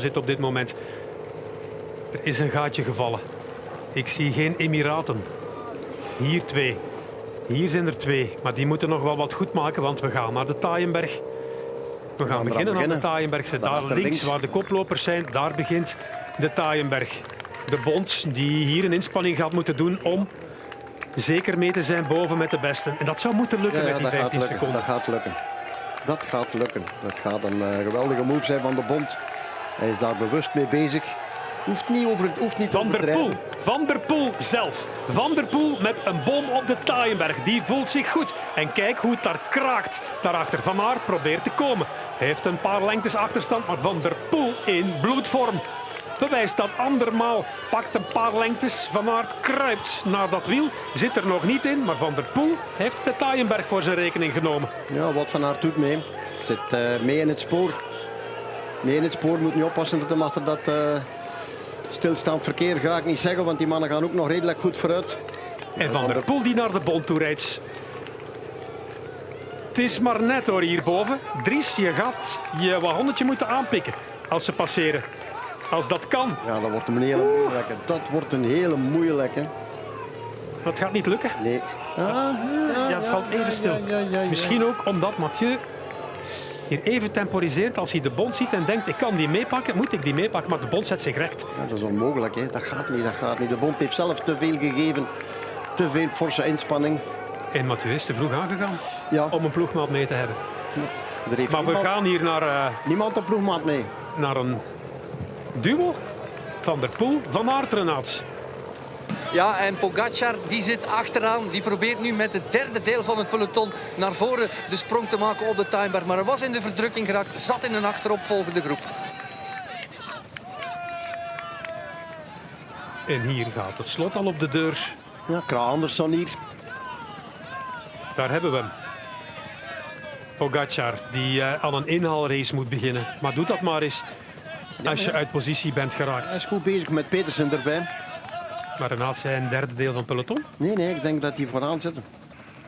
zit op dit moment. Er is een gaatje gevallen. Ik zie geen Emiraten. Hier twee. Hier zijn er twee. Maar die moeten nog wel wat goed maken, want we gaan naar de Taaienberg. We gaan beginnen aan de. Taaienberg. Daar links, links. waar de koplopers zijn, daar begint de Taaienberg. De bond die hier een inspanning gaat moeten doen om zeker mee te zijn boven met de besten. En dat zou moeten lukken Ja, ja, met die dat gaat 15 lukken. seconden. Dat gaat lukken. Dat gaat lukken. Dat gaat een eh, geweldige move zijn van de bond. Hij is daar bewust mee bezig. Hoeft niet over het hoeft niet Van der Poel. Van der Poel zelf. Van der Poel met een bom op de Taaienberg. Die voelt zich goed. En kijk hoe het daar kraakt. Daarachter Van Aert probeert te komen. Hij heeft een paar lengtes achterstand, maar Van der Poel in bloedvorm. Bewijst dat andermaal. Pakt een paar lengtes. Van Aert kruipt naar dat wiel. Zit er nog niet in, maar Van der Poel heeft de Taaienberg voor zijn rekening genomen. Ja, wat van Aert doet mee. Zit eh, mee in het spoor. In het spoor moet niet oppassen dat hem achter dat eh, stilstaand verkeer ga ik niet zeggen, want die mannen gaan ook nog redelijk goed vooruit. En Van der Poel die naar de bond toe rijdt. Het is maar net hoor hierboven. Dries, je gaat je wagonnetje moeten aanpikken als ze passeren. Als dat kan. Ja, dat wordt een hele moeilijke. Dat wordt een hele moeilijke. Dat gaat niet lukken. Nee. Ah, Ja, het valt even stil. ja, ja. Misschien ook omdat Mathieu hier even temporiseert als hij de bond ziet en denkt ik kan die meepakken, moet ik die meepakken, maar de bond zet zich recht. Ja, dat is onmogelijk. Hè. Dat gaat niet, dat gaat niet. De bond heeft zelf te veel gegeven. Te veel forse inspanning. En Mathieu is te vroeg aangegaan Ja, om een ploegmaat mee te hebben. Maar we gaan hier naar, eh, niemand een ploegmaat mee. naar een duo. Van der Poel, Van Aert, Renaat. Ja, en Pogacar die zit achteraan. Die probeert nu met het derde deel van het peloton naar voren de sprong te maken op de Timeberg. Maar hij was in de verdrukking geraakt, zat in een achteropvolgende groep. En hier gaat het slot al op de deur. Ja, Kra Andersson hier. Daar hebben we hem. Pogacar, die eh, aan een inhaalrace moet beginnen. Maar doe dat maar eens als je uit positie bent geraakt. Hij is goed bezig met Petersen erbij. Maar Renaat zei een derde deel van het peloton. Nee, nee, ik denk dat die vooraan zitten.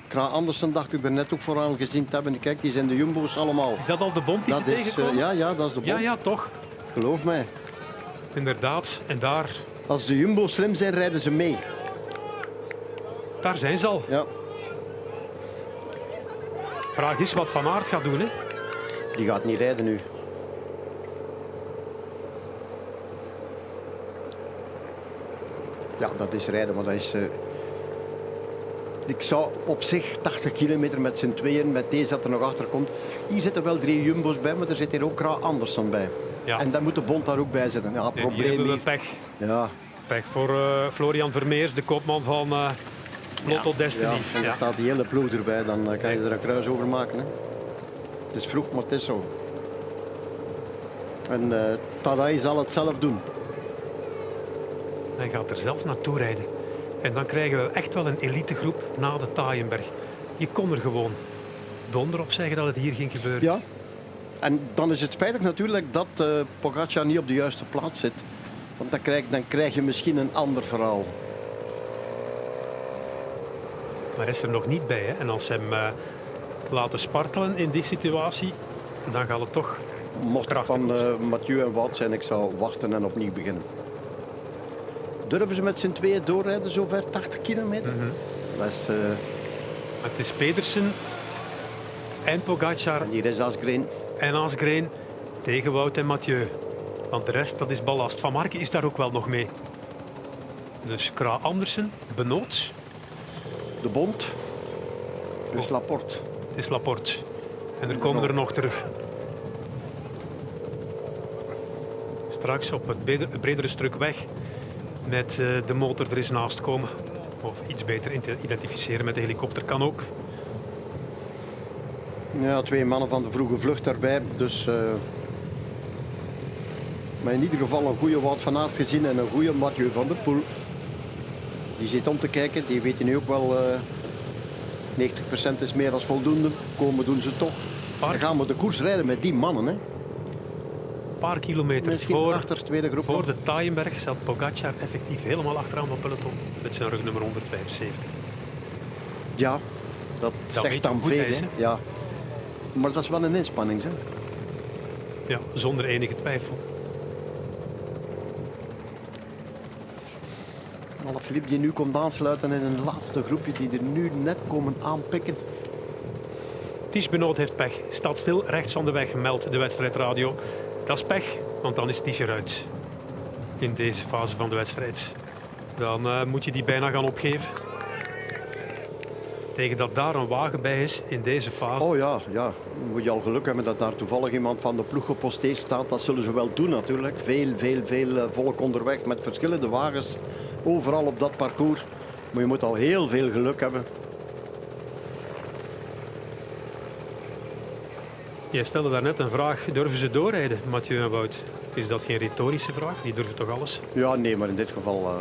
Kra Andersen dacht ik er net ook vooraan gezien te hebben. Kijk, die zijn de jumbo's allemaal. Is dat al de bond die Dat is, eh, ja, ja, dat is de bond. ja, ja, toch. Geloof mij. Inderdaad. En daar, Als de jumbo's slim zijn, rijden ze mee. daar zijn ze al. Ja, Vraag is wat Van Aert gaat doen. Hè? die gaat niet rijden nu. Ja, dat is rijden, maar dat is... eh, Ik zou op zich 80 kilometer met z'n tweeën, met deze dat er nog achter komt. Hier zitten wel drie jumbo's bij, maar er zit hier ook Kra Andersson bij. Ja. En dan moet de bond daar ook bij zitten. Ja, En hier probleem hebben we pech. Ja, Pech voor eh, Florian Vermeers, de kopman van eh Lotto ja. Destiny. En Ja. dan staat die hele ploeg erbij, dan kan je er een kruis over maken. Hè. Het is vroeg, maar het is zo. En Tadai zal het zelf doen. Hij gaat er zelf naartoe rijden. En dan krijgen we echt wel een elitegroep na de Taaienberg. Je kon er gewoon donder op zeggen dat het hier ging gebeuren. Ja. En dan is het spijtig natuurlijk dat eh Pogacar niet op de juiste plaats zit. Want dan krijg, dan krijg je misschien een ander verhaal. Maar hij is er nog niet bij. Hè? En als ze hem eh, laten spartelen in die situatie, dan gaat het toch... Mocht van eh, Mathieu en Wout zijn, ik zou wachten en opnieuw beginnen. Durven ze met z'n tweeën doorrijden, zover 80 kilometer? Dat is, eh, Het is Pedersen en Pogacar en hier is Asgreen. en Asgreen tegen Wout en Mathieu. Want de rest, dat is ballast. Van Marken is daar ook wel nog mee. Dus Kra Andersen, Benoot, De Bond. Dus Laporte. is Laporte. En er komen er nog terug. Straks op het bredere stuk weg met eh, de motor er eens naast komen. Of iets beter identificeren met de helikopter kan ook. Ja, twee mannen van de vroege vlucht daarbij. Dus, eh, maar in ieder geval een goede Wout van Aert gezien en een goede Mathieu van der Poel. Die zit om te kijken. Die weten nu ook wel... eh 90% is meer dan voldoende. Komen doen ze toch. Dan gaan we de koers rijden met die mannen. Hè een paar kilometer voor, achter, tweede groep voor de Taaienberg zat Pogacar effectief helemaal achteraan op peloton met zijn rugnummer 175. Ja, dat, zegt dan veel. Ja. Maar dat is wel een inspanning, hè? Ja, zonder enige twijfel. Filip die nu komt aansluiten in een laatste groepje die er nu net komen aanpikken. Ties Benoot heeft pech. Staat stil rechts van de weg, meldt de wedstrijdradio. Dat is pech, want dan is Ties eruit. In deze fase van de wedstrijd. Dan eh, moet je die bijna gaan opgeven. Tegen dat daar een wagen bij is in deze fase. Oh ja, ja. Moet je al geluk hebben dat daar toevallig iemand van de ploeg geposteerd staat. Dat zullen ze wel doen natuurlijk. Veel, veel, veel eh, volk onderweg met verschillende wagens. Overal op dat parcours. Maar je moet al heel veel geluk hebben. Jij stelde daarnet een vraag. Durven ze doorrijden, Mathieu en Wout? Is dat geen retorische vraag? Die durven toch alles? Ja, nee, maar in dit geval... eh,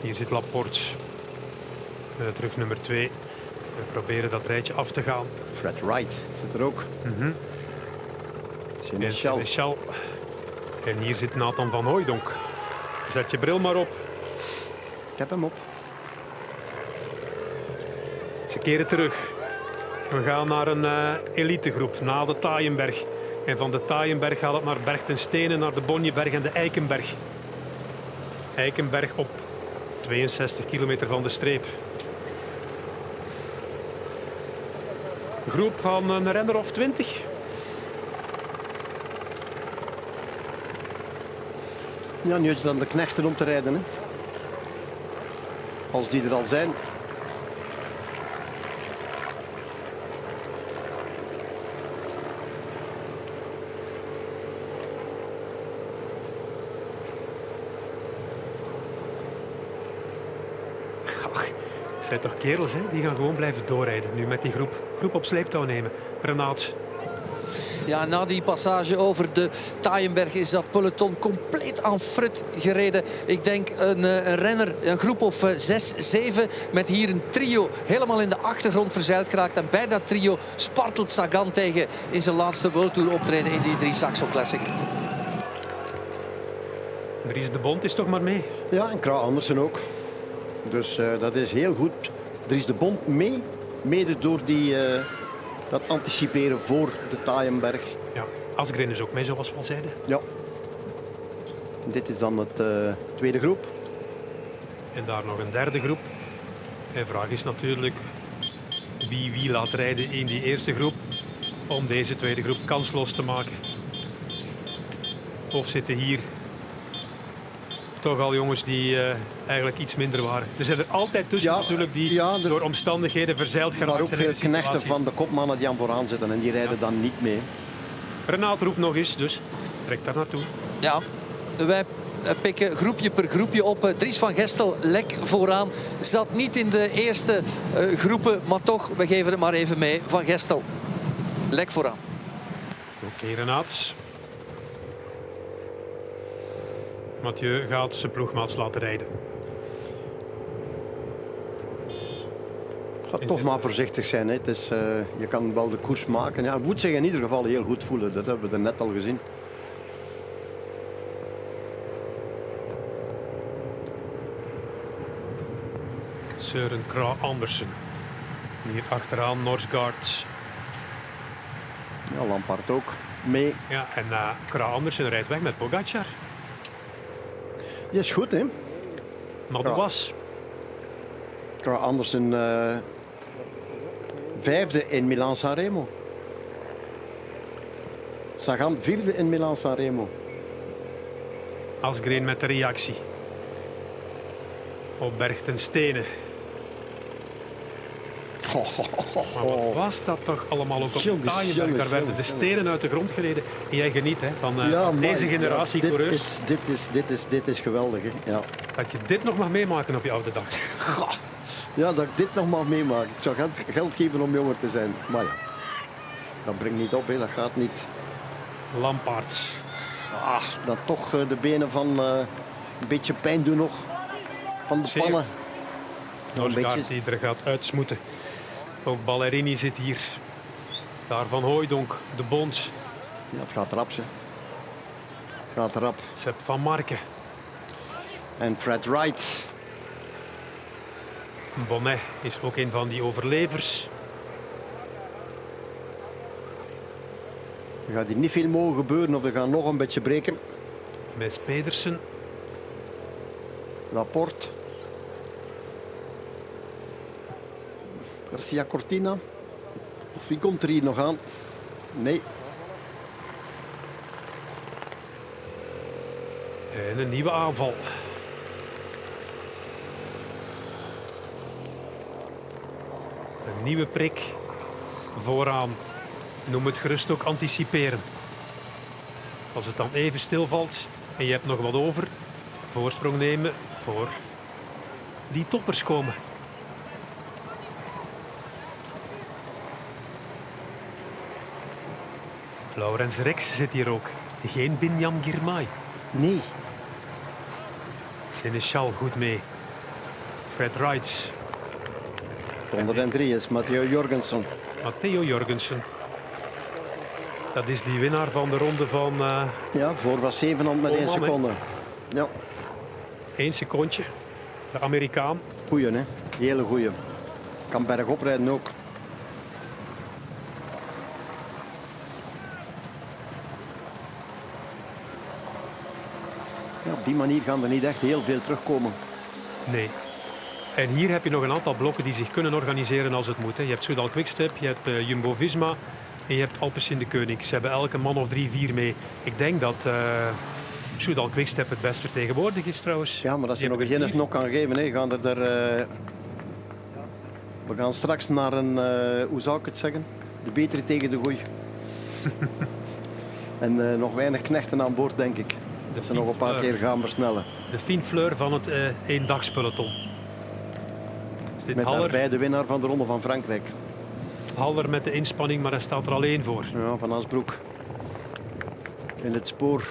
Hier zit Laporte. Eh, terug nummer 2. We proberen dat rijtje af te gaan. Fred Wright zit er ook. Michel. Michel. En hier zit Nathan van Hooijdonk. Zet je bril maar op. Ik heb hem op. Ze keren terug. We gaan naar een eh, elitegroep na de Taaienberg. En van de Taaienberg gaat het naar Berg ten Stenen, naar de Bonjeberg en de Eikenberg. Eikenberg op 62 kilometer van de streep. Groep van een renner of 20. Ja, nu is het de knechten om te rijden. Hè. Als die er al zijn. Het zijn toch kerels, hè? die gaan gewoon blijven doorrijden. Nu met die groep, groep op sleeptouw nemen. Renaat, Ja, na die passage over de Taaienberg is dat peloton compleet aan frut gereden. Ik denk een, eh, een renner, een groep of eh, zes, zeven, met hier een trio helemaal in de achtergrond verzeild geraakt. En bij dat trio spartelt Sagan tegen in zijn laatste World Tour optreden in die drie Saxo Classic. Dries de Bond is toch maar mee. Ja, en Kra Andersen ook. Dus eh, dat is heel goed. Er is de bond mee. Mede door die, eh, dat anticiperen voor de Taaienberg. Ja, Asgreen is ook mee, zoals we al zeiden. Ja. Dit is dan het eh, tweede groep. En daar nog een derde groep. En de vraag is natuurlijk wie wie laat rijden in die eerste groep om deze tweede groep kansloos te maken. Of zitten hier toch al jongens die eh, eigenlijk iets minder waren. Er zijn er altijd tussen Ja, natuurlijk die ja, er- door omstandigheden verzeild geraakt Maar ook veel knechten van de kopmannen die aan vooraan zitten. En die rijden dan niet mee. Renaat roept nog eens, dus trek daar naartoe. Ja, wij pikken groepje per groepje op. Eh, Dries van Gestel lek vooraan. Zat niet in de eerste eh, groepen, maar toch, we geven het maar even mee. Van Gestel, lek vooraan. Oké, Renaat. Mathieu gaat zijn ploegmaats laten rijden. Ga toch maar voorzichtig zijn. Hè. Het is, eh, je kan wel de koers maken. Ja, moet zich in ieder geval heel goed voelen. Dat hebben we er net al gezien. Søren Kra Andersen. Hier achteraan Norsgaard. Ja, Lampard ook mee. Ja, en uh, Kra Andersen rijdt weg met Pogacar. Die is goed, hè? Madouas. Kra Andersen eh, vijfde in Milan-San Remo. Sagan vierde in Milan-San Remo. Asgreen met de reactie. Op Berg ten Stenen. Maar wat was dat toch allemaal ook op Jongens, Taaienberg? Daar werden de stenen uit de grond gereden. En jij geniet hè, van eh, Ja, deze generatie ja, dit coureurs. Is, dit, is, dit, is, dit is geweldig. Hè? Ja. Dat je dit nog mag meemaken op je oude dag. ja, dat ik dit nog mag meemaken. Ik zou geld, geld geven om jonger te zijn. Maar ja, dat brengt niet op. Hè. Dat gaat niet. Lampaard. Ah, dat toch eh, de benen van eh, een beetje pijn doen nog. Van de Zeer. pannen. Nog een beetje. die er gaat uitsmoeten. Ook Ballerini zit hier. Daar van Hooijdonk, de Bond, Ja, het gaat rap, hè. Het gaat rap. Sepp van Marken, En Fred Wright. Bonnet is ook een van die overlevers. Er gaat hier niet veel mogen gebeuren of we gaan nog een beetje breken. Mes Pedersen. Laporte. Garcia Cortina. Of wie komt er hier nog aan? Nee, En een nieuwe aanval. Een nieuwe prik vooraan. Noem het gerust ook anticiperen. Als het dan even stilvalt en je hebt nog wat over, voorsprong nemen voor die toppers komen. Laurens Rex zit hier ook. Geen Binyam Girmay. nee. Seneschal goed mee. Fred Wright, 103 is Matteo Jorgensen. Matteo Jorgensen. Dat is die winnaar van de ronde van eh Ja, voor was 700 met 1 Olman, hè? seconde. Ja, één secondje. De Amerikaan. goeie hè. Hele goeie. Kan bergop rijden ook. Ja, op die manier gaan er niet echt heel veel terugkomen. Nee. En hier heb je nog een aantal blokken die zich kunnen organiseren als het moet. Hè. Je hebt Soudal Quickstep, je hebt eh, Jumbo-Visma en je hebt Alpes in de Koning. Ze hebben elke man of drie, vier mee. Ik denk dat eh Soudal Quickstep het best vertegenwoordigd is trouwens. Ja, maar als je nog een Guinness nog kan geven, hè, gaan er... er eh, We gaan straks naar een, hoe zou ik het zeggen? De betere tegen de goeie. en nog weinig knechten aan boord, denk ik. De ze nog een paar keer gaan versnellen. De Fien Fleur van het eh eendagspeloton. Zit Met Haller, daarbij de winnaar van de Ronde van Frankrijk. Haller met de inspanning, maar hij staat er alleen voor. Ja, van Asbroek. In het spoor.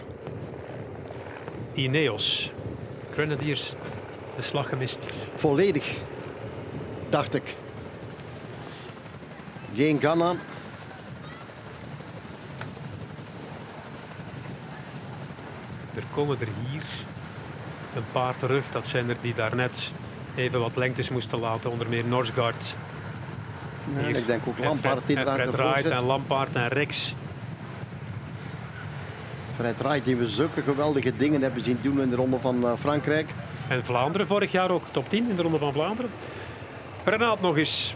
Ineos. Grenadiers. De slag gemist. Volledig, dacht ik. Geen Ghana. Komen er hier een paar terug. Dat zijn er die daarnet even wat lengtes moesten laten. Onder meer Norsgaard. Hier. ik denk ook Lampaard die daar en Fred en Lampaard en Rex. Fred Wright die we zulke geweldige dingen hebben zien doen in de Ronde van eh, Frankrijk. En Vlaanderen vorig jaar ook top 10 in de Ronde van Vlaanderen. Renaat nog eens.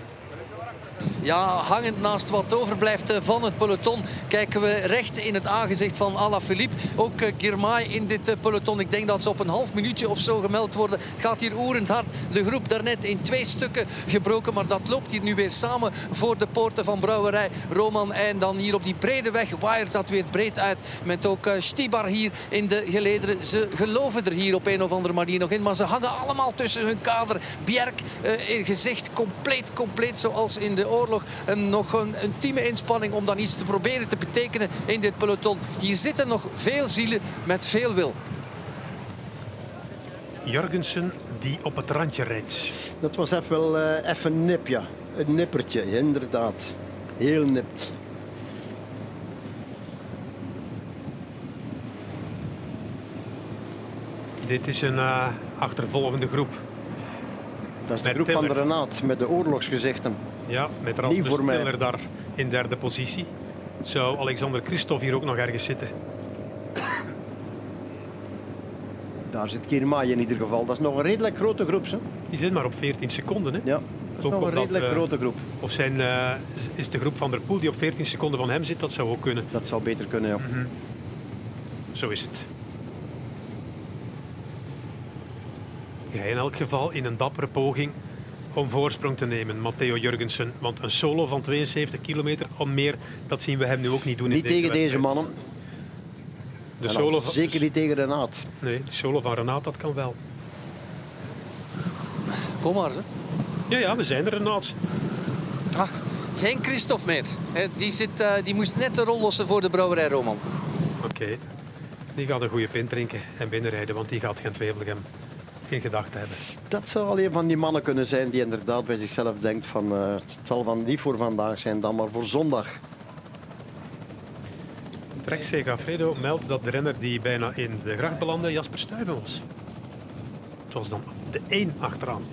Ja, hangend naast wat overblijft eh, van het peloton kijken we recht in het aangezicht van Alaphilippe. Ook eh, Girmay in dit eh, peloton. Ik denk dat ze op een half minuutje of zo gemeld worden. Het gaat hier oerend hard. De groep daarnet in twee stukken gebroken. Maar dat loopt hier nu weer samen voor de poorten van Brouwerij Roman. En dan hier op die brede weg waait dat weer breed uit. Met ook Stibar hier in de gelederen. Ze geloven er hier op een of andere manier nog in. Maar ze hangen allemaal tussen hun kader. Bjerk in gezicht compleet, compleet zoals in de oorlog. En nog een ultieme inspanning om dan iets te proberen te betekenen in dit peloton. Hier zitten nog veel zielen met veel wil. Jorgensen die op het randje rijdt. Dat was even wel eh, even een nip, ja. Een nippertje, inderdaad. Heel nipt. Dit is een eh, achtervolgende groep. Dat is de Met groep van de. Renaat met de oorlogsgezichten. Ja, met Rasmus. Tiller daar in derde positie. Zou Alexander Christophe hier ook nog ergens zitten? Daar zit Kirmay in ieder geval. Dat is nog een redelijk grote groep. Hè? Die zit maar op 14 seconden. Hè? Ja, dat is Ook nog een redelijk eh, grote groep. Of zijn, eh, is de groep van der Poel die op 14 seconden van hem zit? Dat zou ook kunnen. Dat zou beter kunnen, ja. Zo is het. Ja, in elk geval in een dappere poging om voorsprong te nemen, Matteo Jurgensen. Want een solo van 72 kilometer of meer, dat zien we hem nu ook niet doen Niet in deze tegen deze mannen. De solo van, Zeker niet tegen Renaat. Nee, de solo van Renaat, dat kan wel. Kom maar. Hè. Ja, ja, we zijn er, Renaat. Ach, geen Christophe meer. Die, zit, eh, die moest net de rol lossen voor de brouwerij Roman. Oké. Die gaat een goede pint drinken en binnenrijden, want die gaat geen Tweeblegem in gedachten hebben. Dat zou al een van die mannen kunnen zijn die inderdaad bij zichzelf denkt van eh, het zal van niet voor vandaag zijn, dan maar voor zondag. Trek Segafredo meldt dat de renner die bijna in de gracht belandde Jasper Stuyven was. Het was dan de één achteraan.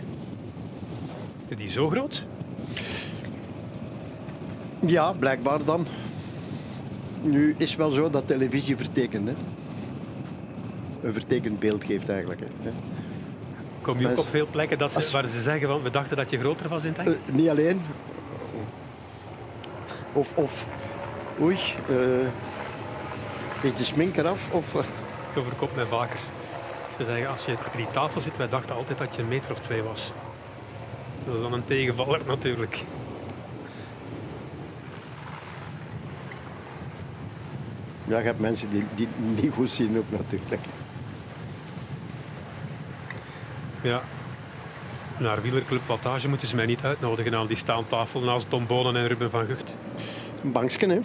Is die zo groot? Ja, blijkbaar dan. Nu is wel zo dat televisie vertekent. Hè. Een vertekend beeld geeft eigenlijk. Hè. Kom je ook op veel plekken dat ze, waar ze zeggen van we dachten dat je groter was in het Eh, echt? niet alleen. Of, of oei, eh, is de smink eraf? Of, eh, Dat overkomt mij vaker. Ze zeggen als je achter die tafel zit, wij dachten altijd dat je een meter of twee was. Dat is dan een tegenvaller natuurlijk. ja, je hebt mensen die, die het niet goed zien ook natuurlijk. Ja. Naar wielerclub Wattage moeten ze mij niet uitnodigen aan die staantafel naast Tom Bonen en Ruben van Gucht. Een bankje, hè?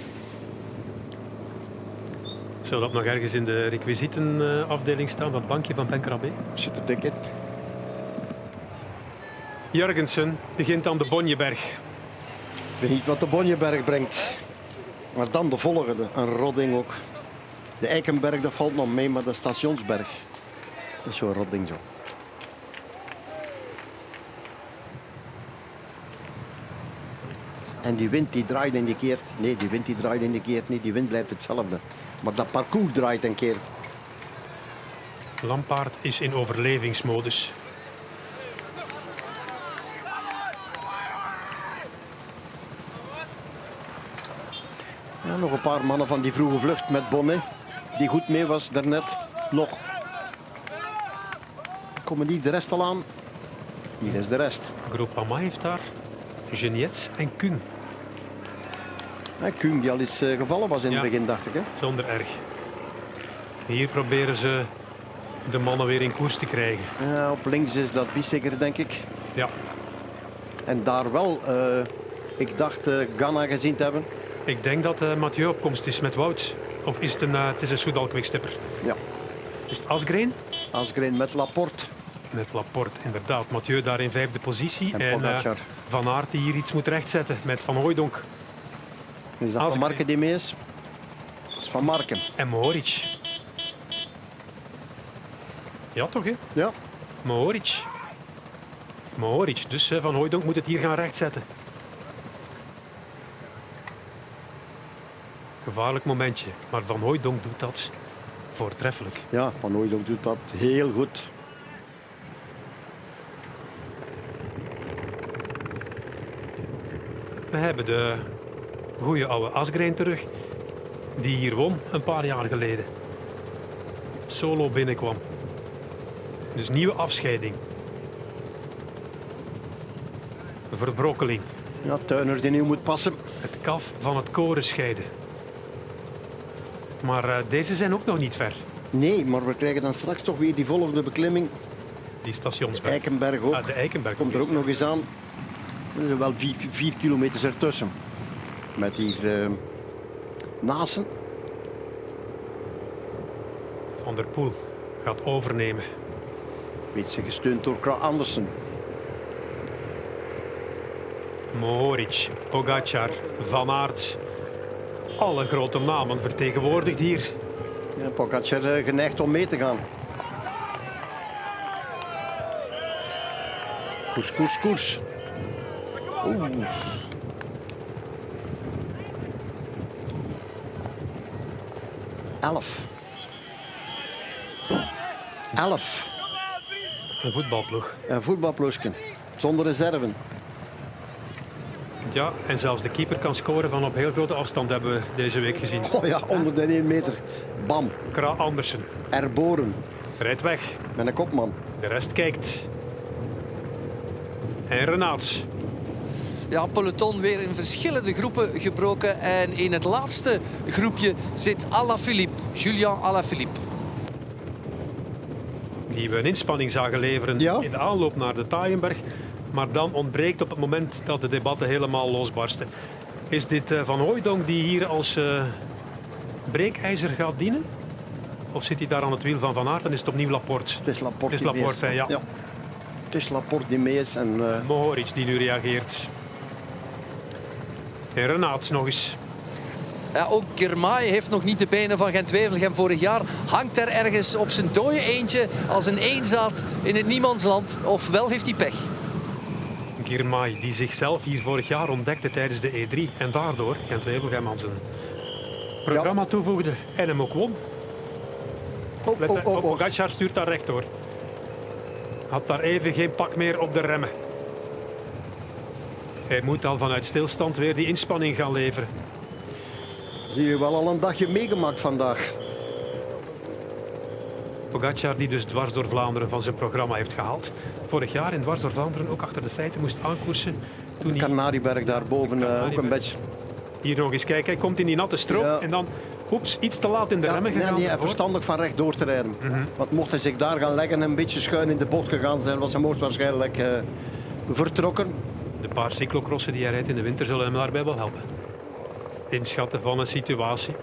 Zou dat nog ergens in de requisietenafdeling staan, dat bankje van Ben Krabbe? Zit er dik in. Jurgensen begint aan de Bonjeberg. Ik weet niet wat de Bonjeberg brengt. Maar dan de volgende, een rodding ook. De Eikenberg, dat valt nog mee, maar de Stationsberg. Dat is zo'n rodding zo. En die wind die draait en die keert. Nee, die wind die draait en die keert niet. Die wind blijft hetzelfde. Maar dat parcours draait en keert. Lampaard is in overlevingsmodus. Ja, nog een paar mannen van die vroege vlucht met Bonnet. Die goed mee was daarnet. Nog. Komen die de rest al aan? Hier is de rest. Groupama heeft daar Geniets en Kung. Kuhn die al eens eh, gevallen was in Ja. het begin, dacht ik. Hè? Zonder erg. Hier proberen ze de mannen weer in koers te krijgen. Ja, op links is dat Bissegger, denk ik. Ja, En daar wel, eh, ik dacht eh Ghana gezien te hebben. ik denk dat Mathieu op komst is met Wout. Of is het een, het is een Soudal quickstepper? Ja, Is het Asgreen? Asgreen met Laporte. Met Laporte, inderdaad. Mathieu daar in vijfde positie. En En. Van Aert die hier iets moet rechtzetten met Van Hooijdonk Is dat. Van Marken die mee is? Dat is Van Marken. en Mohoric. Ja, toch hè? Ja, Mohoric. Mohoric. Dus Van Hooijdonk moet het hier gaan rechtzetten. Gevaarlijk momentje. Maar Van Hooijdonk doet dat voortreffelijk. ja Van Hooydonk doet dat heel goed. We hebben de goede oude Asgreen terug. Die hier won een paar jaar geleden. Solo binnenkwam. Dus nieuwe afscheiding. Verbrokkeling. Ja, Tuiner die nu moet passen. Het kaf van het koren scheiden. Maar eh, deze zijn ook nog niet ver. Nee, maar we krijgen dan straks toch weer die volgende beklimming. Die stationsberg. Eikenberg ook. Ah, de Eikenberg. Komt er ook nog eens aan. Er zijn wel vier, vier kilometers ertussen. Met hier eh Nasen. Van der Poel gaat overnemen. Weet ze gesteund door Kra Andersen. Mohoric, Pogacar, Van Aert. Alle grote namen vertegenwoordigd hier. Ja, Pogacar eh, geneigd om mee te gaan. Koers, koers, koers. Oeh. Elf. Elf. Een voetbalploeg. Een voetbalploegje. Zonder reserven. Ja, en zelfs de keeper kan scoren van op heel grote afstand, hebben we deze week gezien. Oh ja, onder de 1 meter. Bam. Kra Andersen Erboren. rijdt weg. Met een kopman. De rest kijkt. En Renaats. Ja, peloton weer in verschillende groepen gebroken. En in het laatste groepje zit Alaphilippe, Julian Alaphilippe. Die we een inspanning zagen leveren Ja. in de aanloop naar de Taaienberg. Maar dan ontbreekt op het moment dat de debatten helemaal losbarsten. Is dit eh, Van Hooijdonk die hier als eh, breekijzer gaat dienen? Of zit hij daar aan het wiel van Van Aert en is het opnieuw Laporte? Het is Laporte. Het is Laporte, ja. Het is Laporte die mee is. En, eh, Mohoric die nu reageert. En Renaats nog eens. Ja, ook Girmay heeft nog niet de benen van Gent-Wevelgem vorig jaar. Hangt er ergens op zijn dode eentje als een eenzaad in het niemandsland. Ofwel heeft hij pech. Girmay, die zichzelf hier vorig jaar ontdekte tijdens de E3 en daardoor Gent Wevelgem aan zijn programma toevoegde en hem ook won. oh, oh, op, oh, oh. Pogacar stuurt daar recht door. had daar even geen pak meer op de remmen. Hij moet al vanuit stilstand weer die inspanning gaan leveren. Zie je wel al een dagje meegemaakt vandaag. Pogacar die dus dwars door Vlaanderen van zijn programma heeft gehaald. Vorig jaar in dwars door Vlaanderen ook achter de feiten moest aankoersen. Toen hij Kanarieberg daarboven eh, ook een beetje. hier nog eens kijken, hij komt in die natte stroop Ja. en dan oeps, iets te laat in de Ja, remmen nee, gegaan. nee, daarvoor. verstandig van recht door te rijden. Want mocht hij zich daar gaan leggen en een beetje schuin in de bocht gegaan zijn, was hij moord waarschijnlijk eh, vertrokken. De paar cyclocrossen die hij rijdt in de winter zullen hem daarbij wel helpen. Inschatten van een situatie.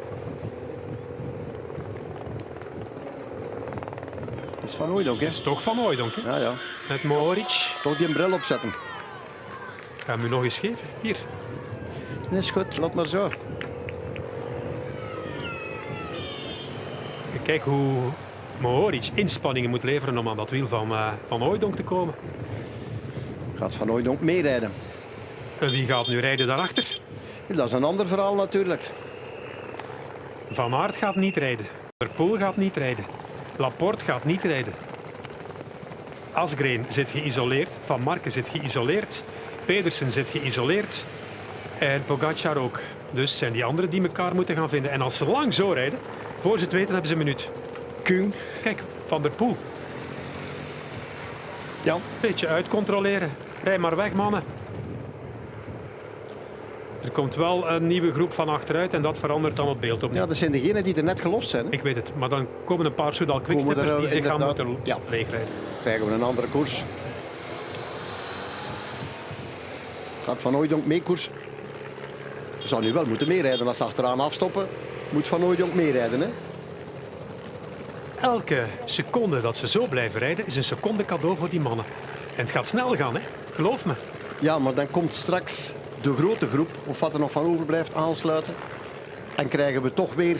Dat is van Hooydonk, hè? is toch van Hooydonk, hè? Ja, ja. Met Mohoric. Toch die een bril opzetten. Ik ga hem u nog eens geven. Hier. Nee, is goed. Laat maar zo. Kijk hoe Mohoric inspanningen moet leveren om aan dat wiel van, eh van Hooijdonk te komen. Gaat van Hooydonk meerijden. En wie gaat nu rijden daarachter? Dat is een ander verhaal natuurlijk. Van Aert gaat niet rijden. Der Poel gaat niet rijden. Laporte gaat niet rijden. Asgreen zit geïsoleerd. Van Marken zit geïsoleerd. Pedersen zit geïsoleerd. En Pogacar ook. Dus zijn die anderen die elkaar moeten gaan vinden. En als ze lang zo rijden, voor ze het weten hebben ze een minuut. Kung. Kijk, Van der Poel. Ja. Beetje uitcontroleren. Rij maar weg, mannen. Er komt wel een nieuwe groep van achteruit en dat verandert dan het beeld opnieuw. ja, dat zijn degenen die er net gelost zijn. hè. Ik weet het, maar dan komen een paar Soudal quicksteppers er, die eh, zich gaan moeten ja. leegrijden. Krijgen we een andere koers. Gaat Van Hooydonk mee koers. Zou nu wel moeten meerijden als ze achteraan afstoppen. Moet Van Hooydonk meerijden, hè? Elke seconde dat ze zo blijven rijden is een seconde cadeau voor die mannen. En het gaat snel gaan, hè? Geloof me. Ja, maar dan komt straks de grote groep, of wat er nog van overblijft, aansluiten. En krijgen we toch weer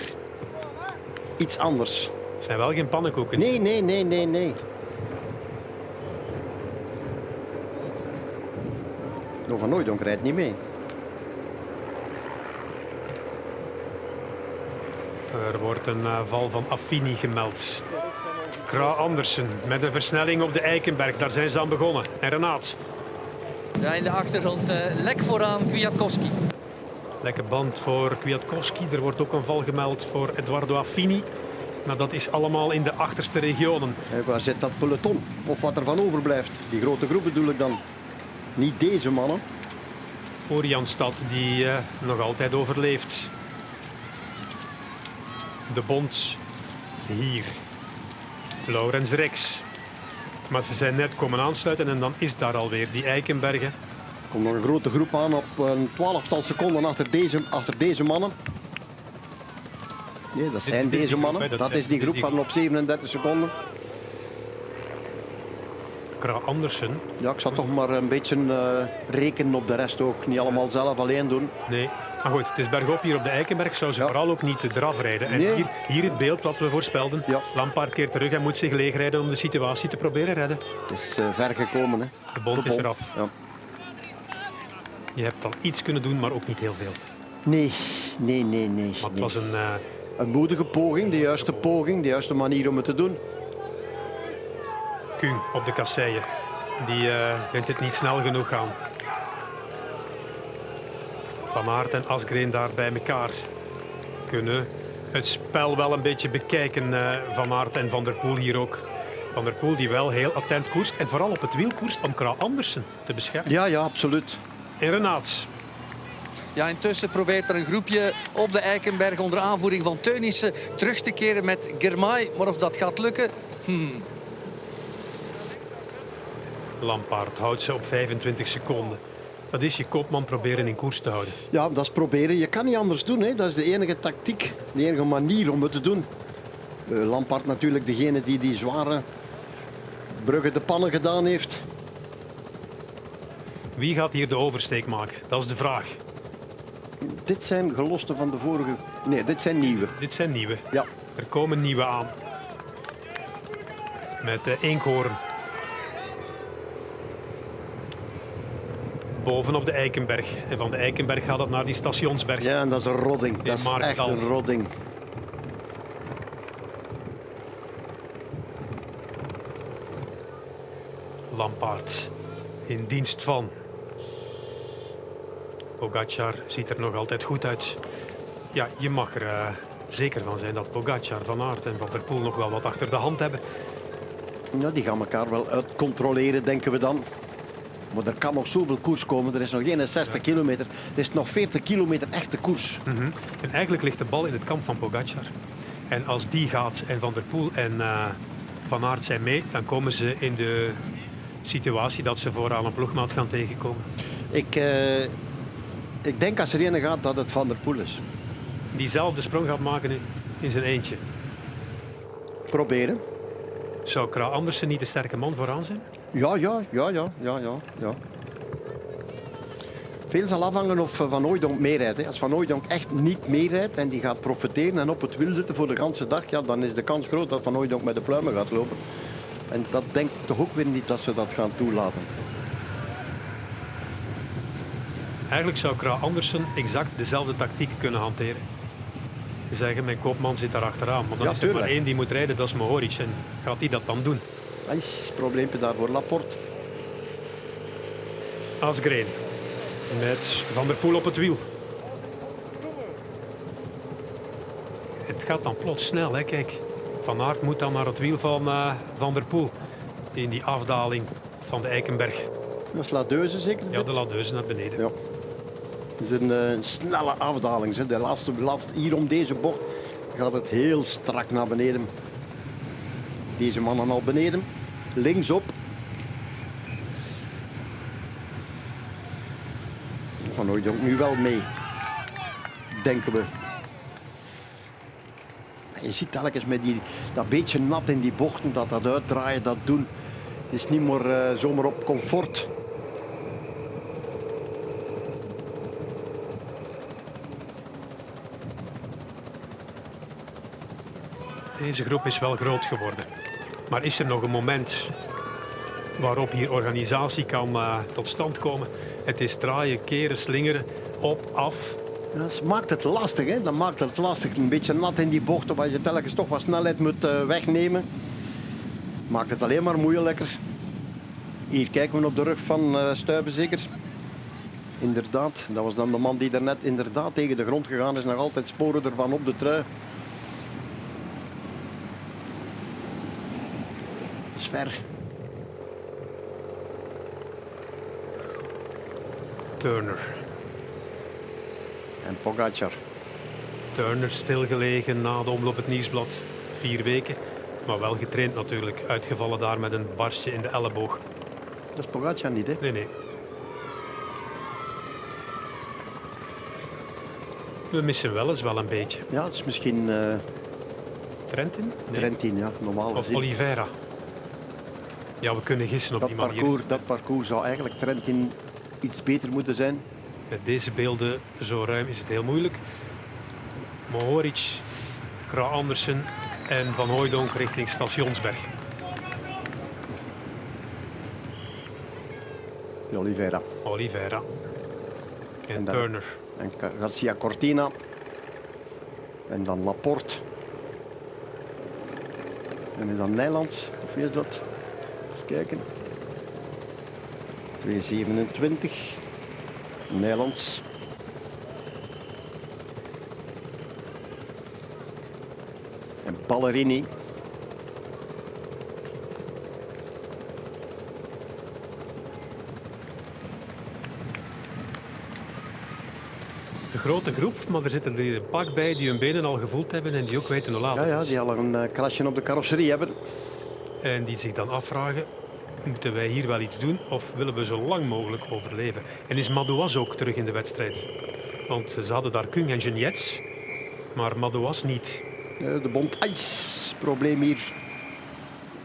iets anders. Het zijn wel geen pannenkoeken. Nee, nee, nee, nee, nee. No van Hooydonk rijdt niet mee. Er wordt een eh, val van Affini gemeld. Kra Andersen met een versnelling op de Eikenberg. Daar zijn ze aan begonnen. En Renaat. Ja, in de achtergrond eh, lek vooraan Kwiatkowski. Lekker band voor Kwiatkowski. Er wordt ook een val gemeld voor Eduardo Affini. Maar dat is allemaal in de achterste regionen. En waar zit dat peloton? Of wat er van overblijft? Die grote groep bedoel ik dan. Niet deze mannen. Voor Janstad, die eh, nog altijd overleeft. De Bond hier. Laurens Rex. Maar ze zijn net komen aansluiten en dan is daar alweer die Eikenbergen. Er komt nog een grote groep aan op een twaalftal seconden achter deze, achter deze mannen. Nee, dat zijn dit deze mannen. dat is die groep die van op 37 seconden. Kra Andersen. Ja, ik zal toch maar een beetje eh, rekenen op de rest ook. Niet allemaal zelf alleen doen. Nee, maar goed, het is bergop hier op de Eikenberg. Zou ze Ja. vooral ook niet eraf rijden. En Nee. hier, hier het beeld wat we voorspelden. Ja. Lampaard keert terug en moet zich leegrijden om de situatie te proberen redden. Het is eh, ver gekomen. Hè. De bond De is eraf. Ja. Je hebt al iets kunnen doen, maar ook niet heel veel. Nee, nee, nee, nee. Maar het nee. was een... eh, Een moedige poging, de juiste poging, de juiste manier om het te doen. Kuhn op de kasseien. Die eh, vindt het niet snel genoeg gaan. Van Aert en Asgreen daar bij elkaar kunnen het spel wel een beetje bekijken. eh, Van Aert en Van der Poel hier ook. Van der Poel die wel heel attent koerst en vooral op het wiel koerst om Kra Andersen te beschermen. Ja, ja, absoluut. En Renaat. Ja, intussen probeert er een groepje op de Eikenberg onder aanvoering van Teunissen terug te keren met Germay. Maar of dat gaat lukken, Lampaard houdt ze op 25 seconden. Dat is je kopman proberen in koers te houden. Ja, dat is proberen. Je kan niet anders doen. Hè. Dat is de enige tactiek, de enige manier om het te doen. Uh, Lampard natuurlijk degene die die zware bruggen de pannen gedaan heeft. Wie gaat hier de oversteek maken? Dat is de vraag. Dit zijn gelosten van de vorige... Nee, dit zijn nieuwe. Dit zijn nieuwe. Ja, Er komen nieuwe aan. Met de Enkhoorn. Bovenop de Eikenberg. En van de Eikenberg gaat het naar die stationsberg. ja en dat is een rodding. Dat is echt een rodding. Lampaard in dienst van. Pogacar ziet er nog altijd goed uit. Ja, je mag er eh, zeker van zijn dat Pogacar, Van Aert en Van der Poel nog wel wat achter de hand hebben. Ja, die gaan elkaar wel uitcontroleren, denken we dan. Maar er kan nog zoveel koers komen. Er is nog geen 60 kilometer. Er is nog 40 kilometer echte koers. Mhm. En eigenlijk ligt de bal in het kamp van Pogacar. En als die gaat en Van der Poel en eh, Van Aert zijn mee, dan komen ze in de situatie dat ze vooraan een ploegmaat gaan tegenkomen. Ik, eh, ik denk als er een gaat dat het Van der Poel is. Diezelfde sprong gaat maken in, in zijn eentje. Proberen. Zou Kra Andersen niet de sterke man vooraan zijn? Ja, ja, ja, ja, ja, ja. ja. Veel zal afhangen of eh, Van Hooijdonk meerijdt. hè. Als Van Hooijdonk echt niet meerijdt en die gaat profiteren en op het wiel zitten voor de ganse dag, ja, dan is de kans groot dat Van Hooijdonk met de pluimen gaat lopen. En dat denk ik toch ook weer niet dat ze dat gaan toelaten. Eigenlijk zou Kra Andersen exact dezelfde tactiek kunnen hanteren. Zeggen, mijn koopman zit daar achteraan. Maar dan Ja, is er maar één die moet rijden, dat is Mohoric. En gaat hij dat dan doen? Het probleempje daar voor Laporte. Asgreen. Met Van der Poel op het wiel. Het gaat dan plots snel, hè? kijk. Van Aert moet dan naar het wiel van eh, Van der Poel. In die afdaling van de Eikenberg. Dat is Ladeuze zeker? Ja, de ladeuze naar beneden. Ja. Het is een eh, snelle afdaling. hè. De laatste, laatste, hier om deze bocht gaat het heel strak naar beneden. Deze mannen al beneden. Linksop. Van Hooijdonk nu wel mee. Denken we. Je ziet telkens met die, dat beetje nat in die bochten, dat dat uitdraaien, dat doen. Is niet meer eh, zomaar op comfort. Deze groep is wel groot geworden. Maar is er nog een moment waarop hier organisatie kan eh, tot stand komen? Het is draaien, keren, slingeren, op, af. Dat maakt het lastig, hè? Dat maakt het lastig. Een beetje nat in die bochten, waar je telkens toch wat snelheid moet eh, wegnemen. Maakt het alleen maar moeilijker. Hier kijken we op de rug van eh Stuyven zeker. Inderdaad, dat was dan de man die daarnet inderdaad tegen de grond gegaan is. Nog altijd sporen ervan op de trui. Dat is ver. Turner. En Pogacar. Turner stilgelegen na de omloop het nieuwsblad. Vier weken. Maar wel getraind natuurlijk. Uitgevallen daar met een barstje in de elleboog. Dat is Pogacar niet, hè? Nee, nee. We missen wel eens wel een beetje. Ja, het is misschien eh Trentin? Nee. Trentin, ja, normaal Of gezien. Oliveira. Ja, we kunnen gissen op Dat die manier. parcours, dat parcours zou eigenlijk Trentin iets beter moeten zijn. Met deze beelden zo ruim is het heel moeilijk. Mohoric, Kra Andersen en Van Hooijdonk richting Stationsberg. Oliveira Oliveira. En, En dan- Turner. en Garcia Cortina. En dan Laporte. En is dat Nijlands? Of wie is dat? Kijken. 227. Nijlands. En Ballerini. Een grote groep, maar er zitten er een pak bij die hun benen al gevoeld hebben en die ook weten hoe laat Ja, ja, die al een eh, krasje op de carrosserie hebben. En die zich dan afvragen, moeten wij hier wel iets doen of willen we zo lang mogelijk overleven? En is Madouas ook terug in de wedstrijd? Want ze hadden daar Kung en Geniets, maar Madouas niet. Eh, de bond. Ijs. Probleem hier.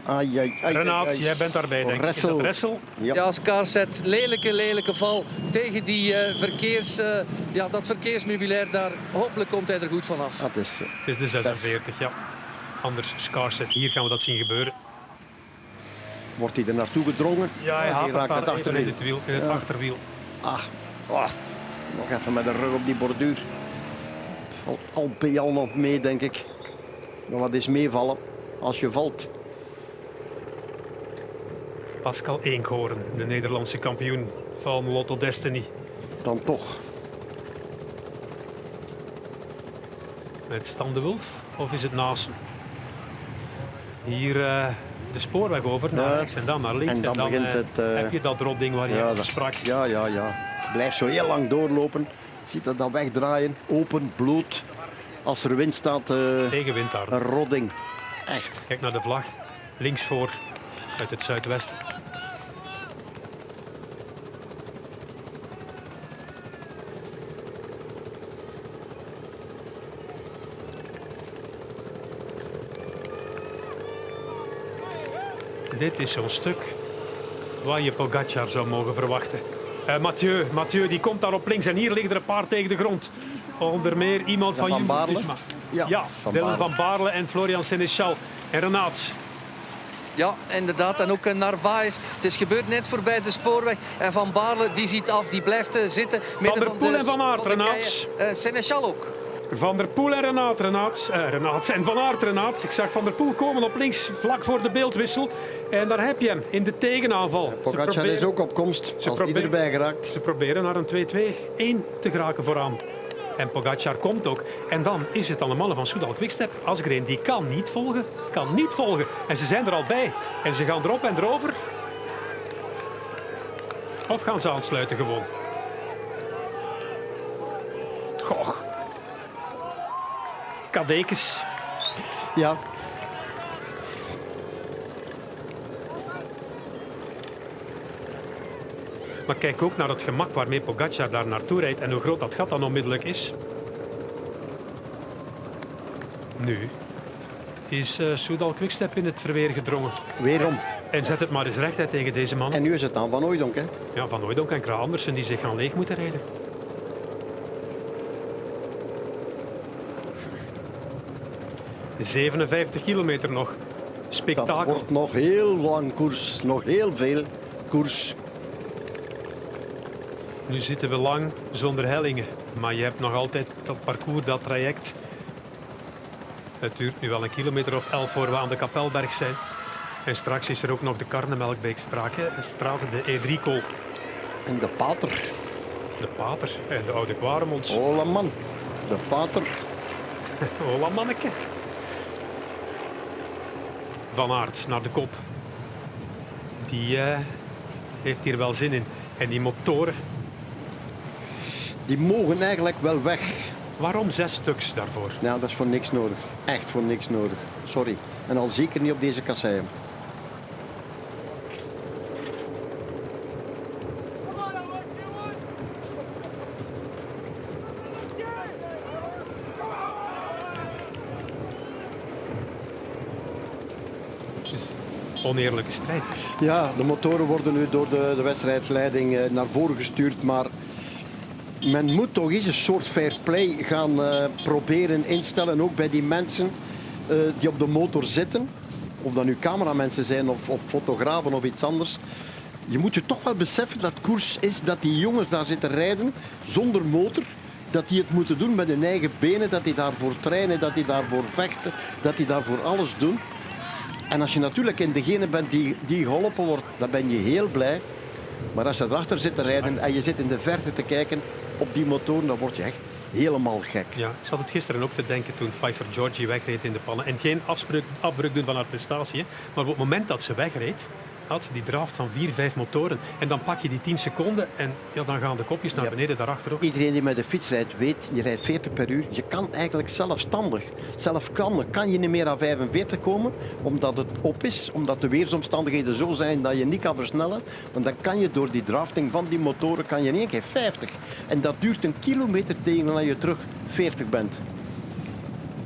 Ai, ai, ai, Renaat, ai, ai. jij bent daarbij, denk ik. Is Ressel. dat Ressel? Ja. Ja, Scarset, lelijke, lelijke val tegen die, eh, verkeers, eh, ja, dat verkeersmeubilair daar. Hopelijk komt hij er goed vanaf. Dat is, Het is de 46, ja. Anders Scarset. Hier gaan we dat zien gebeuren. Wordt hij er naartoe gedrongen? Ja, hij haalt raakt het achterwiel. het, wiel, in het Ja. achterwiel. Ach, ah, nog even met de rug op die borduur. Valt al bij al nog mee, denk ik. Maar wat is meevallen als je valt? Pascal Eenkhoorn, de Nederlandse kampioen van Lotto Destiny. Dan toch. Met Stan de of is het Nasen? Hier eh, de spoorweg over naar rechts en dan naar links. En dan begint eh, het, eh, heb je dat rotding waar je Ja, over sprak. ja, ja, ja. Blijf zo heel lang doorlopen. Ziet dat dan wegdraaien. Open, bloed. Als er wind staat, eh, Tegenwind daar. een rodding. Echt. Kijk naar de vlag. Links voor uit het zuidwesten. Dit is zo'n stuk waar je Pogacar zou mogen verwachten. Eh, Mathieu, Mathieu die komt daar op links en hier liggen er een paar tegen de grond. Onder meer iemand van, Van Baarle? Ja, Ja, Van Dylan Baarle. van Baarle en Florian Seneschal. En Renaat, Ja, inderdaad. En ook Narvaez. Het is gebeurd net voorbij de spoorweg. En Van Baarle die ziet af, die blijft eh, zitten. Midden der van Poel de, en Van Aert, de Renaat. keien. Eh, Seneschal ook. Van der Poel en Renaat, Renaat, eh, Renaat en Van Aert, Renaat. Ik zag Van der Poel komen op links, vlak voor de beeldwissel. En daar heb je hem, in de tegenaanval. Ze Pogacar proberen- is ook op komst. Als die proberen- erbij geraakt. Ze proberen naar een 2-2-1 te geraken vooraan. En Pogacar komt ook. En dan is het aan de mannen van Soudal Quickstep. Asgreen die kan niet volgen. Kan niet volgen. En ze zijn er al bij. En ze gaan erop en erover. Of gaan ze aansluiten gewoon? Goh. Kadekes. Ja, Maar kijk ook naar het gemak waarmee Pogacar daar naartoe rijdt en hoe groot dat gat dan onmiddellijk is. Nu is eh Soudal Quickstep in het verweer gedrongen. weerom. En zet het maar eens recht hè, tegen deze man. En nu is het aan Van Ooydonk. Hè. Ja, Van Hooydonk en Kraan Andersen die zich gaan leeg moeten rijden. ...57 kilometer nog. Dat Spektakel. wordt nog heel lang koers. Nog heel veel koers. Nu zitten we lang zonder hellingen. Maar je hebt nog altijd dat parcours, dat traject. Het duurt nu wel een kilometer of elf voor we aan de Kapelberg zijn. En straks is er ook nog de Karnemelkbeekstraat, de E3-kool. En de pater. De Pater en de Oude Quaremonds. Hola man. De pater. Hola manneke. Van Aert naar de kop. Die eh, heeft hier wel zin in. En die motoren, Die mogen eigenlijk wel weg. waarom zes stuks daarvoor? Nou, dat is voor niks nodig. Echt voor niks nodig. Sorry. En al zeker niet op deze kasseien. Oneerlijke strijd. Ja, de motoren worden nu door de, de wedstrijdsleiding eh, naar voren gestuurd. Maar men moet toch eens een soort fair play gaan eh, proberen instellen. Ook bij die mensen eh, die op de motor zitten. Of dat nu cameramensen zijn of, of fotografen of iets anders. Je moet je toch wel beseffen dat koers is dat die jongens daar zitten rijden zonder motor. Dat die het moeten doen met hun eigen benen, dat die daarvoor trainen, dat die daarvoor vechten, dat die daarvoor alles doen. En als je natuurlijk in degene bent die, die geholpen wordt, dan ben je heel blij. Maar als je erachter zit te rijden en je zit in de verte te kijken op die motor, dan word je echt helemaal gek. Ja, ik zat het gisteren ook te denken toen Pfeiffer Georgie wegreed in de pannen. En geen afbreuk doen van haar prestatie. Maar op het moment dat ze wegreed, had die draft van vier, vijf motoren. En dan pak je die 10 seconden en ja, dan gaan de kopjes naar Ja. beneden daarachter ook. Iedereen die met de fiets rijdt, weet, je rijdt 40 per uur. Je kan eigenlijk zelfstandig, zelfstandig, kan je niet meer aan 45 komen, omdat het op is, omdat de weersomstandigheden zo zijn dat je niet kan versnellen. Want dan kan je door die drafting van die motoren, kan je in één keer 50. En dat duurt een kilometer tegen dat je terug 40 bent.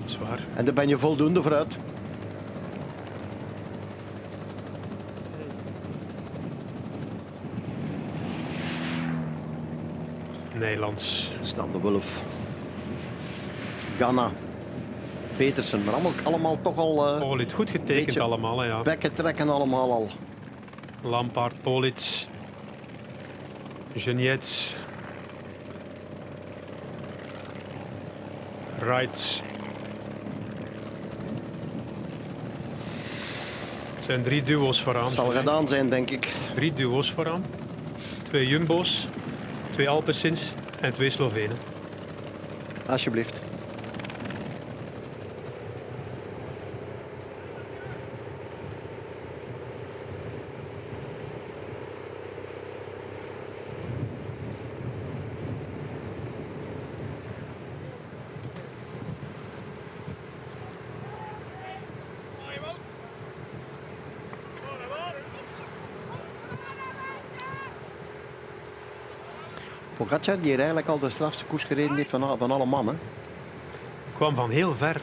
Zwaar. En daar ben je voldoende vooruit. Nederlands. Stan de Wulf. Ghana. Petersen, maar allemaal, allemaal toch al eh, Polit, goed getekend allemaal. Hè, ja. bekken trekken allemaal al. Lampaard, Polits, Geniets, Wrights. zijn drie duo's vooraan. Zal gedaan zijn, denk ik. Drie duo's vooraan. Twee Jumbo's, twee Alpecins en twee Slovenen. Alsjeblieft. Pogacar, die hier eigenlijk al de strafste koers gereden heeft van, van alle mannen. Kwam van heel ver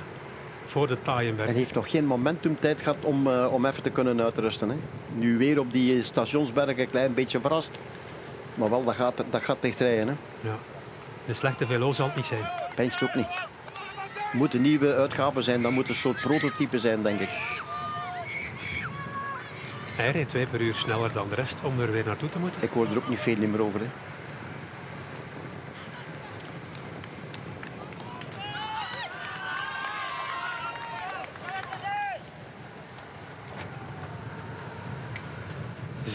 voor de En Taaienberg. heeft nog geen momentum tijd gehad om, uh, om even te kunnen uitrusten. Hè. Nu weer op die stationsberg een klein beetje verrast. Maar wel, dat gaat, dat gaat dicht rijden. Hè. Ja. De slechte velo zal het niet zijn. Pijnst ook niet. Moeten nieuwe uitgaven zijn, dat moet een soort prototype zijn, denk ik. Hij rijdt twee per uur sneller dan de rest om er weer naartoe te moeten. Ik hoor er ook niet veel meer over. Hè.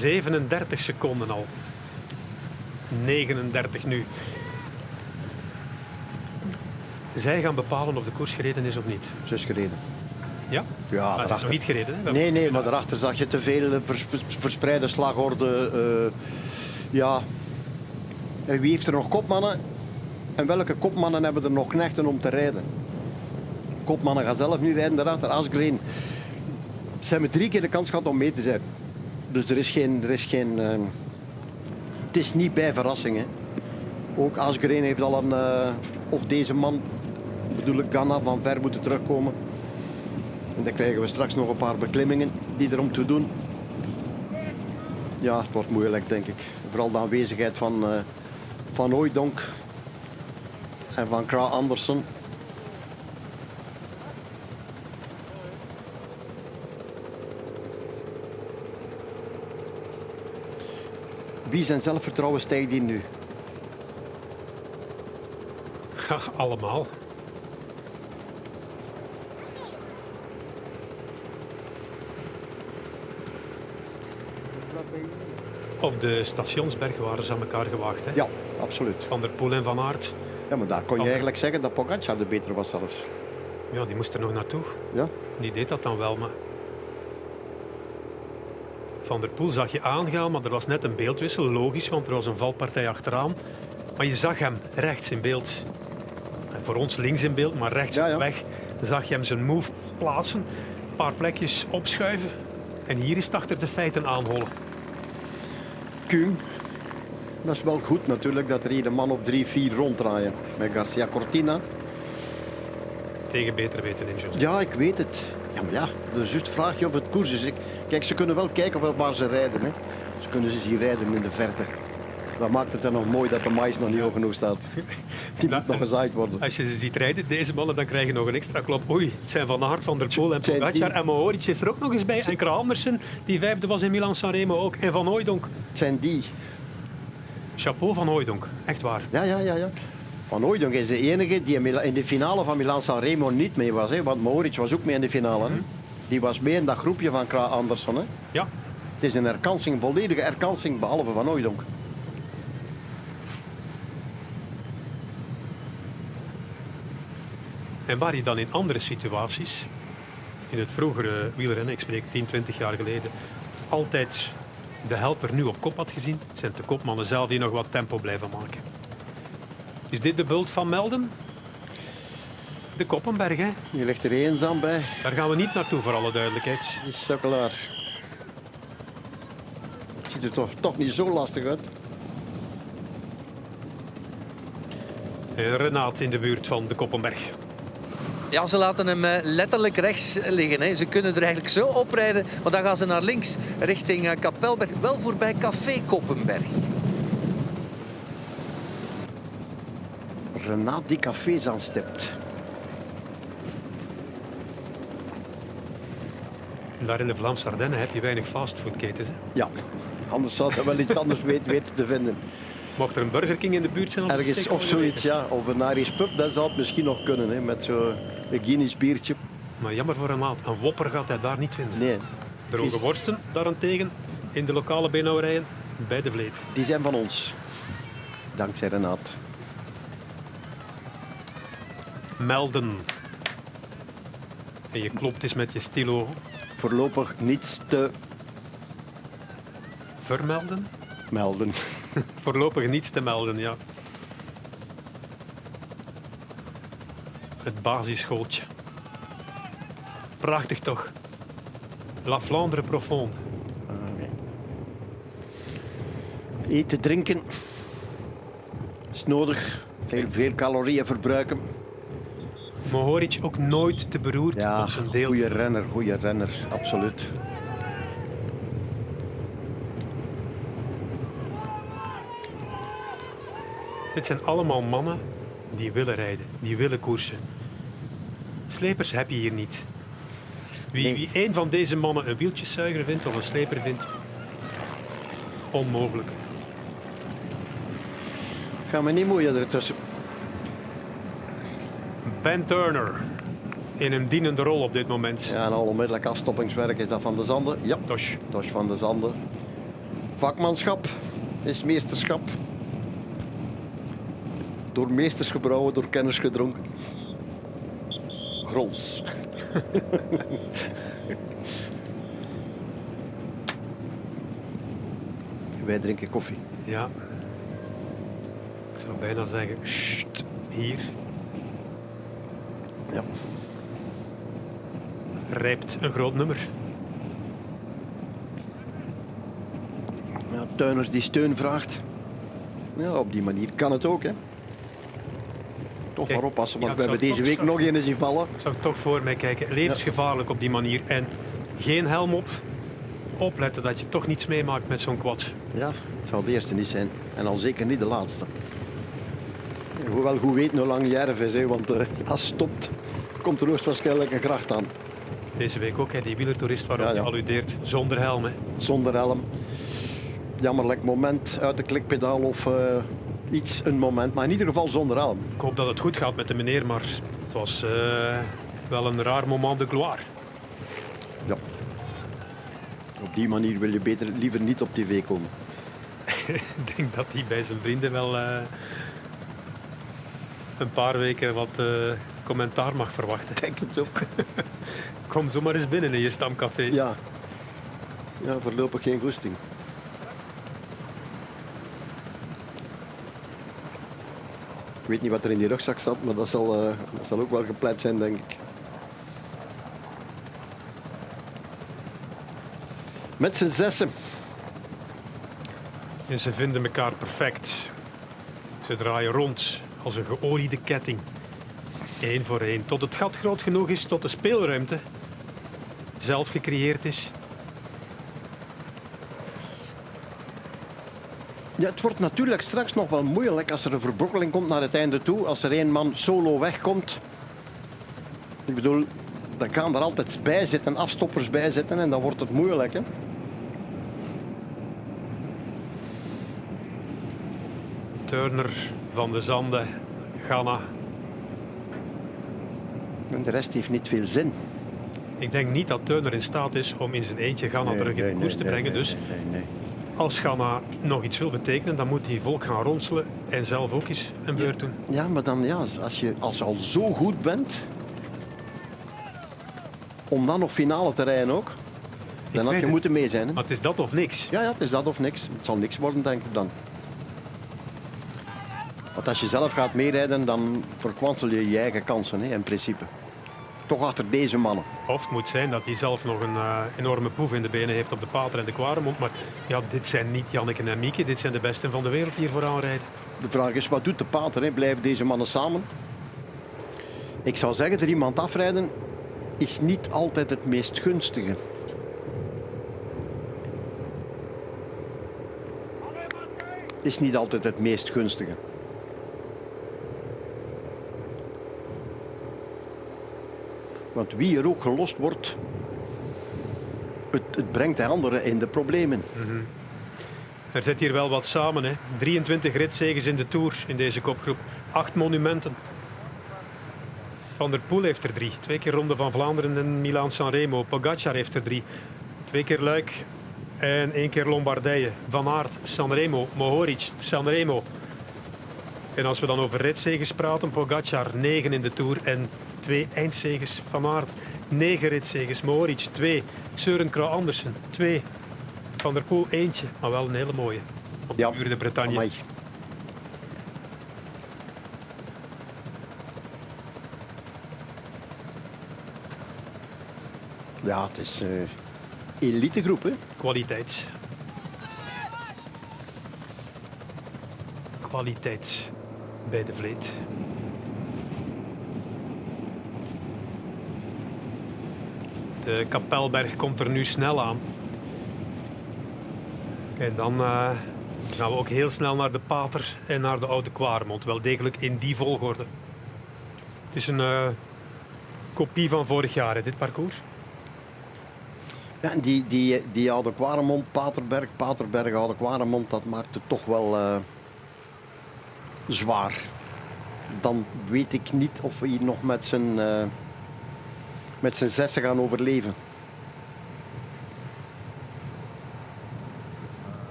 ...37 seconden al. 39 nu. Zij gaan bepalen of de koers gereden is of niet. Ze is gereden. Ja? Ja, Maar ze is nog daarachter- niet gereden. Hè? Nee, nee, maar daarachter zag je te veel eh, vers- vers- verspreide slagorde. eh, ja. En wie heeft er nog kopmannen? En welke kopmannen hebben er nog knechten om te rijden? Kopmannen gaan zelf niet rijden daarachter. Asgreen. Ze hebben drie keer de kans gehad om mee te zijn. Dus er is geen... Er is geen eh, het is niet bij verrassingen. Ook Asgreen heeft al een... eh, of deze man, bedoel ik Ganna, van ver moeten terugkomen. En dan krijgen we straks nog een paar beklimmingen die er om te doen. Ja, het wordt moeilijk, denk ik. Vooral de aanwezigheid van, eh van Hooijdonk en van Kra Andersen. Wie zijn zelfvertrouwen stijgt die nu? Ja, allemaal. Op de stationsberg waren ze aan elkaar gewaagd. Hè? Ja, absoluut. Van der Poel en Van Aert. Ja, maar daar kon je eigenlijk zeggen dat Pogacar de betere was zelfs. Ja, die moest er nog naartoe. Ja, Die deed dat dan wel, maar... Van der Poel zag je aangaan, maar er was net een beeldwissel. Logisch, want er was een valpartij achteraan. Maar je zag hem rechts in beeld. En voor ons links in beeld, maar rechts Ja, ja. op weg zag je hem zijn move plaatsen. Een paar plekjes opschuiven. En hier is het achter de feiten aanhollen. Kuhn. Dat is wel goed natuurlijk dat er hier een man of drie, vier ronddraaien. Met Garcia Cortina. Tegen beter weten in. Ja, ik weet het. Ja, maar ja, dus juist vraag je of het koers is. Ik- Kijk, ze kunnen wel kijken waar- waar ze rijden. Hè. Ze kunnen ze zien rijden in de verte. Dat maakt het dan nog mooi dat de mais nog niet hoog genoeg staat. Die moet nog gezaaid worden. Als je ze ziet rijden, deze mannen, dan krijg je nog een extra klop. Oei, het zijn Van Aert, Van der Poel en Pogacar. die- En Mohoric is er ook nog eens bij. En Kra Andersen, die vijfde was in Milan-Sanremo ook. En Van Hooijdonk. Het zijn die. Chapeau Van Hooijdonk, echt waar. Ja, ja, ja. ja. Van Hooijdonk is de enige die in de finale van Milan-San Remo niet mee was. Hè. Want Mohoric was ook mee in de finale. Hè. Die was mee in dat groepje van Kra Andersen. Hè. Ja, Het is een herkansing, een volledige herkansing, behalve Van Hooijdonk. En waar je dan in andere situaties, in het vroegere wielrennen, ik spreek 10, 20 jaar geleden, altijd de helper nu op kop had gezien, zijn de kopmannen zelf die nog wat tempo blijven maken. Is dit de bult van Melden? De Koppenberg, hè? Je ligt er eenzaam bij. Daar gaan we niet naartoe, voor alle duidelijkheid. Die sukkelaar. Ziet er toch, toch niet zo lastig uit. En Renaat in de buurt van de Koppenberg. Ja, ze laten hem eh, letterlijk rechts liggen. Hè. Ze kunnen er eigenlijk zo oprijden, maar dan gaan ze naar links richting eh, Kapelberg. Wel voorbij Café Koppenberg. Renaat die cafés aanstipt. Daar in de Vlaamse Ardennen heb je weinig fastfoodketens. hè. Ja, anders zou hij wel iets anders weten, te vinden. Mocht er een Burger King in de buurt zijn? dan Ergens of zoiets, ja. Of een Irish pub, dat zou het misschien nog kunnen. Hè, met zo'n Guinness biertje. Maar jammer voor Renaat. Een wopper gaat hij daar niet vinden. Nee. Droge worsten daarentegen in de lokale beenhouwerijen bij de Vleet. Die zijn van ons. Dankzij Renaat. Melden. En je klopt eens met je stilo Voorlopig niets te vermelden. melden. Voorlopig niets te melden, ja. Het basisschooltje. Prachtig toch? La Flandre profonde. Oké. Eten, drinken is nodig. Veel, veel calorieën verbruiken. Mohoric ook nooit te beroerd Ja, op zijn deel. goede renner, goede renner, absoluut. Dit zijn allemaal mannen die willen rijden, die willen koersen. Slepers heb je hier niet. Wie, Nee. wie een van deze mannen een wieltjeszuiger vindt of een sleper vindt, onmogelijk. Ga me niet moeien ertussen. Ben Turner in een dienende rol op dit moment. Ja, en al onmiddellijk afstoppingswerk is dat van de Zanden. Ja, Tosh. is van de Zanden. Vakmanschap is meesterschap. Door meesters gebrouwen, door kenners gedronken. Grols. Wij drinken koffie. Ja. Ik zou bijna zeggen, "Sst, hier Ja. rijpt een groot nummer. Ja, tuiners die steun vraagt. Ja, op die manier kan het ook. Hè. Toch maar oppassen, want ja, we hebben deze week nog een zien vallen. Ik zou toch voor mij kijken. Levensgevaarlijk op die manier. En geen helm op. Opletten dat je toch niets meemaakt met zo'n quad. Ja, het zal de eerste niet zijn. En al zeker niet de laatste. Hoewel goed weten hoe lang Jerv is, hè, want eh, als stopt, komt er hoogstwaarschijnlijk een gracht aan. Deze week ook, hè, die wielertoerist waarop Ja, ja. je alludeert. Zonder helm. Hè. Zonder helm. Jammerlijk moment uit de klikpedaal of eh, iets, een moment. Maar in ieder geval zonder helm. Ik hoop dat het goed gaat met de meneer, maar het was eh, wel een raar moment de gloire. Ja. Op die manier wil je beter liever niet op tv komen. Ik denk dat hij bij zijn vrienden wel eh, een paar weken wat commentaar mag verwachten. Ik denk het ook. Kom zomaar eens binnen in je stamcafé. Ja. Ja, voorlopig geen goesting. Ik weet niet wat er in die rugzak zat, maar dat zal, eh, dat zal ook wel geplet zijn, denk ik. Met z'n zessen. En ze vinden elkaar perfect. Ze draaien rond als een geoliede ketting. Eén voor één. Tot het gat groot genoeg is, tot de speelruimte zelf gecreëerd is. Ja, het wordt natuurlijk straks nog wel moeilijk als er een verbrokkeling komt naar het einde toe. Als er één man solo wegkomt. Ik bedoel, dan gaan er altijd bij zitten, afstoppers bij zitten en dan wordt het moeilijk. Hè? Turner, Van de Zande, Ghana. En de rest heeft niet veel zin. Ik denk niet dat Turner in staat is om in zijn eentje Ghana terug in de koers te brengen. dus als Ghana nog iets wil betekenen, dan moet hij volk gaan ronselen en zelf ook eens een beurt doen. Ja, maar dan ja, als je, als je al zo goed bent, om dan nog finale te rijden ook, dan had je het. moeten mee zijn. Hè? Maar het is dat of niks. Ja, ja, het is dat of niks. Het zal niks worden, denk ik dan. Want als je zelf gaat meerijden, dan verkwansel je je eigen kansen, hè, in principe. Toch achter deze mannen. Of het moet zijn dat hij zelf nog een eh, enorme poef in de benen heeft op de Pater en de Kwaremond. Maar ja, dit zijn niet Janneke en Mieke. Dit zijn de besten van de wereld die hier vooraan rijden. De vraag is, wat doet de pater? Hè? Blijven deze mannen samen? Ik zou zeggen, er iemand afrijden is niet altijd het meest gunstige. Is niet altijd het meest gunstige. Want wie er ook gelost wordt, het, het brengt de anderen in de problemen. Er zit hier wel wat samen. Hè. 23 ritzeges in de Tour in deze kopgroep. Acht monumenten. Van der Poel heeft er drie. Twee keer Ronde van Vlaanderen en Milaan-San Remo. Pogacar heeft er drie. Twee keer Luik en één keer Lombardije. Van Aert, Sanremo, Mohoric, Sanremo. En als we dan over ritzeges praten, Pogacar 9 in de Tour en twee eindzeges. Van Aert, 9 ritzeges. Mohoric 2, Søren Kragh Andersen 2. Van der Poel eentje, maar wel een hele mooie. Op de Ja, de Bretagne. Amai. Ja, het is eh elitegroep, hè. Kwaliteit. Kwaliteit bij de Vleet. De Kapelberg komt er nu snel aan. En dan eh, gaan we ook heel snel naar de Pater en naar de Oude Kwaremond. Wel degelijk in die volgorde. Het is een eh, kopie van vorig jaar, dit parcours. Ja, die, die, die Oude Kwaremond, Paterberg, Paterberg, Oude Kwaremond, dat maakt het toch wel eh, zwaar. Dan weet ik niet of we hier nog met z'n met z'n zessen gaan overleven.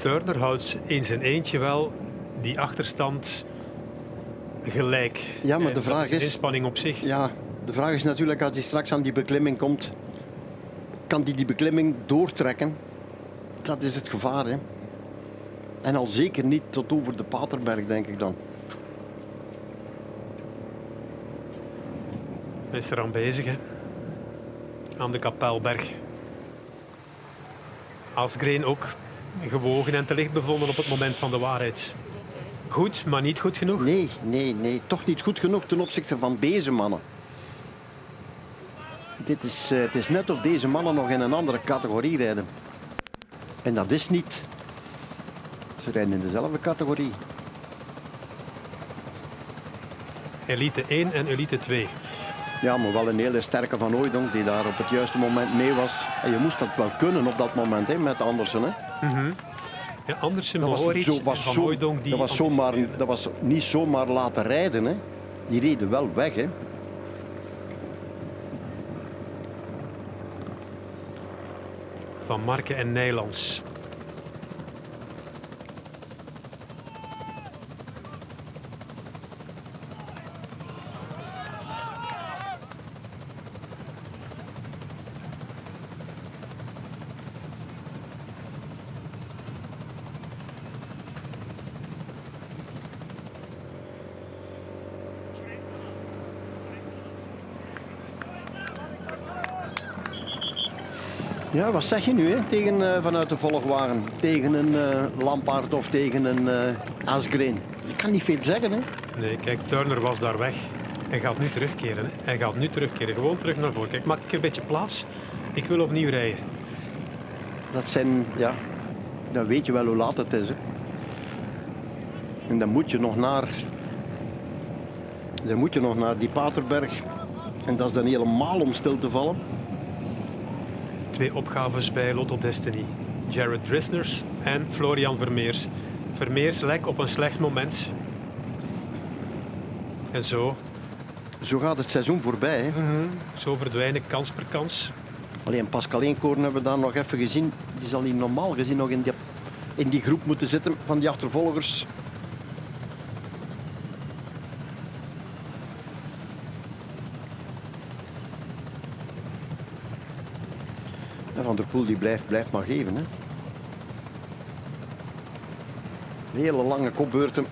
Turner houdt in zijn eentje wel die achterstand gelijk. Ja, maar En de vraag is inspanning op zich. Ja, de vraag is natuurlijk als hij straks aan die beklimming komt, kan hij die beklimming doortrekken? Dat is het gevaar, hè. En al zeker niet tot over de Paterberg, denk ik dan. Hij is er aan bezig, hè. Aan de Kapelberg. Asgreen ook gewogen en te licht bevonden op het moment van de waarheid. Goed, maar niet goed genoeg. Nee, nee, nee. Toch niet goed genoeg ten opzichte van deze mannen. Dit is, eh, het is net of deze mannen nog in een andere categorie rijden. En dat is niet. Ze rijden in dezelfde categorie. Elite 1 en Elite 2. Ja, maar wel een hele sterke Van Hooijdonk die daar op het juiste moment mee was. En je moest dat wel kunnen op dat moment hè, met Andersen. Hè. Ja, Andersen, Dat was, zo, was, Van zo, Hooijdonk die dat, was zomaar, dat was niet zomaar laten rijden. Hè. Die reden wel weg. Hè. Van Marken en Nijlands. Ja, wat zeg je nu hè? Tegen, eh, vanuit de volgwagen? Tegen een eh Lampaard of tegen een Asgreen? Je kan niet veel zeggen. Hè? Nee, kijk, Turner was daar weg. Hij gaat nu terugkeren. Hè. Hij gaat nu terugkeren. Gewoon terug naar voren. Kijk, maak ik een beetje plaats. Ik wil opnieuw rijden. Dat zijn, ja, dan weet je wel hoe laat het is. Hè? En dan moet je nog naar, dan moet je nog naar die Paterberg. En dat is dan helemaal om stil te vallen. Twee opgaves bij Lotto Destiny. Jared Drisners en Florian Vermeers. Vermeers lek op een slecht moment. En zo, Zo gaat het seizoen voorbij. Hè? zo verdwijnen kans per kans. Alleen Pascal Eenkoorn hebben we daar nog even gezien. Die zal hier normaal gezien nog in die, in die groep moeten zitten van die achtervolgers. Der Poel die blijft, blijft maar geven. Hè. Hele lange kopbeurten.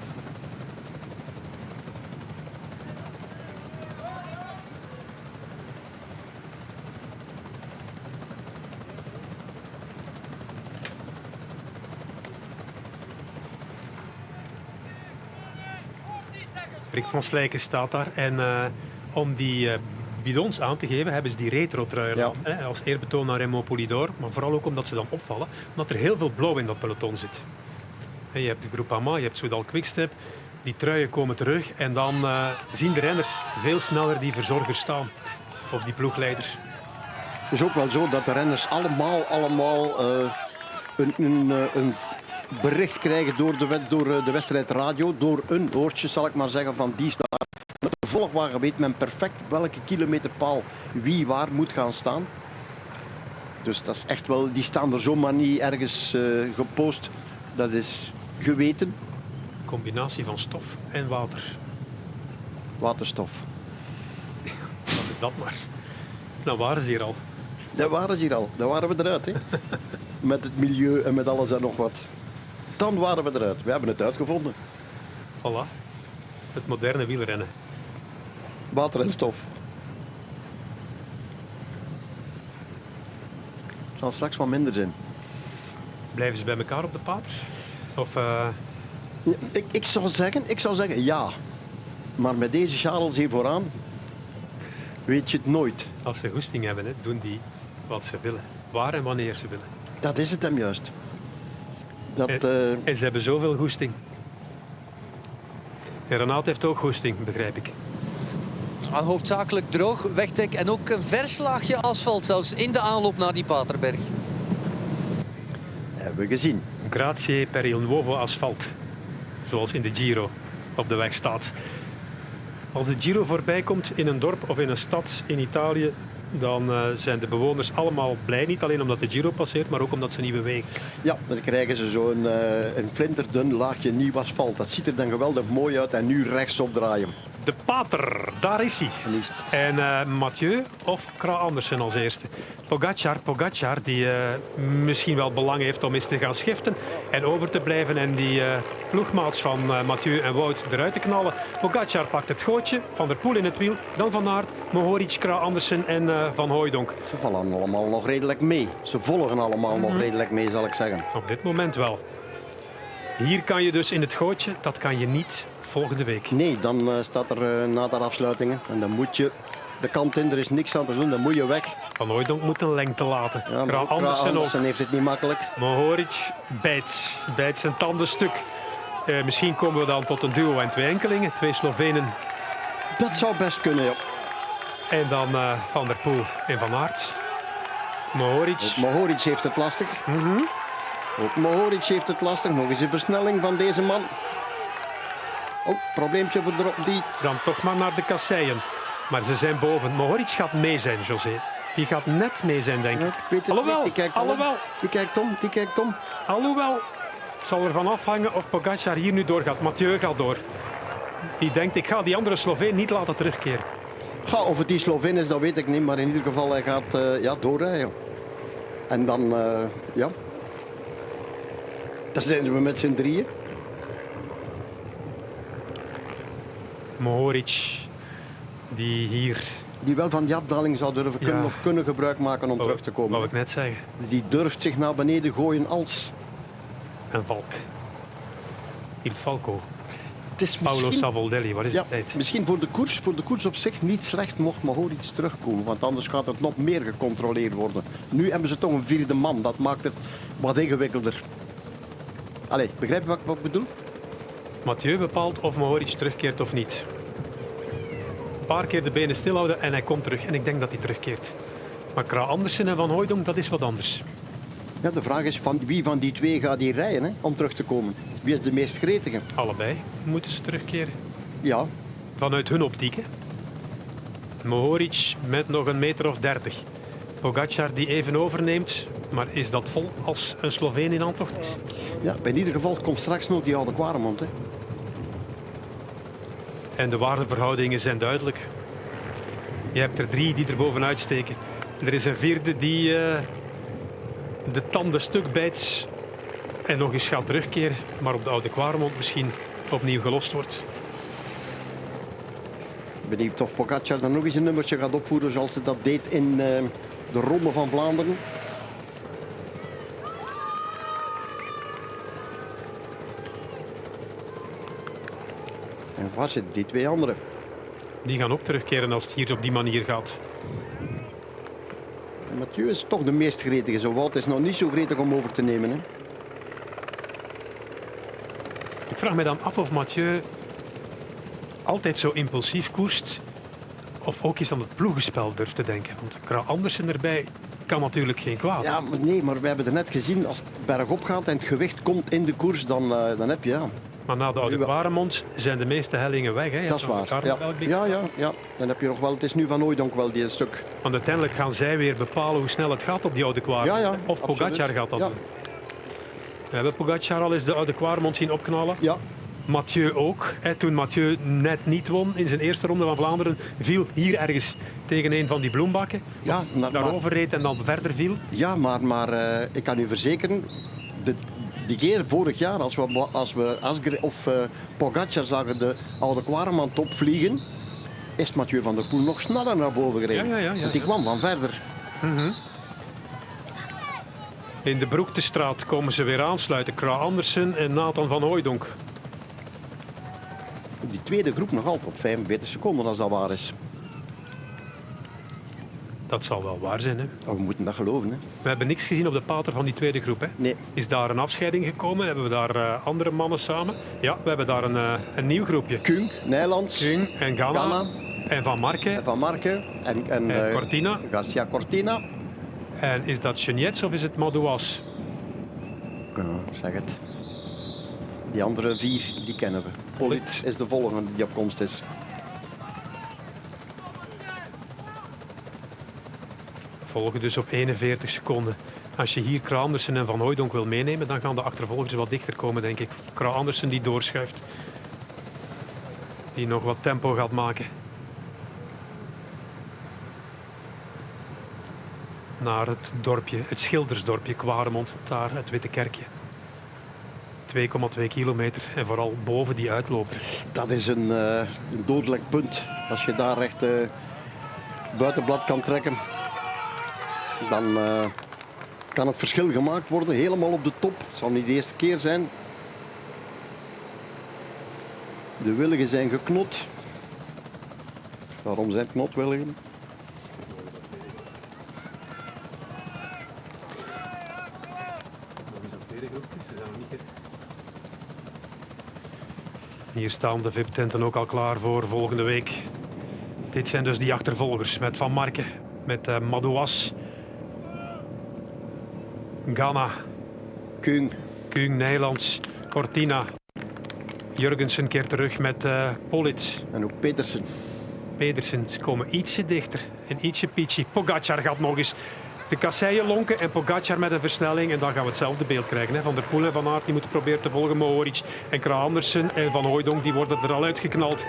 Rick van Slijken staat daar. En eh, om die eh, bidons aan te geven, hebben ze die Ja. hè, als eerbetoon naar Remo Polidor. Maar vooral ook omdat ze dan opvallen, omdat er heel veel blauw in dat peloton zit. En je hebt de Groupama, je hebt Soudal Quickstep, Die truien komen terug en dan eh, zien de renners veel sneller die verzorgers staan. Of die ploegleiders. Het is ook wel zo dat de renners allemaal, allemaal eh, een, een, eh, een bericht krijgen door de, door de wedstrijdradio. Door een oortje, zal ik maar zeggen, van die staat. Volgwagen weet men perfect welke kilometerpaal wie waar moet gaan staan. Dus dat is echt wel, die staan er zomaar niet ergens eh, gepost. Dat is geweten Combinatie van stof en water. waterstof. Dat is dat maar. Dan waren ze hier al. Daar waren ze hier al. Daar waren we eruit. Hè? met het milieu en met alles en nog wat. Dan waren we eruit. We hebben het uitgevonden. Voilà. Het moderne wielrennen. Water en stof. Het zal straks wat minder zijn. Blijven ze bij elkaar op de pater? Of eh, Ik, ik, zou zeggen, ik zou zeggen ja. Maar met deze Charles hier vooraan weet je het nooit. als ze goesting hebben, hè, doen die wat ze willen. Waar en wanneer ze willen. Dat is het hem juist. Dat, En, eh, en ze hebben zoveel goesting. En Renaat heeft ook goesting, begrijp ik. Hoofdzakelijk droog, wegdek en ook een vers laagje asfalt zelfs in de aanloop naar die Paterberg. hebben we gezien. Grazie per il nuovo asfalt. Zoals in de Giro op de weg staat. Als de Giro voorbij komt in een dorp of in een stad in Italië, dan eh, zijn de bewoners allemaal blij. Niet alleen omdat de Giro passeert, maar ook omdat ze niet bewegen. Ja, dan krijgen ze zo'n eh, een flinterdun laagje nieuw asfalt. Dat ziet er dan geweldig mooi uit. En nu rechtsop draaien. De Pater, daar is hij. En eh, Mathieu of Kra Andersen als eerste. Pogacar, Pogacar die eh, misschien wel belang heeft om eens te gaan schiften en over te blijven en die eh, ploegmaats van Mathieu en Wout eruit te knallen. Pogacar pakt het gootje, Van der Poel in het wiel, dan Van Aert, Mohoric, Kra Andersen en Van Hooijdonk. Ze vallen allemaal nog redelijk mee. Ze volgen allemaal nog redelijk mee, zal ik zeggen. Op dit moment wel. Hier kan je dus in het gootje, dat kan je niet volgende week. Nee, dan eh, staat er uh, na de afsluitingen. En dan moet je de kant in, er is niks aan te doen, dan moet je weg. Van Hooijdonk moet een lengte laten. Ja, Kra Kra Andersen heeft het niet makkelijk. Mohoric bijt, bijt zijn tanden stuk. Eh, misschien komen we dan tot een duo en twee enkelingen. Twee Slovenen Dat zou best kunnen, ja. en dan Van der Poel en Van Aert. Mohoric. Mohoric heeft het lastig. Ook Mohoric heeft het lastig. Nog eens een versnelling van deze man. Oh, probleempje voor de, die. Dan toch maar naar de kasseien. Maar ze zijn boven. Mohoric gaat mee zijn, José. Die gaat net mee zijn, denk Ja, ik. ik weet het Alhoewel, niet. Die kijkt om. alhoewel, Die kijkt om, die kijkt om. alhoewel. Het zal ervan afhangen of Pogacar hier nu doorgaat. Mathieu gaat door. Die denkt, ik ga die andere Sloveen niet laten terugkeren. Ga, of het die Sloveen is, dat weet ik niet. Maar in ieder geval, hij gaat eh, ja, doorrijden. En dan, eh, ja. Dan zijn we met z'n drieën. Mohoric, die hier... Die wel van die afdaling zou durven kunnen Ja. of kunnen gebruik maken om terug te komen. ik net zeggen. Die durft zich naar beneden gooien als... En Valk. Il Falco. Het is Paolo Savoldelli, wat is ja, tijd? misschien voor de, koers, voor de koers op zich niet slecht mocht Mohoric terugkomen. Want anders gaat het nog meer gecontroleerd worden. Nu hebben ze toch een vierde man. Dat maakt het wat ingewikkelder. Allee, begrijp je wat, wat ik bedoel? Mathieu bepaalt of Mohoric terugkeert of niet. Een paar keer de benen stilhouden en hij komt terug. En ik denk dat hij terugkeert. Maar Kra Andersen en Van Hooijdonk, dat is wat anders. Ja, de vraag is van wie van die twee gaat die rijden hè, om terug te komen. Wie is de meest gretige? Allebei moeten ze terugkeren. Ja, Vanuit hun optiek. Hè. Mohoric met nog een meter of dertig. Pogacar die even overneemt. Maar is dat vol als een Sloveen in aantocht is? ja, in ieder geval komt straks nog die oude Quaremont. En de waardeverhoudingen zijn duidelijk. Je hebt er drie die er bovenuit steken. Er is een vierde die eh, de tanden stuk bijt en nog eens gaat terugkeren. Maar op de oude Quaremont misschien opnieuw gelost wordt. Benieuwd of Pogacar dan nog eens een nummertje gaat opvoeren zoals ze dat deed in eh, de Ronde van Vlaanderen. Waar zitten die twee anderen? Die gaan ook terugkeren als het hier op die manier gaat. Mathieu is toch de meest gretige. Zo Wout is nog niet zo gretig om over te nemen. Hè. Ik vraag me dan af of Mathieu altijd zo impulsief koerst, of ook eens aan het ploegenspel durft te denken. Want Kra Andersen erbij kan natuurlijk geen kwaad. Ja, maar nee, maar we hebben er net gezien, als het bergop gaat en het gewicht komt in de koers, dan, eh, dan heb je... Ja, Maar na de Oude. Kwaremond zijn de meeste hellingen weg. Hè. Je dat is waar. Ja. Ja, ja, ja. Dan heb je nog wel, het is nu van Ooidonk wel die stuk. Want uiteindelijk gaan zij weer bepalen hoe snel het gaat op die Oude Kwaremond. Ja, of absoluut. Pogacar gaat dat doen. We hebben Pogacar al eens de Oude Kwaremond zien opknallen. Ja, Mathieu ook. Hè, toen Mathieu net niet won in zijn eerste ronde van Vlaanderen, viel hier ergens tegen een van die bloembakken. ja, maar, maar, Daarover reed en dan verder viel. ja, maar, maar eh, ik kan u verzekeren, de, die keer vorig jaar, als we, als we Asgre of eh Pogacar zagen de oude Quaremont opvliegen, is Mathieu van der Poel nog sneller naar boven gereden. Ja, ja, ja, ja, Want die kwam van verder. In de Broektestraat komen ze weer aansluiten. Kra Andersen en Nathan van Hooijdonk. Die tweede groep nog altijd op 45 seconden als dat waar is. Dat zal wel waar zijn. Hè? We moeten dat geloven. Hè? We hebben niks gezien op de pater van die tweede groep. Hè? Nee. Is daar een afscheiding gekomen? Hebben we daar eh, andere mannen samen? Ja, we hebben daar een, eh, een nieuw groepje. Kung, Nijlands, Kung en Ghana. Ghana. En Van Marke. Van Marken en, en, En eh, Cortina. Garcia Cortina. En is dat Geniets of is het Madouas? Zeg het. Die andere vier, die kennen we. Polit is de volgende die op komst is. Volgen dus op 41 seconden. Als je hier Kra Andersen en Van Hooijdonk wil meenemen, dan gaan de achtervolgers wat dichter komen, denk ik. Kra Andersen die doorschuift. Die nog wat tempo gaat maken. Naar het dorpje, het schildersdorpje Kwaremond, daar het Witte Kerkje. 2,2 kilometer en vooral boven die uitloop. Dat is een, eh, een dodelijk punt. Als je daar recht eh, buitenblad kan trekken, dan eh, kan het verschil gemaakt worden. Helemaal op de top. Het zal niet de eerste keer zijn. De willigen zijn geknot. Waarom zijn knotwilligen? Hier staan de VIP-tenten ook al klaar voor volgende week. Dit zijn dus die achtervolgers met Van Marken, met eh Madouas, Ghana, Kung, Kung Nijlands, Cortina. Jurgensen keert terug met eh Politz. en ook Petersen. Pedersen, ze komen ietsje dichter en ietsje pietje. Pogacar gaat nog eens de kasseien lonken en Pogacar met een versnelling. En dan gaan we hetzelfde beeld krijgen. Hè. Van der Poel en Van Aert die moeten proberen te volgen. Mohoric en Kra Andersen en Van Hooijdonk die worden er al uitgeknald.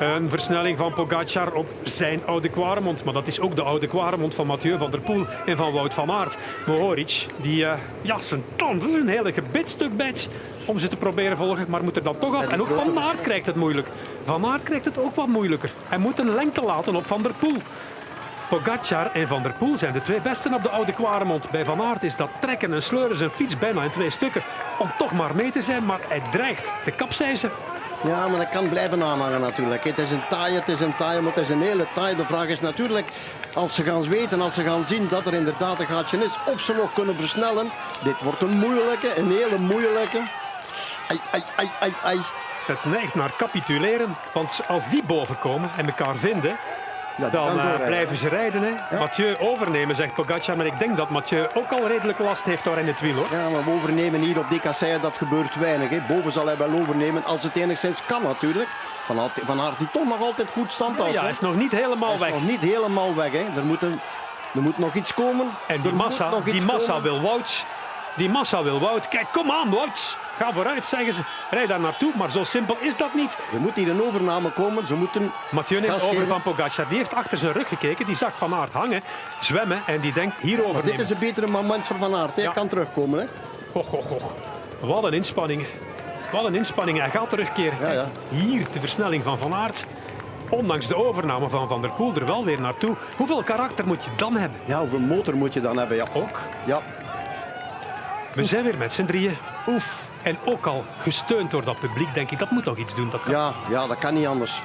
Een versnelling van Pogacar op zijn oude Kwaremond. Maar dat is ook de oude Kwaremond van Mathieu van der Poel en van Wout van Aert. Mohoric, die eh, ja, zijn tanden, een hele gebitstuk bijt om ze te proberen volgen, maar moet er dan toch af. En ook Van Aert krijgt het moeilijk. Van Aert krijgt het ook wat moeilijker. Hij moet een lengte laten op Van der Poel. Pogacar en Van der Poel zijn de twee besten op de oude Kwaremond. Bij Van Aert is dat trekken en sleuren zijn fiets bijna in twee stukken. Om toch maar mee te zijn, maar hij dreigt te kapseizen. Ja, maar dat kan blijven aanhangen natuurlijk. Het is een taai, het is een taai, maar het is een hele taai. De vraag is natuurlijk, als ze gaan weten, als ze gaan zien dat er inderdaad een gaatje is, of ze nog kunnen versnellen. Dit wordt een moeilijke, een hele moeilijke. Ai, ai, ai, ai, ai. Het neigt naar capituleren, want als die boven komen en elkaar vinden, Ja, dan eh, blijven ze rijden. Hè. Mathieu overnemen, zegt Pogacar. Maar ik denk dat Mathieu ook al redelijk last heeft daar in het wiel. Hoor. Ja, maar we overnemen hier op die kasseien, dat gebeurt weinig. Hè. Boven zal hij wel overnemen, als het enigszins kan natuurlijk. Van Aert, van Aert die toch nog altijd goed stand houdt. Ja, hij is nog niet helemaal Hij is weg. nog niet helemaal weg. Hè. Er, moet een, er moet nog iets komen. En die Er massa, die massa komen. wil Wout. Die massa wil Wout. Kijk, kom aan Wout. Ga vooruit, zeggen ze. Rijd daar naartoe. Maar zo simpel is dat niet. Er moet hier een overname komen. Ze moeten Mathieu neemt over van Pogacar. Die heeft achter zijn rug gekeken. Die zag Van Aert hangen, zwemmen. En die denkt, hier Maar dit is een betere moment voor Van Aert. Hij Ja. kan terugkomen. Hè. Goch, goch, goch. Wat een inspanning. Wat een inspanning. Hij gaat terugkeren. Ja, ja. Hier de versnelling van Van Aert. Ondanks de overname van Van der Poel er wel weer naartoe. Hoeveel karakter moet je dan hebben? Ja, hoeveel motor moet je dan hebben? Ja. Ook. ja. We zijn weer met z'n drieën. Oef. En ook al gesteund door dat publiek, denk ik, dat moet nog iets doen. Dat kan. Ja, ja, dat kan niet anders.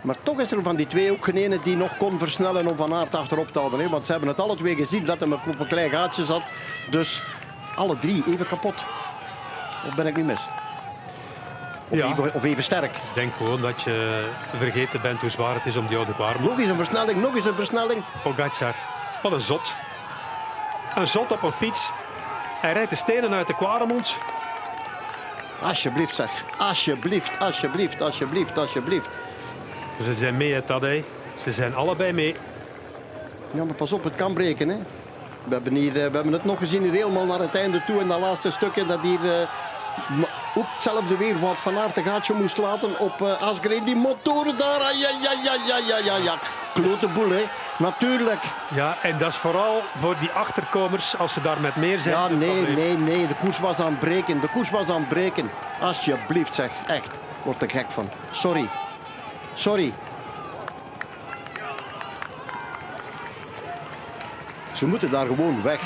Maar toch is er van die twee ook geen ene die nog kon versnellen om Van Aert achterop te houden. Hè? Want ze hebben het alle twee gezien dat hij op een klein gaatje zat. Dus alle drie even kapot. Of ben ik niet mis? Of, Ja. even, of even sterk. Ik denk gewoon dat je vergeten bent hoe zwaar het is om die oude warm. Nog eens een versnelling, nog eens een versnelling. Pogacar. Wat een zot. Een zot op een fiets. Hij rijdt de stenen uit de Quaremont. Alsjeblieft zeg. Alsjeblieft, alsjeblieft, alsjeblieft, alsjeblieft. Ze zijn mee, hè, Tadej. Ze zijn allebei mee. Ja, maar pas op, het kan breken. Hè. We, hebben hier, eh, we hebben het nog gezien hier helemaal naar het einde toe. En dat laatste stukje dat hier eh, ook hetzelfde weer wat Van Aert een gaatje moest laten op eh Asgreen. Die motoren daar, ja, ja, ja, ja, ja, ja, ja. Klote boel, hè. Natuurlijk. Ja, en dat is vooral voor die achterkomers als ze daar met meer zijn. Ja, nee, nee, nee. De koers was aan het breken. De koers was aan het breken. Alsjeblieft, zeg. Echt. Word er gek van. Sorry. Sorry. Ze moeten daar gewoon weg.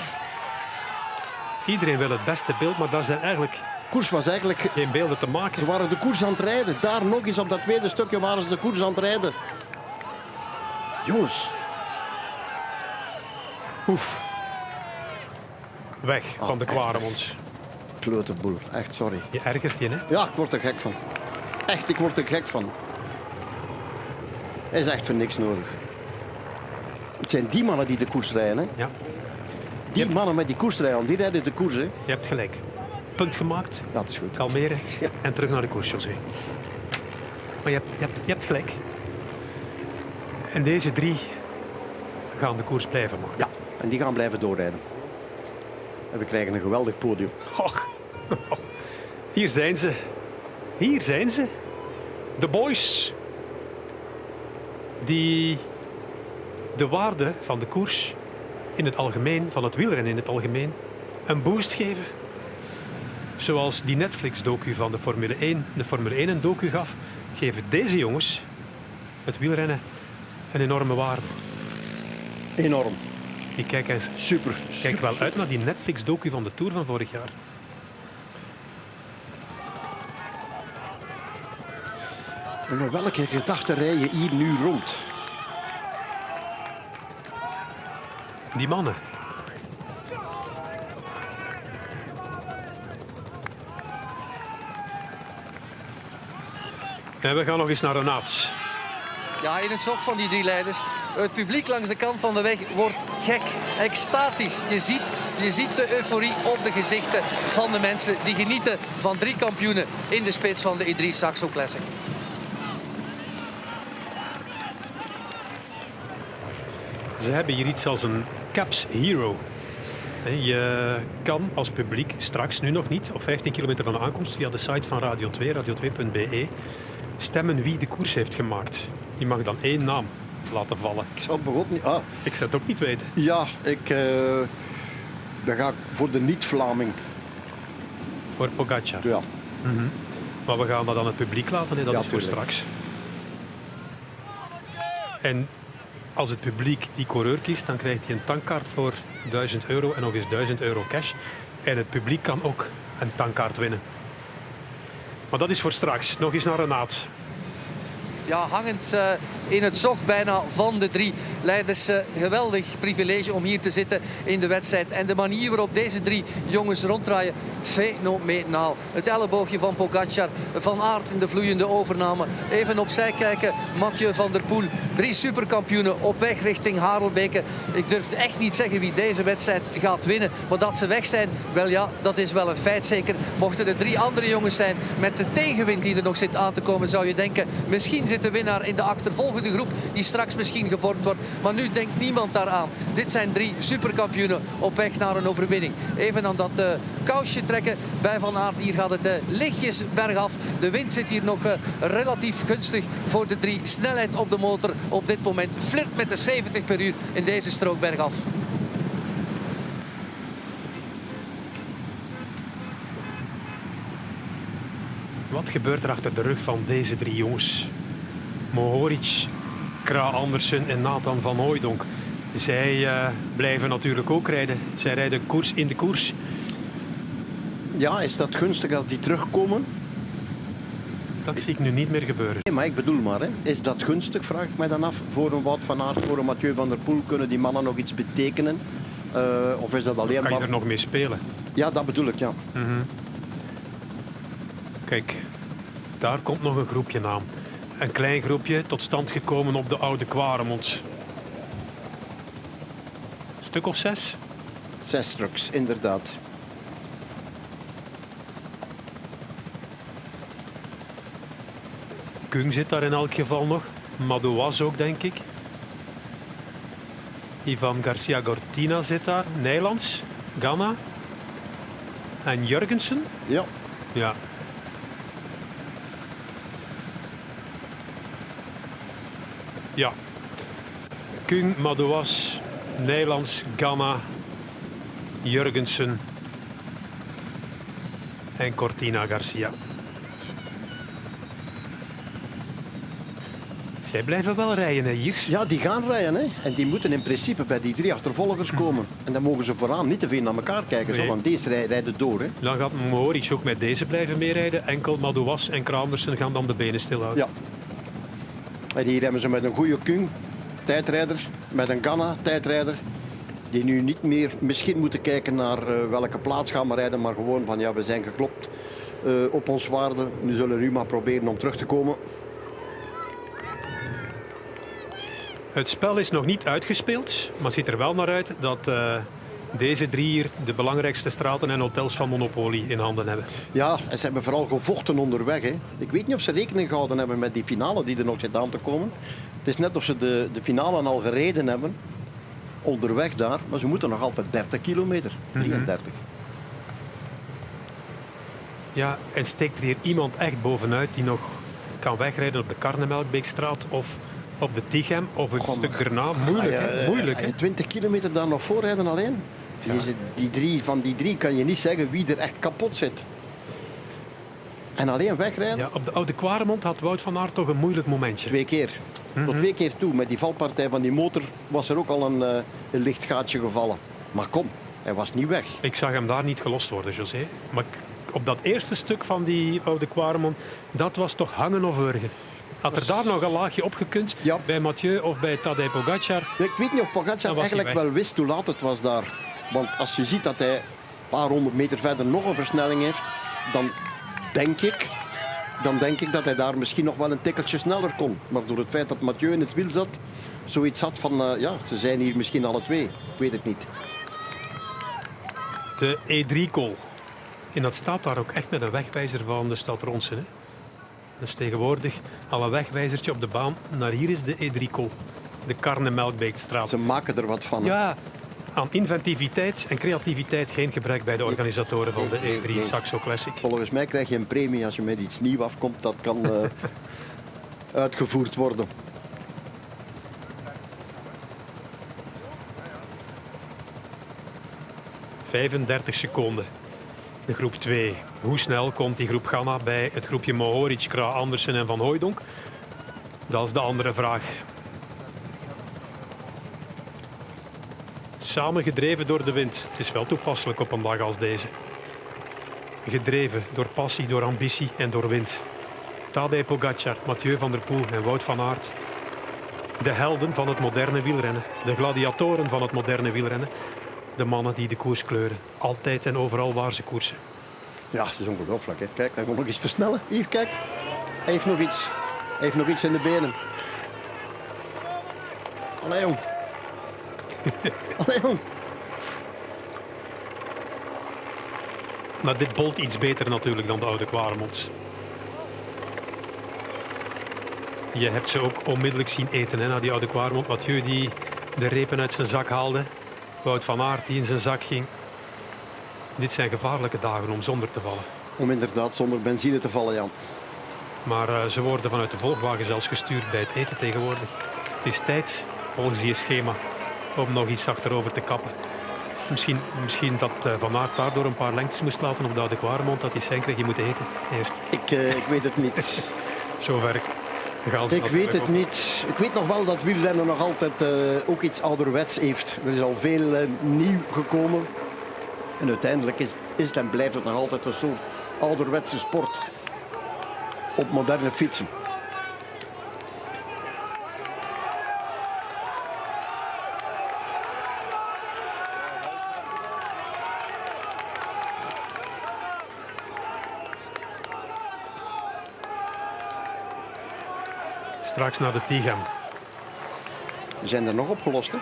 Iedereen wil het beste beeld, maar daar zijn eigenlijk koers was eigenlijk... geen beelden te Ze maken. waren de koers aan het rijden. Daar nog eens op dat tweede stukje waren ze de koers aan het rijden. Jongens. Oef. Weg van de echt, Quaremont. Klote boel. Echt, sorry. Je ergert je, hè? Ja, ik word er gek van. Echt, ik word er gek van. Hij is echt voor niks nodig. Het zijn die mannen die de koers rijden. Hè. Ja, Die mannen met die koersrijden, die rijden de koers. Hè. je hebt gelijk. Punt gemaakt, Ja, dat is goed. kalmeren Ja. en terug naar de koers, José. Maar je hebt, je, hebt, je hebt gelijk. En deze drie gaan de koers blijven maken. Ja, en die gaan blijven doorrijden. En we krijgen een geweldig podium. Och. Hier zijn ze. Hier zijn ze. De boys. Die de waarde van de koers in het algemeen, van het wielrennen in het algemeen, een boost geven. Zoals die Netflix-docu van de Formule 1, de Formule 1 een docu gaf, geven deze jongens het wielrennen een enorme waarde. Enorm. Ik kijk, eens, Super. kijk super, wel super. uit naar die Netflix-docu van de Tour van vorig jaar. En met welke gedachten rij je hier nu rond? Die mannen. En we gaan nog eens naar Renaat. Ja, in het zog van die drie leiders. Het publiek langs de kant van de weg wordt gek, extatisch. Je ziet, je ziet de euforie op de gezichten van de mensen die genieten van drie kampioenen in de spits van de E3 Saxo Classic. Ze hebben hier iets als een Caps Hero. Je kan als publiek straks, nu nog niet, op 15 kilometer van de aankomst via de site van Radio 2, radio2.be, stemmen wie de koers heeft gemaakt. Die mag dan één naam laten vallen. Ik zou het niet... Ah, Ik zou het ook niet weten. ja, ik... eh, dan ga ik voor de niet-Vlaming. Voor Pogacar. Ja. Maar we gaan dat aan het publiek laten, dat Ja, is voor tuurlijk. straks. En als het publiek die coureur kiest, dan krijgt hij een tankkaart voor 1000 euro en nog eens 1000 euro cash. En het publiek kan ook een tankkaart winnen. Maar dat is voor straks. Nog eens naar Renaat. Ja, hangend eh, in het zog bijna van de drie leiders. eh, geweldig privilege om hier te zitten in de wedstrijd. En de manier waarop deze drie jongens ronddraaien, fenomenaal. Het elleboogje van Pogacar, Van Aert in de vloeiende overname. Even opzij kijken, Mathieu van der Poel. Drie superkampioenen op weg richting Harelbeke. Ik durf echt niet zeggen wie deze wedstrijd gaat winnen. Maar dat ze weg zijn, wel ja, dat is wel een feit zeker. Mochten er drie andere jongens zijn met de tegenwind die er nog zit aan te komen, zou je denken, misschien zit de winnaar in de achtervolgende groep die straks misschien gevormd wordt. Maar nu denkt niemand daaraan. Dit zijn drie superkampioenen op weg naar een overwinning. Even aan dat eh, kousje trekken bij Van Aert. Hier gaat het eh, lichtjes bergaf. De wind zit hier nog eh, relatief gunstig voor de drie. Snelheid op de motor op dit moment flirt met de 70 per uur in deze strook bergaf. Wat gebeurt er achter de rug van deze drie jongens? Mohoric, Kra Andersen en Nathan van Hooijdonk. Zij eh, blijven natuurlijk ook rijden. Zij rijden koers in de koers. ja, is dat gunstig als die terugkomen? Dat zie ik nu niet meer gebeuren. Nee, maar ik bedoel maar, hè. is dat gunstig, vraag ik mij dan af. Voor een Wout van Aert, voor een Mathieu van der Poel, kunnen die mannen nog iets betekenen? Eh, of is dat alleen Kan je maar... er nog mee spelen? Ja, dat bedoel ik, ja. Kijk, Daar komt nog een groepje aan. Een klein groepje tot stand gekomen op de Oude Kwaremond. Stuk of zes? Zes trucks, inderdaad. Kung zit daar in elk geval nog. Madouas ook, denk ik. Ivan Garcia Gortina zit daar. Nijlands, Ganna. En Jurgensen. Ja, Ja. Ja. Kung, Madouas, Nijlands, Ganna, Jurgensen en Cortina Garcia. Zij blijven wel rijden hè, hier. ja, die gaan rijden. Hè. En die moeten in principe bij die drie achtervolgers komen. En dan mogen ze vooraan niet te veel naar elkaar kijken. Zo, want deze rij- rijden door. Hè. Dan gaat Mohoric ook met deze blijven meerijden. Enkel Madouas en Kramersen gaan dan de benen stilhouden. Ja. Hier hebben ze met een goede Kung, tijdrijder, met een Ganna, tijdrijder. Die nu niet meer misschien moeten kijken naar eh, welke plaats gaan we rijden, maar gewoon van ja, we zijn geklopt eh, op ons waarde. Nu zullen we nu maar proberen om terug te komen. Het spel is nog niet uitgespeeld, maar ziet er wel naar uit dat eh, deze drie hier de belangrijkste straten en hotels van Monopoly in handen hebben. Ja, en ze hebben vooral gevochten onderweg. Hè. Ik weet niet of ze rekening gehouden hebben met die finale die er nog zit aan te komen. Het is net of ze de, de finale al gereden hebben, onderweg daar. Maar ze moeten nog altijd 30 kilometer, 33. Ja, en steekt er hier iemand echt bovenuit die nog kan wegrijden op de Karnemelkbeekstraat of op de Tichem of een stuk daarna? Moeilijk, hè? eh, Moeilijk, ga hè? je 20 kilometer daar nog voorrijden alleen? Deze, die drie, van die drie kan je niet zeggen wie er echt kapot zit. En alleen wegrijden? Ja, op de Oude Kwaremond had Wout van Aert toch een moeilijk momentje. Twee keer. Tot twee keer toe. Met die valpartij van die motor was er ook al een, eh, een licht gaatje gevallen. Maar kom, hij was niet weg. Ik zag hem daar niet gelost worden, José. Maar op dat eerste stuk van die Oude Kwaremond, dat was toch hangen of wurgen. Had er daar nog een laagje op gekund, Ja. bij Mathieu of bij Tadej Pogacar, Ik weet niet of Pogacar eigenlijk weg. wel wist hoe laat het was daar. Want als je ziet dat hij een paar honderd meter verder nog een versnelling heeft, dan denk ik, dan denk ik dat hij daar misschien nog wel een tikkeltje sneller kon. Maar door het feit dat Mathieu in het wiel zat, zoiets had van, eh, ja, ze zijn hier misschien alle twee. Ik weet het niet. de E3-col. En dat staat daar ook echt met een wegwijzer van de stad Ronsen. Hè? Dus tegenwoordig al een wegwijzertje op de baan. Naar hier is de E3-col. De Karnemelkbeekstraat. Ze maken er wat van. Ja, aan inventiviteit en creativiteit geen gebrek bij de organisatoren van de Nee, nee, nee. E3 Saxo Classic. Volgens mij krijg je een premie als je met iets nieuws afkomt. Dat kan eh, uitgevoerd worden. .35 seconden. De groep 2. Hoe snel komt die groep Ghana bij het groepje Mohoric, Kra, Andersen en Van Hooijdonk? Dat is de andere vraag. Samen gedreven door de wind. Het is wel toepasselijk op een dag als deze. Gedreven door passie, door ambitie en door wind. Tadej Pogacar, Mathieu van der Poel en Wout van Aert. De helden van het moderne wielrennen. De gladiatoren van het moderne wielrennen. De mannen die de koers kleuren. Altijd en overal waar ze koersen. Ja, het is ongelooflijk. Hè. Kijk, hij moet nog iets versnellen. Hier, kijk. Hij heeft nog iets. Heeft nog iets in de benen. Allee, jong. Maar dit bolt iets beter natuurlijk dan de oude Kwaremond. Je hebt ze ook onmiddellijk zien eten hè, na die oude Kwaremond. Mathieu die de repen uit zijn zak haalde. Wout van Aert die in zijn zak ging. Dit zijn gevaarlijke dagen om zonder te vallen. Om inderdaad zonder benzine te vallen, Jan. Maar eh, ze worden vanuit de volgwagen zelfs gestuurd bij het eten tegenwoordig. Het is tijd, volgens je schema, om nog iets achterover te kappen. Misschien, misschien dat eh, Van Aert daardoor een paar lengtes moest laten op de Oude Kwaremond, dat hij zijn kreeg, je moet eten eerst. Ik, eh, ik weet het niet. Zover Ik weet het niet. Ik weet nog wel dat wielrennen nog altijd eh, ook iets ouderwets heeft. Er is al veel nieuw gekomen. En uiteindelijk is, is het en blijft het nog altijd een soort ouderwetse sport. Op moderne fietsen. Straks naar de Tigam. We zijn er nog opgelost, hè?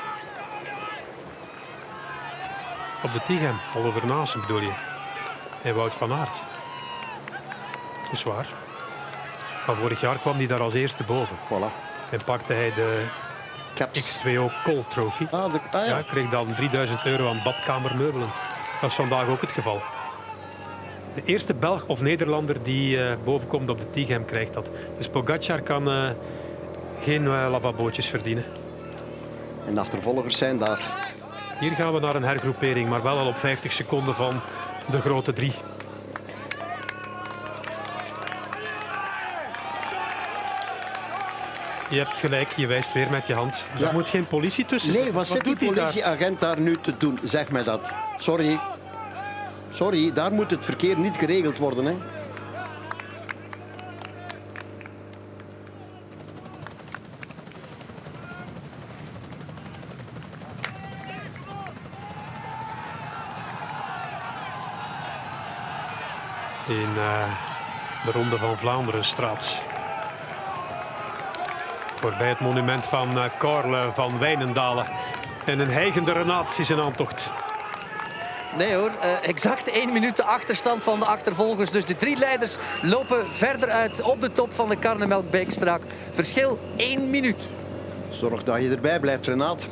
Op de Tigam, Oliver Naassen bedoel je. En Wout van Aert. Dat is waar. Maar vorig jaar kwam hij daar als eerste boven. Voilà. En pakte hij de Caps. X2O Col Trophy. Ah, de, ah Ja, ja. kreeg dan 3000 euro aan badkamermeubelen. Dat is vandaag ook het geval. De eerste Belg of Nederlander die eh, bovenkomt op de Tighem krijgt dat. Dus Pogacar kan eh, geen eh, lavabootjes verdienen. En de achtervolgers zijn daar. Hier gaan we naar een hergroepering, maar wel al op 50 seconden van de grote drie. Je hebt gelijk, je wijst weer met je hand. Er Ja. moet geen politie tussen Nee, wat zit die hij daar? politieagent daar nu te doen? Zeg mij dat. Sorry. Sorry, daar moet het verkeer niet geregeld worden. Hè? De Ronde van Vlaanderen straat. Voorbij het monument van eh Carle van Wijnendalen. En een heigende Renaat is in aantocht. Nee hoor, eh, exact één minuut de achterstand van de achtervolgers. Dus de drie leiders lopen verder uit op de top van de Karnemelkbeekstraat. Verschil één minuut. Zorg dat je erbij blijft, Renaat.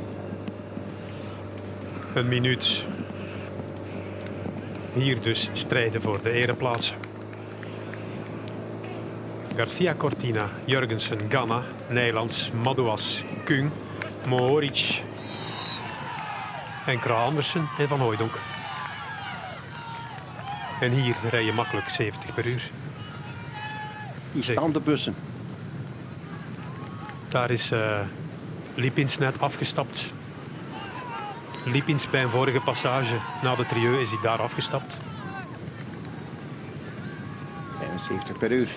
Een minuut. Hier dus strijden voor de ereplaatsen. Garcia Cortina, Jurgensen, Ganna, Nijlands, Madouas, Kung, Mohoric en Kra Andersen en Van Hooijdonk. En hier rij je makkelijk 70 per uur. Hier staan de bussen. Daar is eh Lipins net afgestapt. Lipins bij een vorige passage na de Trieu is hij daar afgestapt. 75 per uur.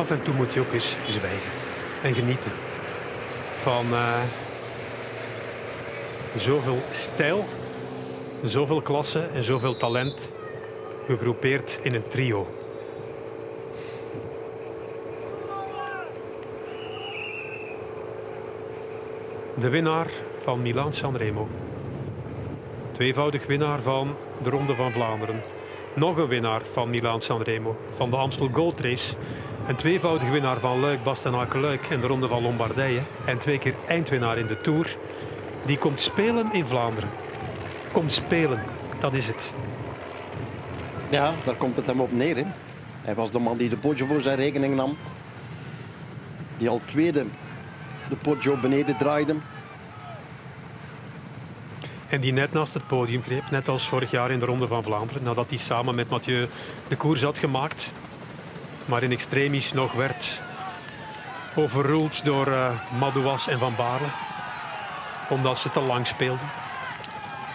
Af en toe moet je ook eens zwijgen en genieten van eh, zoveel stijl, zoveel klasse en zoveel talent gegroepeerd in een trio. De winnaar van Milaan Sanremo. Tweevoudig winnaar van de Ronde van Vlaanderen. Nog een winnaar van Milaan Sanremo, van de Amstel Gold Race. Een tweevoudig winnaar van Luik, Bastenaken Luik en de Ronde van Lombardije. En twee keer eindwinnaar in de Tour. Die komt spelen in Vlaanderen. Komt spelen, dat is het. Ja, daar komt het hem op neer. Hè. Hij was de man die de Poggio voor zijn rekening nam. Die al tweede de Poggio beneden draaide. En die net naast het podium greep, net als vorig jaar in de Ronde van Vlaanderen. Nadat hij samen met Mathieu de koers had gemaakt. Maar in extremis nog werd overruled door eh Madouas en Van Baarle. Omdat ze te lang speelden.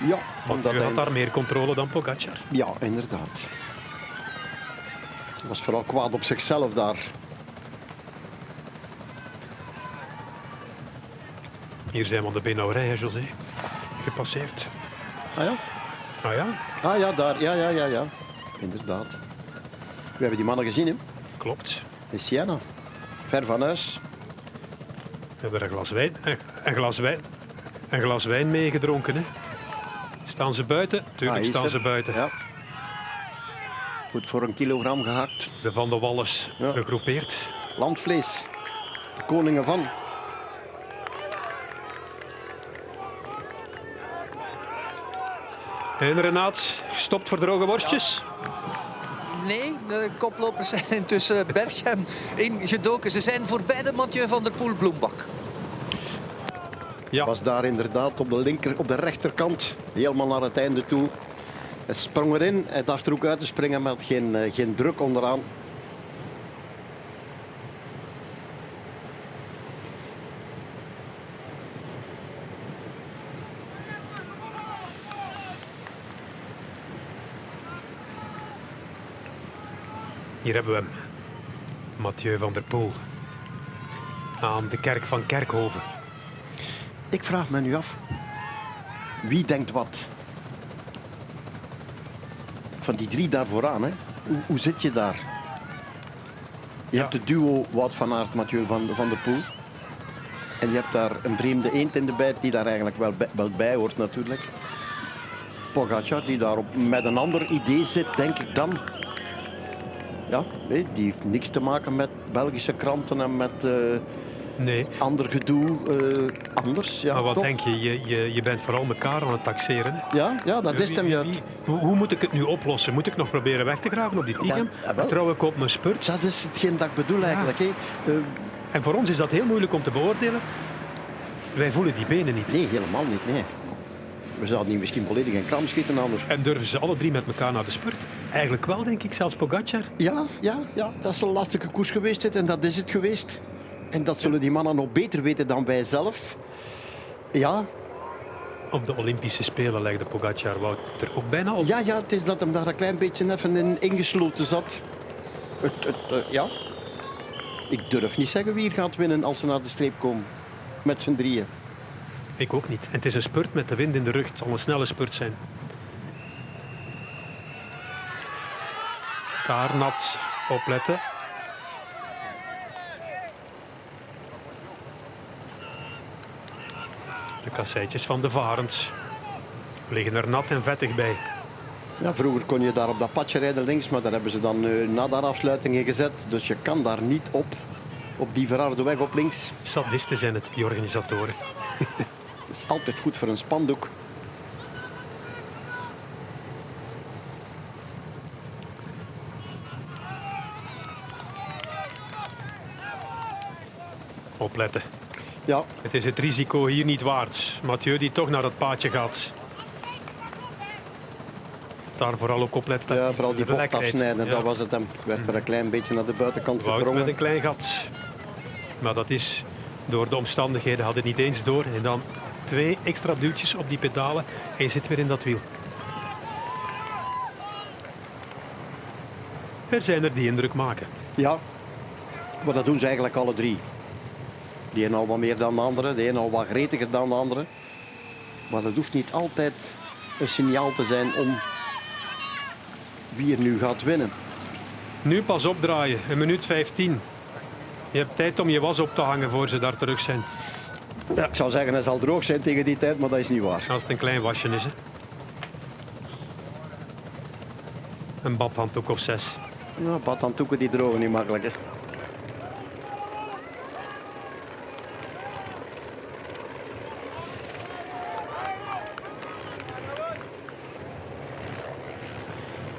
Ja, Mathieu hij... had daar meer controle dan Pogacar. Ja, inderdaad. Hij was vooral kwaad op zichzelf daar. Hier zijn we aan de Benauwerij, José. Gepasseerd. Ah ja? Ah ja, Ah ja, daar. Ja, ja, ja, ja. Inderdaad. We hebben die mannen gezien, hè. Klopt. In Siena. Ver van huis. We hebben er een glas wijn, een, een glas wijn, een glas wijn meegedronken. Hè. Staan ze buiten? Ah, Tuurlijk is staan ze buiten. Ja. Goed voor een kilogram gehakt. De Van de Walles Ja. gegroepeerd. Landvlees. De koningen van. En Renaat, gestopt voor droge worstjes. Nee, de koplopers zijn intussen Berghem ingedoken. Ze zijn voorbij de Mathieu van der Poel Bloembak. Ja, Was daar inderdaad op de, linker, op de rechterkant. Helemaal naar het einde toe. Hij sprong erin, hij dacht er ook uit te springen, maar had geen, eh, geen druk onderaan. Hier hebben we hem. Mathieu van der Poel. Aan de kerk van Kerkhoven. Ik vraag me nu af, wie denkt wat? Van die drie daar vooraan, hè? Hoe, hoe zit je daar? Je Ja. hebt het duo Wout van Aert, Mathieu van, van der Poel. En je hebt daar een vreemde eend in de bijt die daar eigenlijk wel bij, wel bij hoort natuurlijk. Pogacar die daar op, met een ander idee zit, denk ik dan. Ja, nee, die heeft niks te maken met Belgische kranten en met eh, Nee, ander gedoe. eh, anders, ja, maar wat toch? denk je? Je, je? je bent vooral elkaar aan het taxeren. hè? Ja, ja, dat is hem juist. Hoe, hoe moet ik het nu oplossen? Moet ik nog proberen weg te graven op die Tigem? Vertrouw ik op mijn spurt? Dat is hetgeen dat ik bedoel eigenlijk. Hè. Eh, En voor ons is dat heel moeilijk om te beoordelen. Wij voelen die benen niet. nee, helemaal niet. Nee. We zouden die misschien volledig in kram schieten anders. En durven ze alle drie met elkaar naar de spurt? Eigenlijk wel, denk ik. Zelfs Pogacar. Ja, ja, ja, dat is een lastige koers geweest. dit, En dat is het geweest. En dat zullen die mannen nog beter weten dan wij zelf. Ja, Op de Olympische Spelen legde Pogacar Wouter ook bijna op. ja, ja, het is dat hem daar een klein beetje even in ingesloten zat. Het, het, eh, ja. Ik durf niet zeggen wie hier gaat winnen als ze naar de streep komen. Met z'n drieën. Ik ook niet. En het is een spurt met de wind in de rug. Het zal een snelle spurt zijn. Kaarnat, opletten. De kasseitjes van de varens liggen er nat en vettig bij. Ja, vroeger kon je daar op dat padje rijden links, maar daar hebben ze dan eh, na de afsluiting in gezet. Dus je kan daar niet op, op die verharde weg op links. Sadisten zijn het, die organisatoren. Is altijd goed voor een spandoek. Opletten. Ja, Het is het risico hier niet waard. Mathieu die toch naar dat paadje gaat. Daar vooral ook opletten. ja vooral die bocht afsnijden, Ja. dat was het hem. Werd er een klein beetje naar de buitenkant Wout met een klein gat. Maar dat is door de omstandigheden had het niet eens door. En dan twee extra duwtjes op die pedalen en je zit weer in dat wiel. Er zijn er die indruk maken. Ja, maar dat doen ze eigenlijk alle drie. Die een al wat meer dan de andere, de een al wat gretiger dan de andere. Maar dat hoeft niet altijd een signaal te zijn om wie er nu gaat winnen. Nu pas opdraaien, een minuut 15. Je hebt tijd om je was op te hangen voor ze daar terug zijn. Ja, ik zou zeggen, hij zal droog zijn tegen die tijd, maar dat is niet waar. Als het een klein wasje is. Hè. Een badhanddoek of zes. Ja, badhanddoeken die drogen niet makkelijker.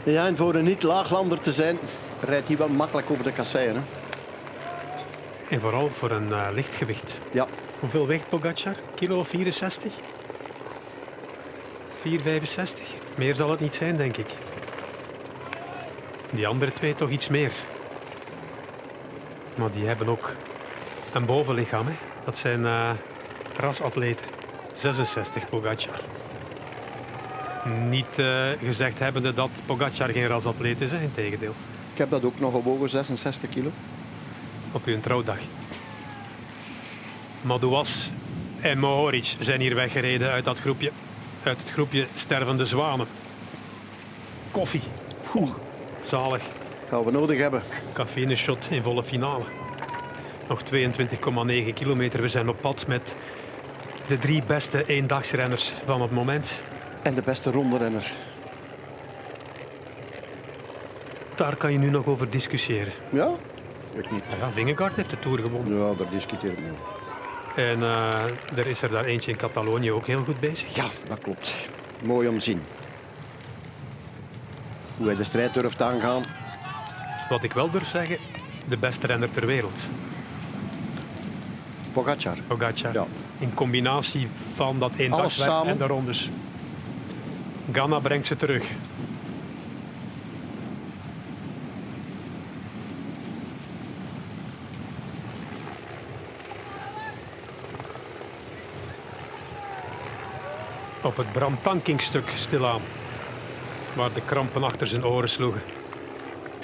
Ja, en voor een niet-laaglander te zijn, rijdt hij wel makkelijk over de kasseien. Hè? En vooral voor een eh, lichtgewicht. Ja, Hoeveel weegt Pogacar? Kilo 64? 4,65? Meer zal het niet zijn, denk ik. Die andere twee toch iets meer. Maar die hebben ook een bovenlichaam. Hè? Dat zijn eh, rasatleten. 66 Pogacar. Niet eh, gezegd hebbende dat Pogacar geen rasatleet is, hè? integendeel. ik heb dat ook nog gewogen, 66 kilo. Op uw trouwdag. Madouas en Mohoric zijn hier weggereden uit dat groepje. Uit het groepje stervende zwanen. Koffie. Oeh, zalig. Gaan we nodig hebben. Cafeïne shot in volle finale. Nog 22,9 kilometer. We zijn op pad met de drie beste eendagsrenners van het moment. En de beste ronderenner. Daar kan je nu nog over discussiëren. Ja? Ik niet. Ja, Vingegaard heeft de Tour gewonnen. Ja, daar discuteer ik niet over. En eh, er is er daar eentje in Catalonië ook heel goed bezig. Ja, dat klopt. Mooi om te zien. Hoe hij de strijd durft aangaan. Wat ik wel durf zeggen, de beste renner ter wereld. Pogacar. Pogacar. Ja. In combinatie van dat samen. en de rondes. Ganna brengt ze terug. Op het Bram Tankingstuk stilaan. Waar de krampen achter zijn oren sloegen.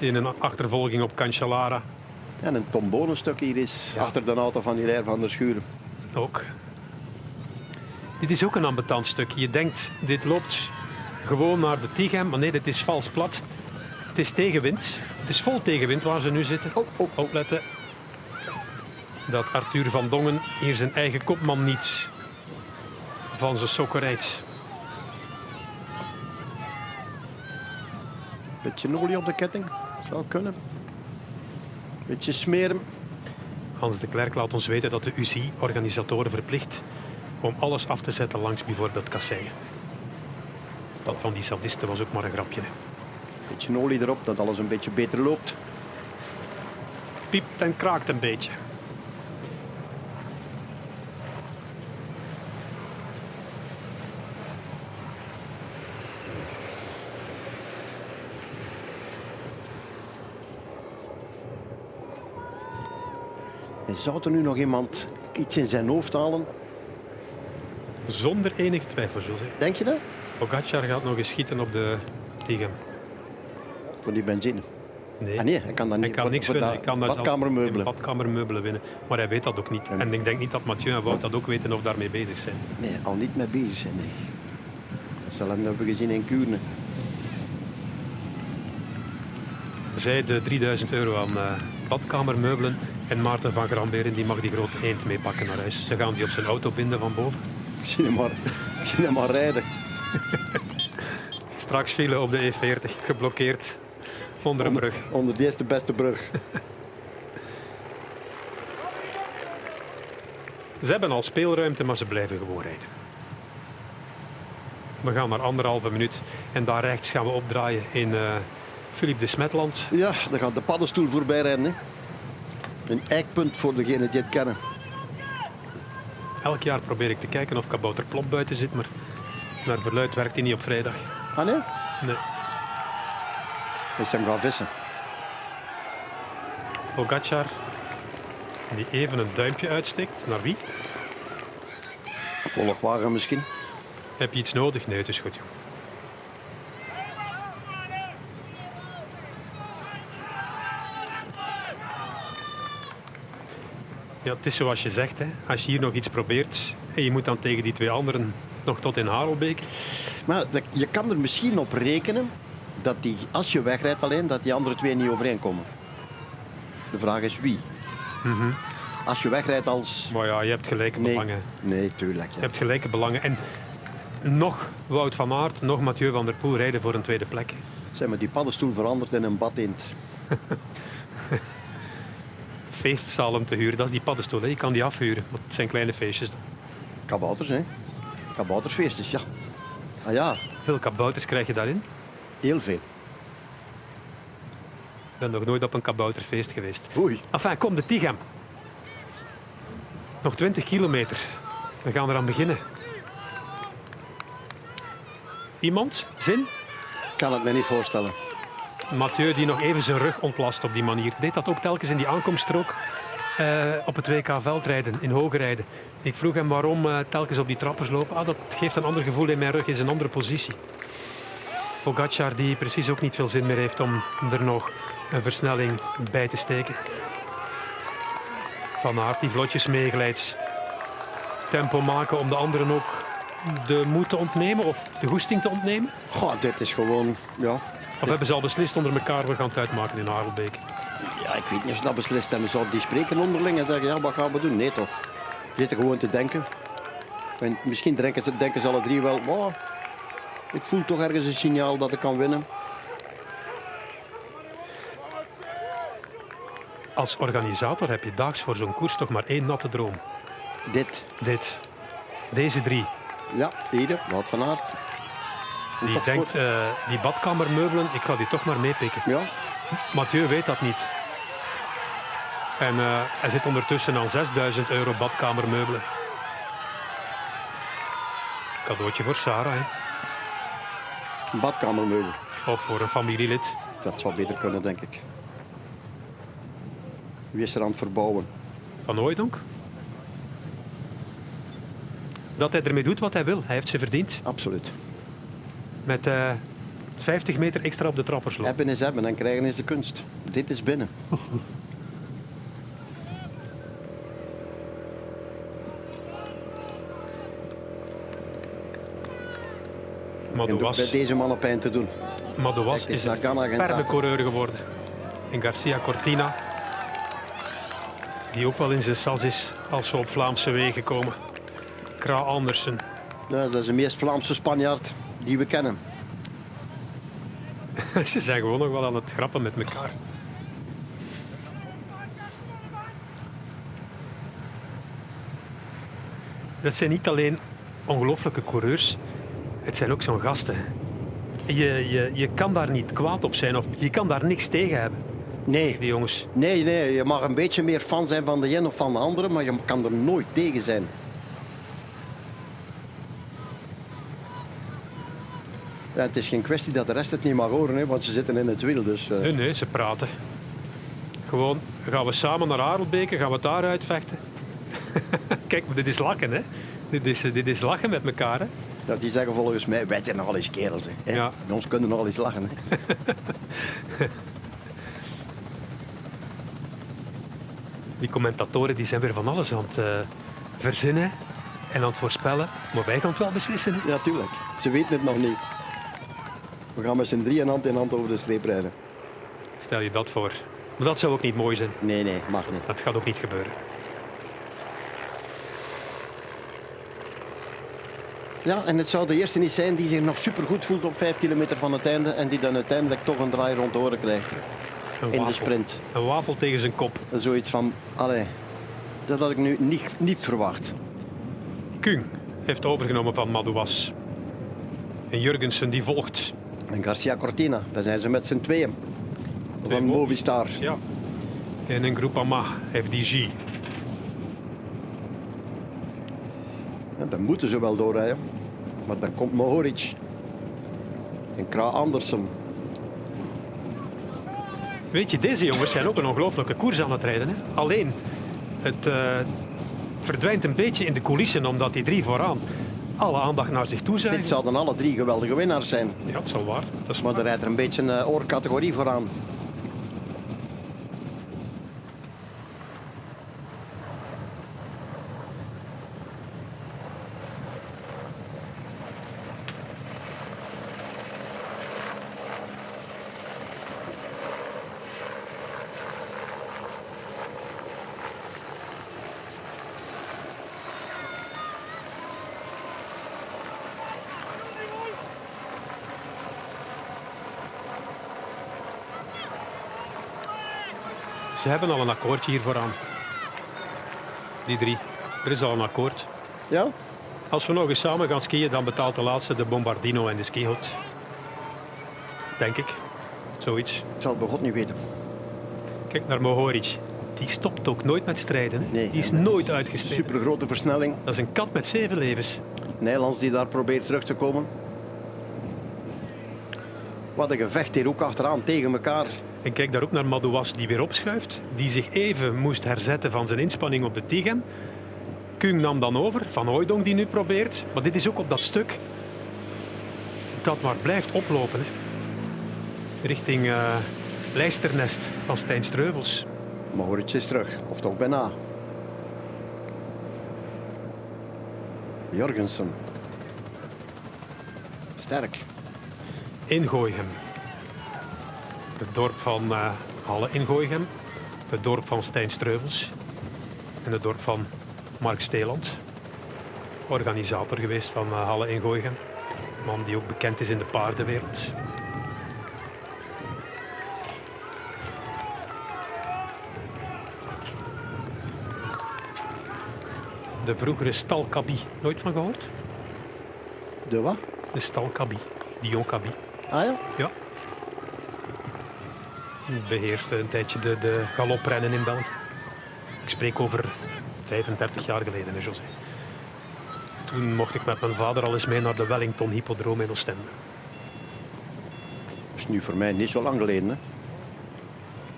In een achtervolging op Cancellara. En een tombonenstuk hier is achter de auto van Hilaire van der Schuren. Ook. Dit is ook een ambetant stuk. Je denkt, dit loopt gewoon naar de Tighem. Maar nee, dit is vals plat. Het is tegenwind. Het is vol tegenwind waar ze nu zitten. Oh, oh. Opletten dat Arthur van Dongen hier zijn eigen kopman niet van zijn sokken. Beetje olie op de ketting. Zou kunnen. Beetje smeren. Hans de Klerk laat ons weten dat de UCI organisatoren verplicht om alles af te zetten langs bijvoorbeeld kasseien. Dat van die sadisten was ook maar een grapje. hè. Beetje olie erop, dat alles een beetje beter loopt. Piept en kraakt een beetje. En zou er nu nog iemand iets in zijn hoofd halen? Zonder enige twijfel, José. Denk je dat? Pogacar gaat nog eens schieten op de Tighem. Voor die benzine. Nee. Ah nee, hij kan dat Hij niet. kan voor- niks voor winnen. Hij kan badkamermeubelen. badkamermeubelen winnen. Maar hij weet dat ook niet. En ik denk niet dat Mathieu en Wout dat ook weten of daarmee bezig zijn. Nee, al niet mee bezig zijn. Nee. Dat zal hem hebben gezien in Kuurne. Zij de 3000 euro aan eh, badkamermeubelen. En Maarten van Gramberen die mag die grote eend meepakken naar huis. Ze gaan die op zijn auto binden van boven. Zie hem maar, zie hem maar rijden. Straks file op de E40, geblokkeerd onder een brug. Onder de eerste beste brug. Ze hebben al speelruimte, maar ze blijven gewoon rijden. We gaan naar anderhalve minuut en daar rechts gaan we opdraaien in eh Philippe de Smetland. Ja, dan gaat de paddenstoel voorbij. Hè. Een eikpunt voor degenen die het kennen. Elk jaar probeer ik te kijken of Kabouter Plop buiten zit, maar naar verluid werkt hij niet op vrijdag. Ah nee? Nee. Is hem gaan vissen. Pogacar, die even een duimpje uitsteekt. Naar wie? Volgwagen misschien. Heb je iets nodig? Nee, het is goed. joh. Ja, het is zoals je zegt. Hè. Als je hier nog iets probeert en je moet dan tegen die twee anderen nog tot in Harelbeek. Maar je kan er misschien op rekenen dat die, als je wegrijdt alleen, dat die andere twee niet overeenkomen. De vraag is wie. Als je wegrijdt als... Maar ja, je hebt gelijke Nee, belangen. nee tuurlijk. Je hebt gelijke belangen. En nog Wout van Aert, nog Mathieu van der Poel rijden voor een tweede plek. Zeg maar, die paddenstoel verandert in een badeend. Feestzalen te huren, dat is die paddenstoel. hè. Je kan die afhuren, maar het zijn kleine feestjes. dan. Kabouters, hè? Kabouterfeestjes, ja. Ah ja, Veel kabouters krijg je daarin. heel veel. Ik ben nog nooit op een kabouterfeest geweest. Oei. Enfin, kom, de Tighem. Nog 20 kilometer. We gaan eraan beginnen. Iemand? Zin? Ik kan het me niet voorstellen. Mathieu die nog even zijn rug ontlast op die manier. Deed dat ook telkens in die aankomststrook eh, op het WK veldrijden, in hoge rijden. Ik vroeg hem waarom eh, telkens op die trappers lopen. Ah, dat geeft een ander gevoel in mijn rug, is een andere positie. Pogacar die precies ook niet veel zin meer heeft om er nog een versnelling bij te steken. Van Aert die vlotjes meeglijdt. Tempo maken om de anderen ook de moed te ontnemen of de goesting te ontnemen. Goh, dit is gewoon... Ja, Of hebben ze al beslist onder elkaar, we gaan het uitmaken in Harelbeek. ja, ik weet niet of ze dat beslist hebben. Zouden die spreken onderling en zeggen, ja, wat gaan we doen? Nee, toch. Ze zitten gewoon te denken. En misschien denken ze, denken ze alle drie wel, wow, ik voel toch ergens een signaal dat ik kan winnen. Als organisator heb je daags voor zo'n koers toch maar één natte droom. Dit. Dit. Deze drie. Ja, Ede, Wout van Aert. Die denkt, eh, die badkamermeubelen, ik ga die toch maar meepikken. Ja, Mathieu weet dat niet. En eh, hij zit ondertussen aan 6000 euro badkamermeubelen. Cadeautje voor Sarah, hè. een badkamermeubel. of voor een familielid. Dat zou beter kunnen, denk ik. Wie is er aan het verbouwen? Van Hooijdonk. dat hij ermee doet wat hij wil. Hij heeft ze verdiend. Absoluut. Met eh, 50 meter extra op de trappersloop. Hebben is hebben en krijgen is de kunst. Dit is binnen. Bij Madouas, deze mannen pijn te doen. Madouas is een Ghana, geen ferme taten. coureur geworden. En Garcia Cortina, die ook wel in zijn sas is als we op Vlaamse wegen komen. Kra Andersen. Ja, dat is de meest Vlaamse Spanjaard die we kennen. Ze zijn gewoon nog wel aan het grappen met elkaar. Dat zijn niet alleen ongelooflijke coureurs, het zijn ook zo'n gasten. Je, je, je kan daar niet kwaad op zijn of je kan daar niks tegen hebben, Nee, die jongens. nee, nee. Je mag een beetje meer fan zijn van de een of van de andere, maar je kan er nooit tegen zijn. Ja, het is geen kwestie dat de rest het niet mag horen, hè, want ze zitten in het wiel. Dus, eh, Nee, nee, ze praten. Gewoon, gaan we samen naar Arelbeke, gaan we het daar uitvechten? Kijk, dit is lachen, hè. Dit is, dit is lachen met elkaar, hè. ja, die zeggen volgens mij, wij zijn nogal eens kerels. Hè. Ja. Bij ons kunnen nogal eens lachen. Hè. Die commentatoren die zijn weer van alles aan het eh, verzinnen en aan het voorspellen. Maar wij gaan het wel beslissen. Hè? Ja, tuurlijk. Ze weten het nog niet. We gaan met z'n drieën hand in hand over de streep rijden. Stel je dat voor. Maar dat zou ook niet mooi zijn. Nee, nee, mag niet. Dat gaat ook niet gebeuren. Ja, en het zou de eerste niet zijn die zich nog supergoed voelt op vijf kilometer van het einde en die dan uiteindelijk toch een draai rond de oren krijgt. Een In de sprint. Een wafel tegen zijn kop. Zoiets van, allee, dat had ik nu niet, niet verwacht. Kung heeft overgenomen van Madouas. En Jurgensen die volgt. En Garcia Cortina, daar zijn ze met z'n tweeën. Twee Van Movistar. Ja. En een Groupama FDG. Ja, dan moeten ze wel doorrijden. Maar dan komt Mohoric. En Kra Andersen. Weet je, deze jongens zijn ook een ongelooflijke koers aan het rijden. Hè? Alleen, het eh, verdwijnt een beetje in de coulissen omdat die drie vooraan alle aandacht naar zich toe Dit zuigen. zouden alle drie geweldige winnaars zijn. Ja, dat is wel waar. Dat is Maar waar. er rijdt er een beetje een eh, oorcategorie vooraan. Ze hebben al een akkoordje hier vooraan. Die drie. Er is al een akkoord. Ja? Als we nog eens samen gaan skiën, dan betaalt de laatste de Bombardino en de skihut. Denk ik. Zoiets. Ik zal het bij God niet weten. Kijk naar Mohoric. Die stopt ook nooit met strijden. Hè? Nee. Die is nooit uitgestreden. Super grote versnelling. Dat is een kat met zeven levens. Nederlands die daar probeert terug te komen. Wat een gevecht hier ook achteraan tegen elkaar. En kijk daar ook naar Madouas die weer opschuift. Die zich even moest herzetten van zijn inspanning op de Tigem. Kung nam dan over, Van Hooijdonk die nu probeert. Maar dit is ook op dat stuk dat maar blijft oplopen. Hè. Richting eh Lijsternest van Stijn Streuvels. Mohoric is terug, of toch bijna. Jorgensen. Sterk. in Gooichem. Het dorp van eh, Halle in Gooichem. Het dorp van Stijn Streuvels. En het dorp van Mark Steeland. Organisator geweest van eh, Halle in Gooichem. Man die ook bekend is in de paardenwereld. De vroegere stalkabie. Nooit van gehoord? De wat? De stalkabie. Dion Cabie. Ah ja? Ja. Beheerste een tijdje de, de galoprennen in België. Ik spreek over 35 jaar geleden, hè, José. Toen mocht ik met mijn vader al eens mee naar de Wellington Hippodroom in Oostende. Dat is nu voor mij niet zo lang geleden. Hè.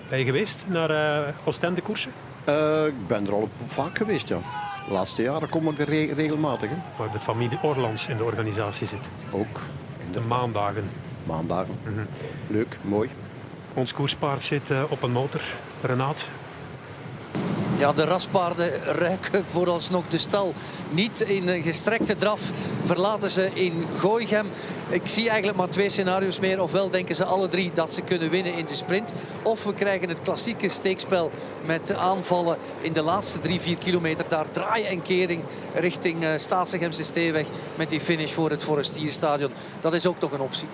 Ben je geweest naar eh Oostende koersen? Eh, ik ben er al vaak geweest, ja. De laatste jaren kom ik er re- regelmatig. Hè. Waar de familie Orlands in de organisatie zit. Ook De maandagen. maandagen. Leuk, mooi. Ons koerspaard zit eh, op een motor. Renaat, Ja, de raspaarden ruiken vooralsnog de stal. Niet in een gestrekte draf verlaten ze in Gooichem. Ik zie eigenlijk maar twee scenario's meer. Ofwel denken ze alle drie dat ze kunnen winnen in de sprint. Of we krijgen het klassieke steekspel met aanvallen in de laatste drie, vier kilometer. Daar draai en kering richting eh Staatsegemse Steeweg met die finish voor het Forestierstadion. Dat is ook nog een optie.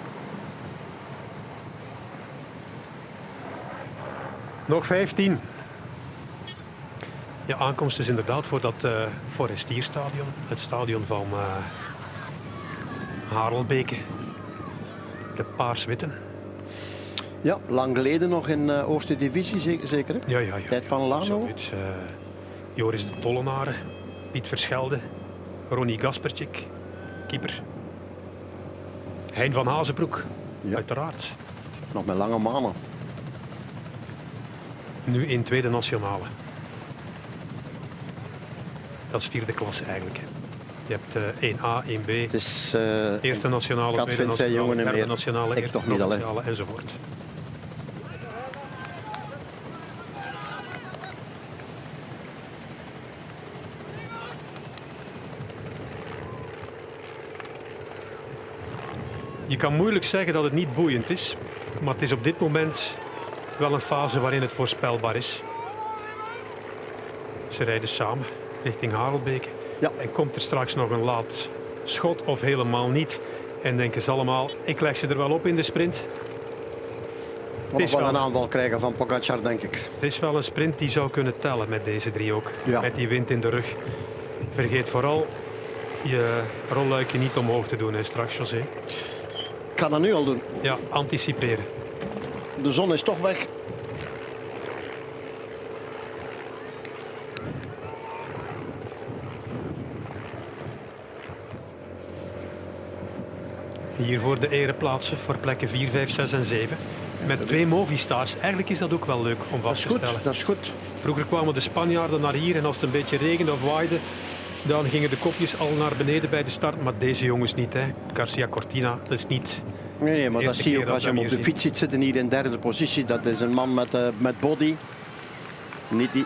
Nog 15. Ja, aankomst is inderdaad voor dat eh Forestierstadion. Het stadion van eh Harelbeke. De Paars-Witten. Ja, lang geleden nog in eh Oosterse Divisie, zeker? hè? Ja, ja, ja. Tijd van Lano. Zoiets. eh, Joris de Tollenaren, Piet Verschelde, Ronnie Gaspertjik, keeper. Hein van Hazenbroek, Ja. uiteraard. Nog met lange manen. Nu in tweede nationale. Dat is vierde klasse eigenlijk. hè. Je hebt eh 1A, 1B, Het is eh, eerste nationale, Kat tweede nationale, jongen en derde meer. nationale, Ik eerste toch niet, nationale enzovoort. Je kan moeilijk zeggen dat het niet boeiend is, maar het is op dit moment wel een fase waarin het voorspelbaar is. Ze rijden samen richting Harelbeke. Ja. En komt er straks nog een laat schot of helemaal niet? En denken ze allemaal, ik leg ze er wel op in de sprint. we wel wel- een aanval krijgen van Pogacar, denk ik. Het is wel een sprint die zou kunnen tellen met deze drie ook. Ja. Met die wind in de rug. Vergeet vooral je rolluikje niet omhoog te doen hè, straks, José. Ik ga dat nu al doen. Ja, anticiperen. De zon is toch weg. Hier voor de ereplaatsen voor plekken 4, 5, 6 en 7. Met twee Movistars. Eigenlijk is dat ook wel leuk om vast te goed, stellen. dat is goed. Vroeger kwamen de Spanjaarden naar hier en als het een beetje regende of waaide, dan gingen de kopjes al naar beneden bij de start. Maar deze jongens niet. Hè. Garcia Cortina, dat is niet. Nee, nee, maar dat zie je ook als je hem op de fiets ziet zitten hier in derde positie. Dat is een man met, eh, met body. Niet die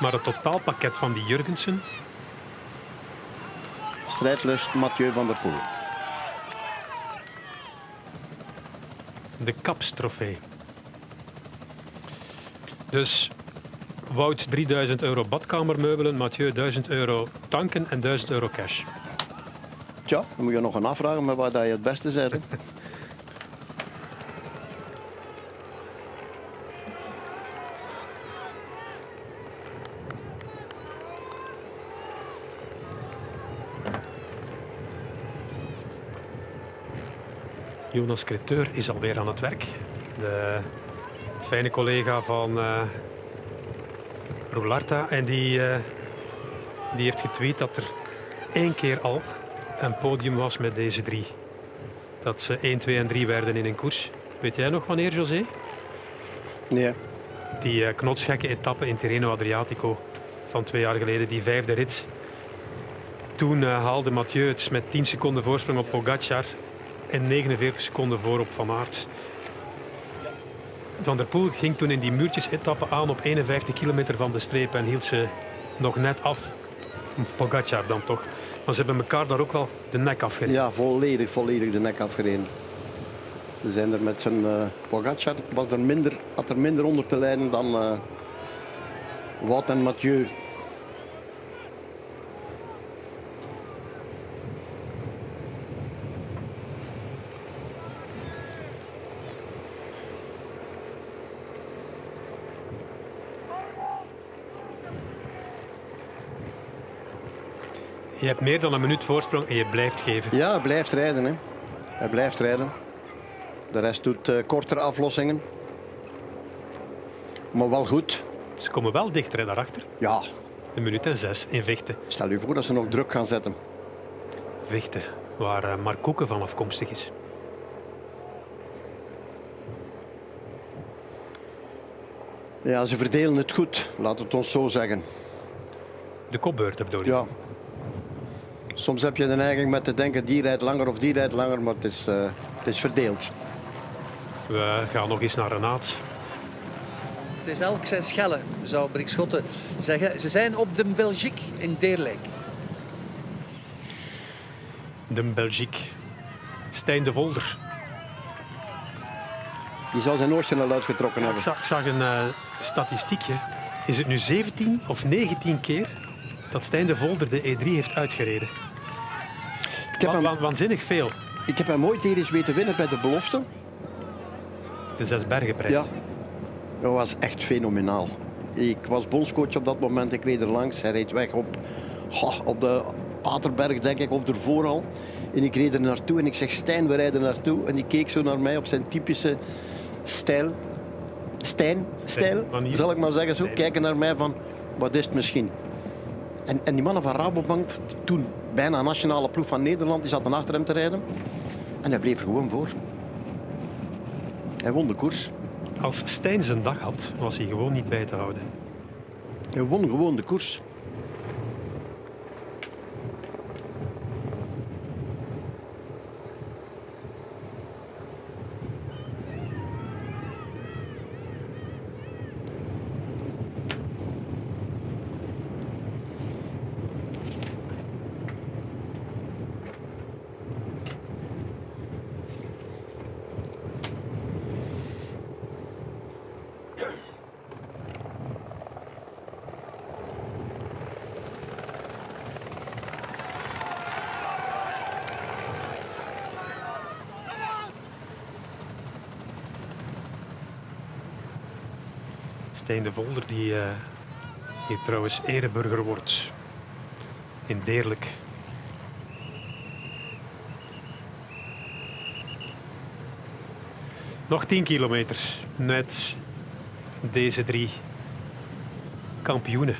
Maar het totaalpakket van die Jurgensen, strijdlust Mathieu van der Poel. de kapstrofee. Dus Wout 3000 euro badkamermeubelen, Mathieu 1000 euro tanken en 1000 euro cash. Tja, dan moet je nog een afvragen met waar je het beste bent. Jonas Creteur is alweer aan het werk. De fijne collega van eh Roularta. En die, eh, die heeft getweet dat er één keer al een podium was met deze drie. Dat ze 1, 2 en 3 werden in een koers. Weet jij nog wanneer, José? Nee, Die eh, knotsgekke etappe in Tirreno Adriatico van twee jaar geleden, die vijfde rit. Toen haalde Mathieu het met 10 seconden voorsprong op Pogacar en 49 seconden voor op Van Aert. Van der Poel ging toen in die muurtjes-etappe aan op 51 kilometer van de streep en hield ze nog net af. Pogacar dan toch. Maar ze hebben elkaar daar ook wel de nek afgereden. ja, volledig, volledig de nek afgereden. Ze zijn er met zijn eh Pogacar, was er minder, had er minder onder te lijden dan eh Wout en Mathieu. Je hebt meer dan een minuut voorsprong en je blijft geven. Ja, hij blijft rijden. Hè. Hij blijft rijden. De rest doet eh, kortere aflossingen. Maar wel goed. Ze komen wel dichter hè, daarachter. Ja, Een minuut en zes in Vechten. stel u voor dat ze nog druk gaan zetten. Vechten, waar eh, Mark Koeken van afkomstig is. Ja, ze verdelen het goed, laat het ons zo zeggen. De kopbeurten bedoel je? Ja. Soms heb je de neiging met te denken, die rijdt langer of die rijdt langer, maar het is, eh, het is verdeeld. We gaan nog eens naar Renaat. Het is elk zijn schellen, zou Brik Schotten zeggen. Ze zijn op de Belgique in Deerlijk. De Belgique. Stijn de Volder. Die zal zijn oortje al uitgetrokken hebben. zag, ik zag een eh, statistiekje. Is het nu 17 of 19 keer dat Stijn de Volder de E3 heeft uitgereden? Ik heb, hem, wa- waanzinnig veel. ik heb hem ooit hier eens weten winnen bij de belofte. De Zesbergenprijs. Ja. Dat was echt fenomenaal. Ik was bondscoach op dat moment. Ik reed er langs. Hij reed weg op, goh, op de Paterberg, denk ik, of ervoor al. En ik reed er naartoe en ik zeg, Stijn, we rijden naartoe. En die keek zo naar mij op zijn typische stijl. Stijn, stijl, zal ik maar zeggen zo. Kijken naar mij van, wat is het misschien? En, en die mannen van Rabobank, toen bijna nationale ploeg van Nederland, die zaten achter hem te rijden. En hij bleef er gewoon voor. Hij won de koers. Als Stijn zijn dag had, was hij gewoon niet bij te houden. Hij won gewoon de koers. De Volder, die eh, hier trouwens ereburger wordt in Deerlijk. Nog 10 kilometer met deze drie kampioenen.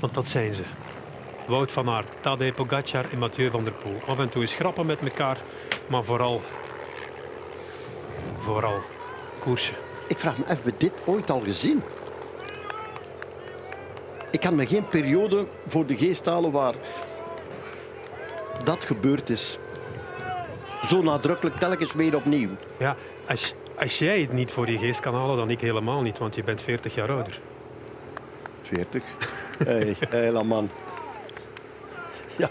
Want dat zijn ze. Wout van Aert, Tadej Pogacar en Mathieu van der Poel. Af en toe is grappen met elkaar, maar vooral, vooral koersen. Ik vraag me, hebben we dit ooit al gezien? Ik kan me geen periode voor de geest halen waar dat gebeurd is. Zo nadrukkelijk telkens weer opnieuw. Ja, als, als jij het niet voor je geest kan halen, dan ik helemaal niet, want je bent 40 jaar ouder. 40. Hé, hey, man. Ja.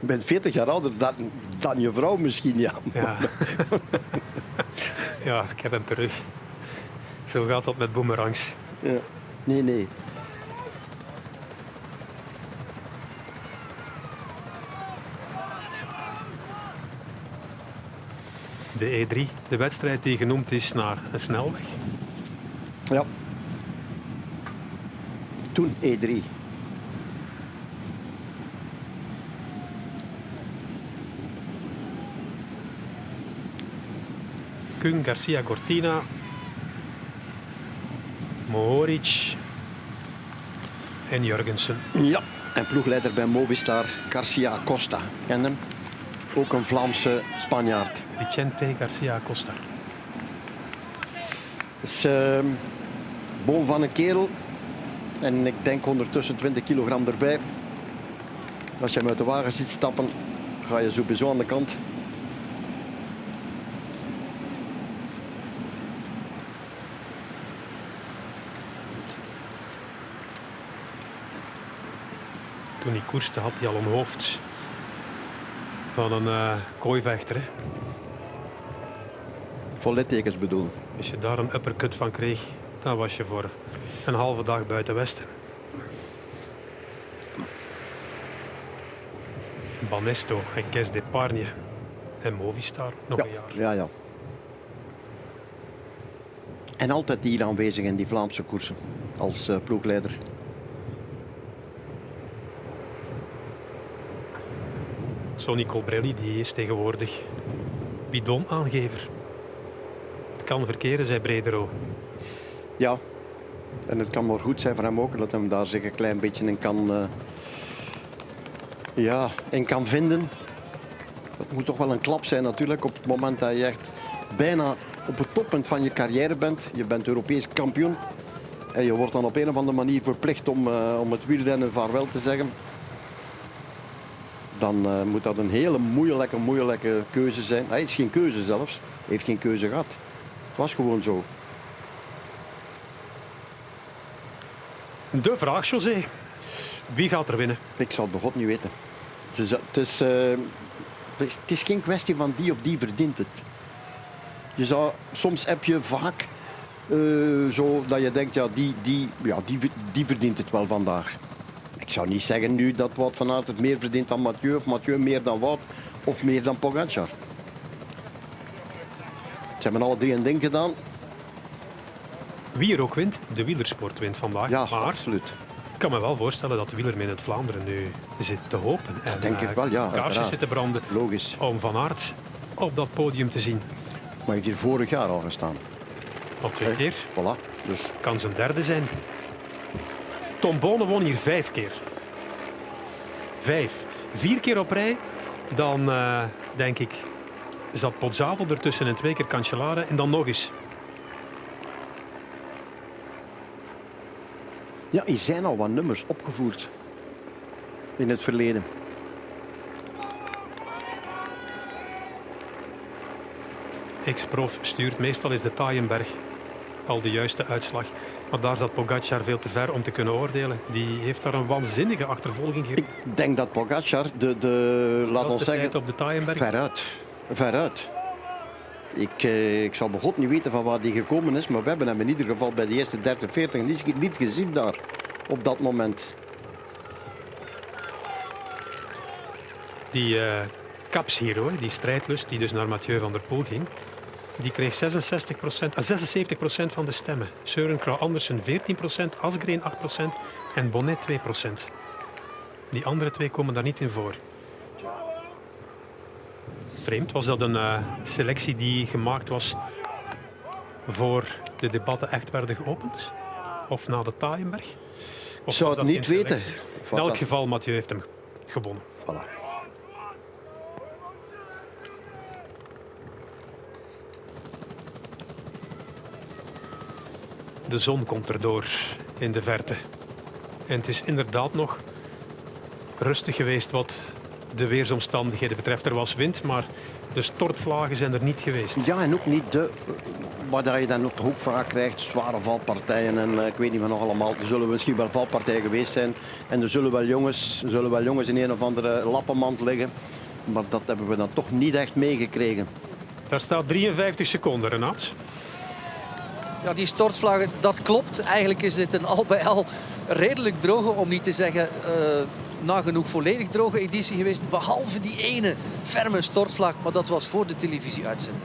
Je bent 40 jaar ouder dan, dan je vrouw misschien, ja. Ja. ja, ik heb hem terug. Zo gaat dat met boomerangs. Ja. Nee, nee. De E3, de wedstrijd die genoemd is naar een snelweg. Ja. Toen E E3. Kung, Garcia, Cortina, Mohoric en Jurgensen. Ja. En ploegleider bij Movistar, Garcia Costa. Ken hem? Ook een Vlaamse Spanjaard. Vicente Garcia Costa. is uh, boom van een kerel. En ik denk ondertussen 20 kilogram erbij. Als je hem uit de wagen ziet stappen, ga je sowieso aan de kant. Toen hij koerste had hij al een hoofd van een eh kooivechter. Hè. Vol littekens bedoel. Als je daar een uppercut van kreeg, dan was je voor een halve dag buiten Westen. Banesto en Kes d'Epargne en Movistar nog Ja, een jaar. ja, ja. En altijd hier aanwezig in die Vlaamse koersen als eh, ploegleider. Sonny Colbrelli die is tegenwoordig bidonaangever. Kan verkeren, zei Bredero. Ja. En het kan maar goed zijn voor hem ook dat hem daar zich een klein beetje in kan, eh, ja, in kan vinden. Het moet toch wel een klap zijn natuurlijk op het moment dat je echt bijna op het toppunt van je carrière bent. Je bent Europees kampioen. en je wordt dan op een of andere manier verplicht om, uh, om het wielrennen vaarwel te zeggen, dan uh, moet dat een hele moeilijke, moeilijke keuze zijn. Hij is geen keuze zelfs. Hij heeft geen keuze gehad. Het was gewoon zo. De vraag, José. Wie gaat er winnen? Ik zal het bij God niet weten. Het is, het is, uh, het is, het is geen kwestie van die of die verdient het. Je zou, soms heb je vaak uh, zo dat je denkt, ja, die, die, ja die, die verdient het wel vandaag. Ik zou niet zeggen nu dat Wout van Aert het meer verdient dan Mathieu of Mathieu meer dan Wout of meer dan Pogacar. Ze hebben alle drie een ding gedaan. Wie er ook wint, de wielersport wint vandaag. Ja, maar absoluut. Ik kan me wel voorstellen dat de wieler in het Vlaanderen nu zit te hopen. En, denk ik wel, ja. Kaarsjes zitten branden. Logisch. Om Van Aert op dat podium te zien. Maar hij heeft hier vorig jaar al gestaan. Al twee keer. Voilà. Dus. Kan zijn derde zijn. Tom Bonen won hier vijf keer. Vijf. Vier keer op rij. Dan uh, denk ik zat Pozzato ertussen en twee keer Cancellara en dan nog eens. Ja, er zijn al wat nummers opgevoerd in het verleden. Ex-prof stuurt meestal is de Taaienberg al de juiste uitslag. Maar daar zat Pogacar veel te ver om te kunnen oordelen. Die heeft daar een waanzinnige achtervolging Ik denk dat Pogacar de, de laat ons zeggen, op de Taaienberg. Veruit. Veruit. Ik, eh, ik zal bij niet weten van waar die gekomen is, maar we hebben hem in ieder geval bij de eerste 30, 40 niet, niet gezien daar op dat moment. Die uh, kapshero, die strijdlust die dus naar Mathieu van der Poel ging, die kreeg 66% 76% van de stemmen. Søren Krauw Andersen 14% Asgreen 8% en Bonnet 2% Die andere twee komen daar niet in voor. Vreemd, was dat een uh, selectie die gemaakt was voor de debatten echt werden geopend? Of na de Taaienberg? Ik zou het niet weten. In elk geval, Mathieu heeft hem gewonnen. Voilà. De zon komt erdoor in de verte. En het is inderdaad nog rustig geweest wat de weersomstandigheden betreft. Er was wind, maar de stortvlagen zijn er niet geweest. Ja, en ook niet de... Waar je dan ook vaak krijgt, zware valpartijen en uh, ik weet niet meer nog allemaal. Er zullen misschien wel valpartijen geweest zijn. En er zullen wel jongens, er zullen wel jongens in een of andere lappenmand liggen. Maar dat hebben we dan toch niet echt meegekregen. Daar staat 53 seconden, Renat. Ja, die stortvlagen, dat klopt. Eigenlijk is dit een al bij al redelijk droge, om niet te zeggen uh, nagenoeg volledig droge editie geweest. Behalve die ene ferme stortvlag, maar dat was voor de televisieuitzending.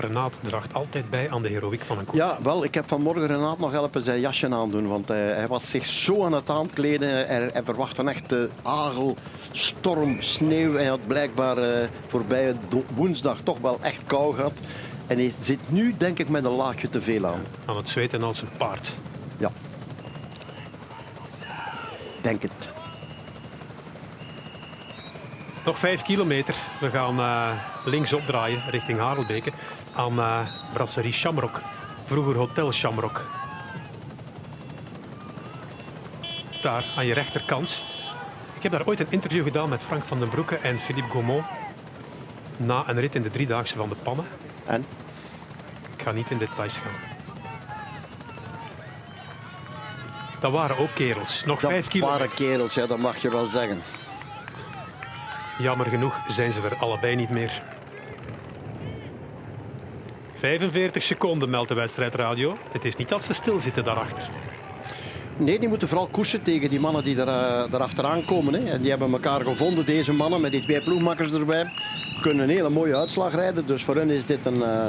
Renaat draagt altijd bij aan de heroïek van een koep. Ja, wel, ik heb vanmorgen Renaat nog helpen zijn jasje aandoen. Want hij, hij was zich zo aan het aankleden. Hij, hij verwacht een echte hagel, storm, sneeuw. Hij had blijkbaar uh, voorbij woensdag toch wel echt kou gehad. En hij zit nu, denk ik, met een laagje te veel aan. Aan het zweten als een paard. Ja. Denk het. Nog vijf kilometer. We gaan uh, links opdraaien richting Harelbeke aan uh, Brasserie Shamrock. Vroeger Hotel Shamrock. Daar aan je rechterkant. Ik heb daar ooit een interview gedaan met Frank van den Broeke en Philippe Gaumont. Na een rit in de driedaagse van de Pannen. En? Ik ga niet in details gaan. Dat waren ook kerels. Nog dat vijf kilometer. Dat waren kerels, ja, dat mag je wel zeggen. Jammer genoeg zijn ze er allebei niet meer. 45 seconden meldt de wedstrijdradio. Het is niet dat ze stilzitten daarachter. Nee, die moeten vooral koersen tegen die mannen die er, uh, erachteraan komen. Hè. En die hebben elkaar gevonden, deze mannen, met die twee ploegmakkers erbij. Kunnen een hele mooie uitslag rijden. Dus voor hen is dit een, uh,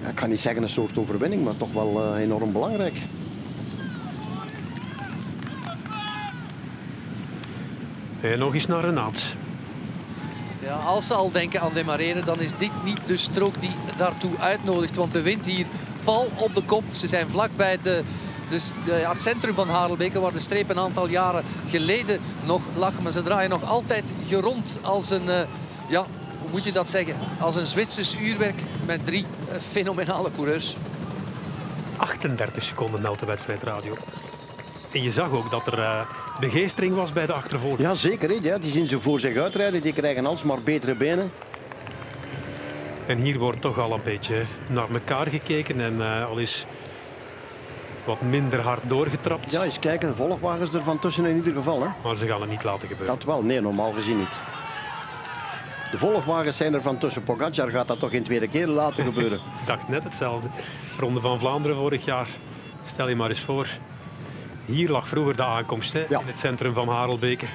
ja, ik kan niet zeggen een soort overwinning, maar toch wel uh, enorm belangrijk. En nog eens naar Renaat. Ja, als ze al denken aan demareren, dan is dit niet de strook die daartoe uitnodigt. Want de wind hier pal op de kop. Ze zijn vlakbij de, de, de, het centrum van Harelbeke, waar de streep een aantal jaren geleden nog lag. Maar ze draaien nog altijd gerond als een, uh, ja, hoe moet je dat zeggen, als een Zwitsers uurwerk met drie eh, fenomenale coureurs. 38 seconden meldt de wedstrijdradio. En je zag ook dat er uh, begeestering was bij de achtervolgers. Ja, zeker. Ja, die zien ze voor zich uitrijden. Die krijgen alsmaar betere benen. En hier wordt toch al een beetje naar elkaar gekeken. En uh, al is wat minder hard doorgetrapt. Ja, eens kijken. De volgwagens er van tussen in ieder geval. Hè. Maar ze gaan het niet laten gebeuren. Dat wel. Nee, normaal gezien niet. De volgwagens zijn er van tussen. Pogacar gaat dat toch in tweede keer laten gebeuren. Ik dacht net hetzelfde. Ronde van Vlaanderen vorig jaar. Stel je maar eens voor. Hier lag vroeger de aankomst hè, Ja. in het centrum van Harelbeke.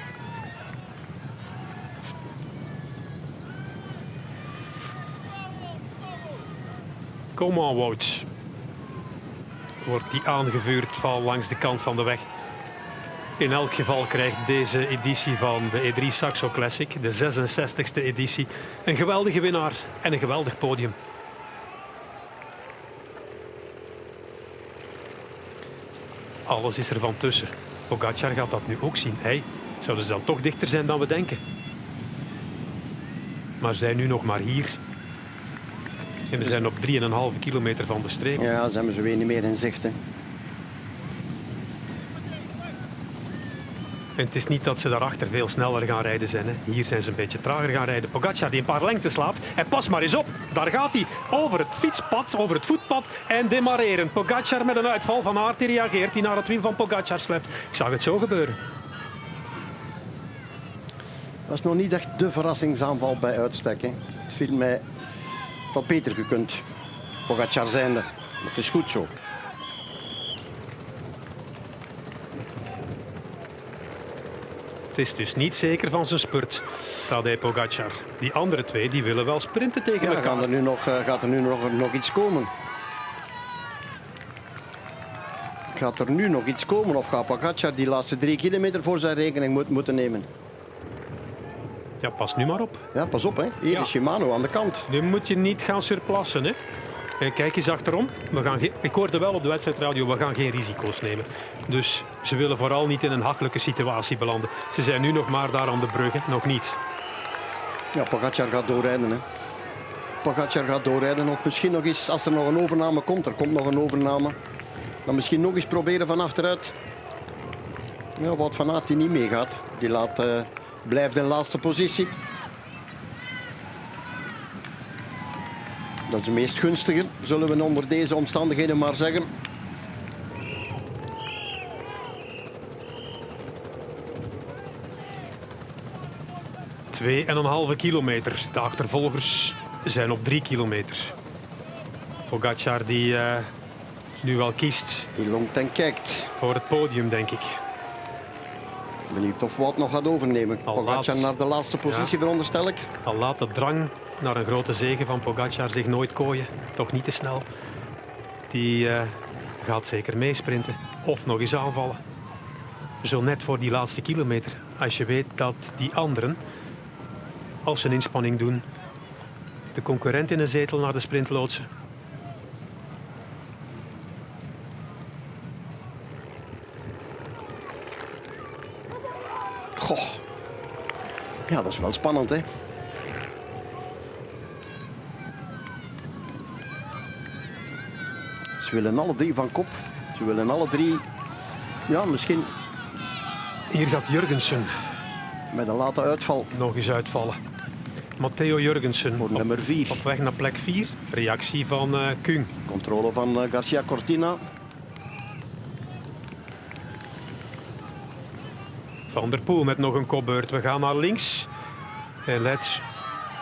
Kom on, Wout. Wordt die aangevuurd van langs de kant van de weg. In elk geval krijgt deze editie van de E3 Saxo Classic, de 66e editie, een geweldige winnaar en een geweldig podium. Alles is er van tussen. Pogacar gaat dat nu ook zien. Hij zouden ze dan toch dichter zijn dan we denken. Maar zijn nu nog maar hier. En we zijn op 3,5 kilometer van de streep. Ja, ze hebben ze weer niet meer in zicht. Hè. En het is niet dat ze daarachter veel sneller gaan rijden zijn. Hè. Hier zijn ze een beetje trager gaan rijden. Pogacar die een paar lengtes laat. En pas maar eens op. Daar gaat hij over het fietspad, over het voetpad en demareren. Pogacar met een uitval van Aert die reageert. Die naar het wiel van Pogacar slept. Ik zag het zo gebeuren. Dat is nog niet echt de verrassingsaanval bij uitstek. Hè. Het viel mij tot beter gekund. Pogacar zijnde. Maar het is goed zo. Het is dus niet zeker van zijn spurt, Tadej Pogacar. Die andere twee die willen wel sprinten tegen Ja, elkaar. er nu nog, eh, gaat er nu nog, nog iets komen? Gaat er nu nog iets komen of gaat Pogacar die laatste drie kilometer voor zijn rekening moet, moeten nemen? Ja, pas nu maar op. Ja, pas op hè. Hier Ja. is Shimano aan de kant. Nu moet je niet gaan surplassen. Hè. Eh, Kijk eens achterom. We gaan ik hoorde wel op de wedstrijdradio, we gaan geen risico's nemen. Dus ze willen vooral niet in een hachelijke situatie belanden. Ze zijn nu nog maar daar aan de brug, hè. nog niet. Ja, Pogacar gaat doorrijden. Hè. Pogacar gaat doorrijden. Of misschien nog eens, als er nog een overname komt, er komt nog een overname. Dan misschien nog eens proberen van achteruit. Ja, wat Van Aert die niet meegaat. Die laat, eh, blijft in laatste positie. Dat is de meest gunstige, zullen we onder deze omstandigheden maar zeggen. Twee en een halve kilometer. De achtervolgers zijn op drie kilometer. Pogacar die eh, nu wel kiest Die longt en kijkt. voor het podium, denk ik. Benieuwd of Wout nog gaat overnemen. Al Pogacar laat. naar de laatste positie, Ja. veronderstel ik. Al laat de drang naar een grote zege van Pogacar zich nooit kooien. Toch niet te snel. Die eh, gaat zeker meesprinten. Of nog eens aanvallen. Zo net voor die laatste kilometer. Als je weet dat die anderen, als ze een inspanning doen, de concurrent in een zetel naar de sprint loodsen. Goh. Ja, dat is wel spannend, hè? Ze willen alle drie van kop. Ze willen alle drie, ja, misschien Hier gaat Jurgensen met een late uitval nog eens uitvallen. Matteo Jurgensen voor nummer 4. op weg naar plek 4. Reactie van eh Kung. Controle van eh, Garcia Cortina. Van der Poel met nog een kopbeurt. We gaan naar links. En let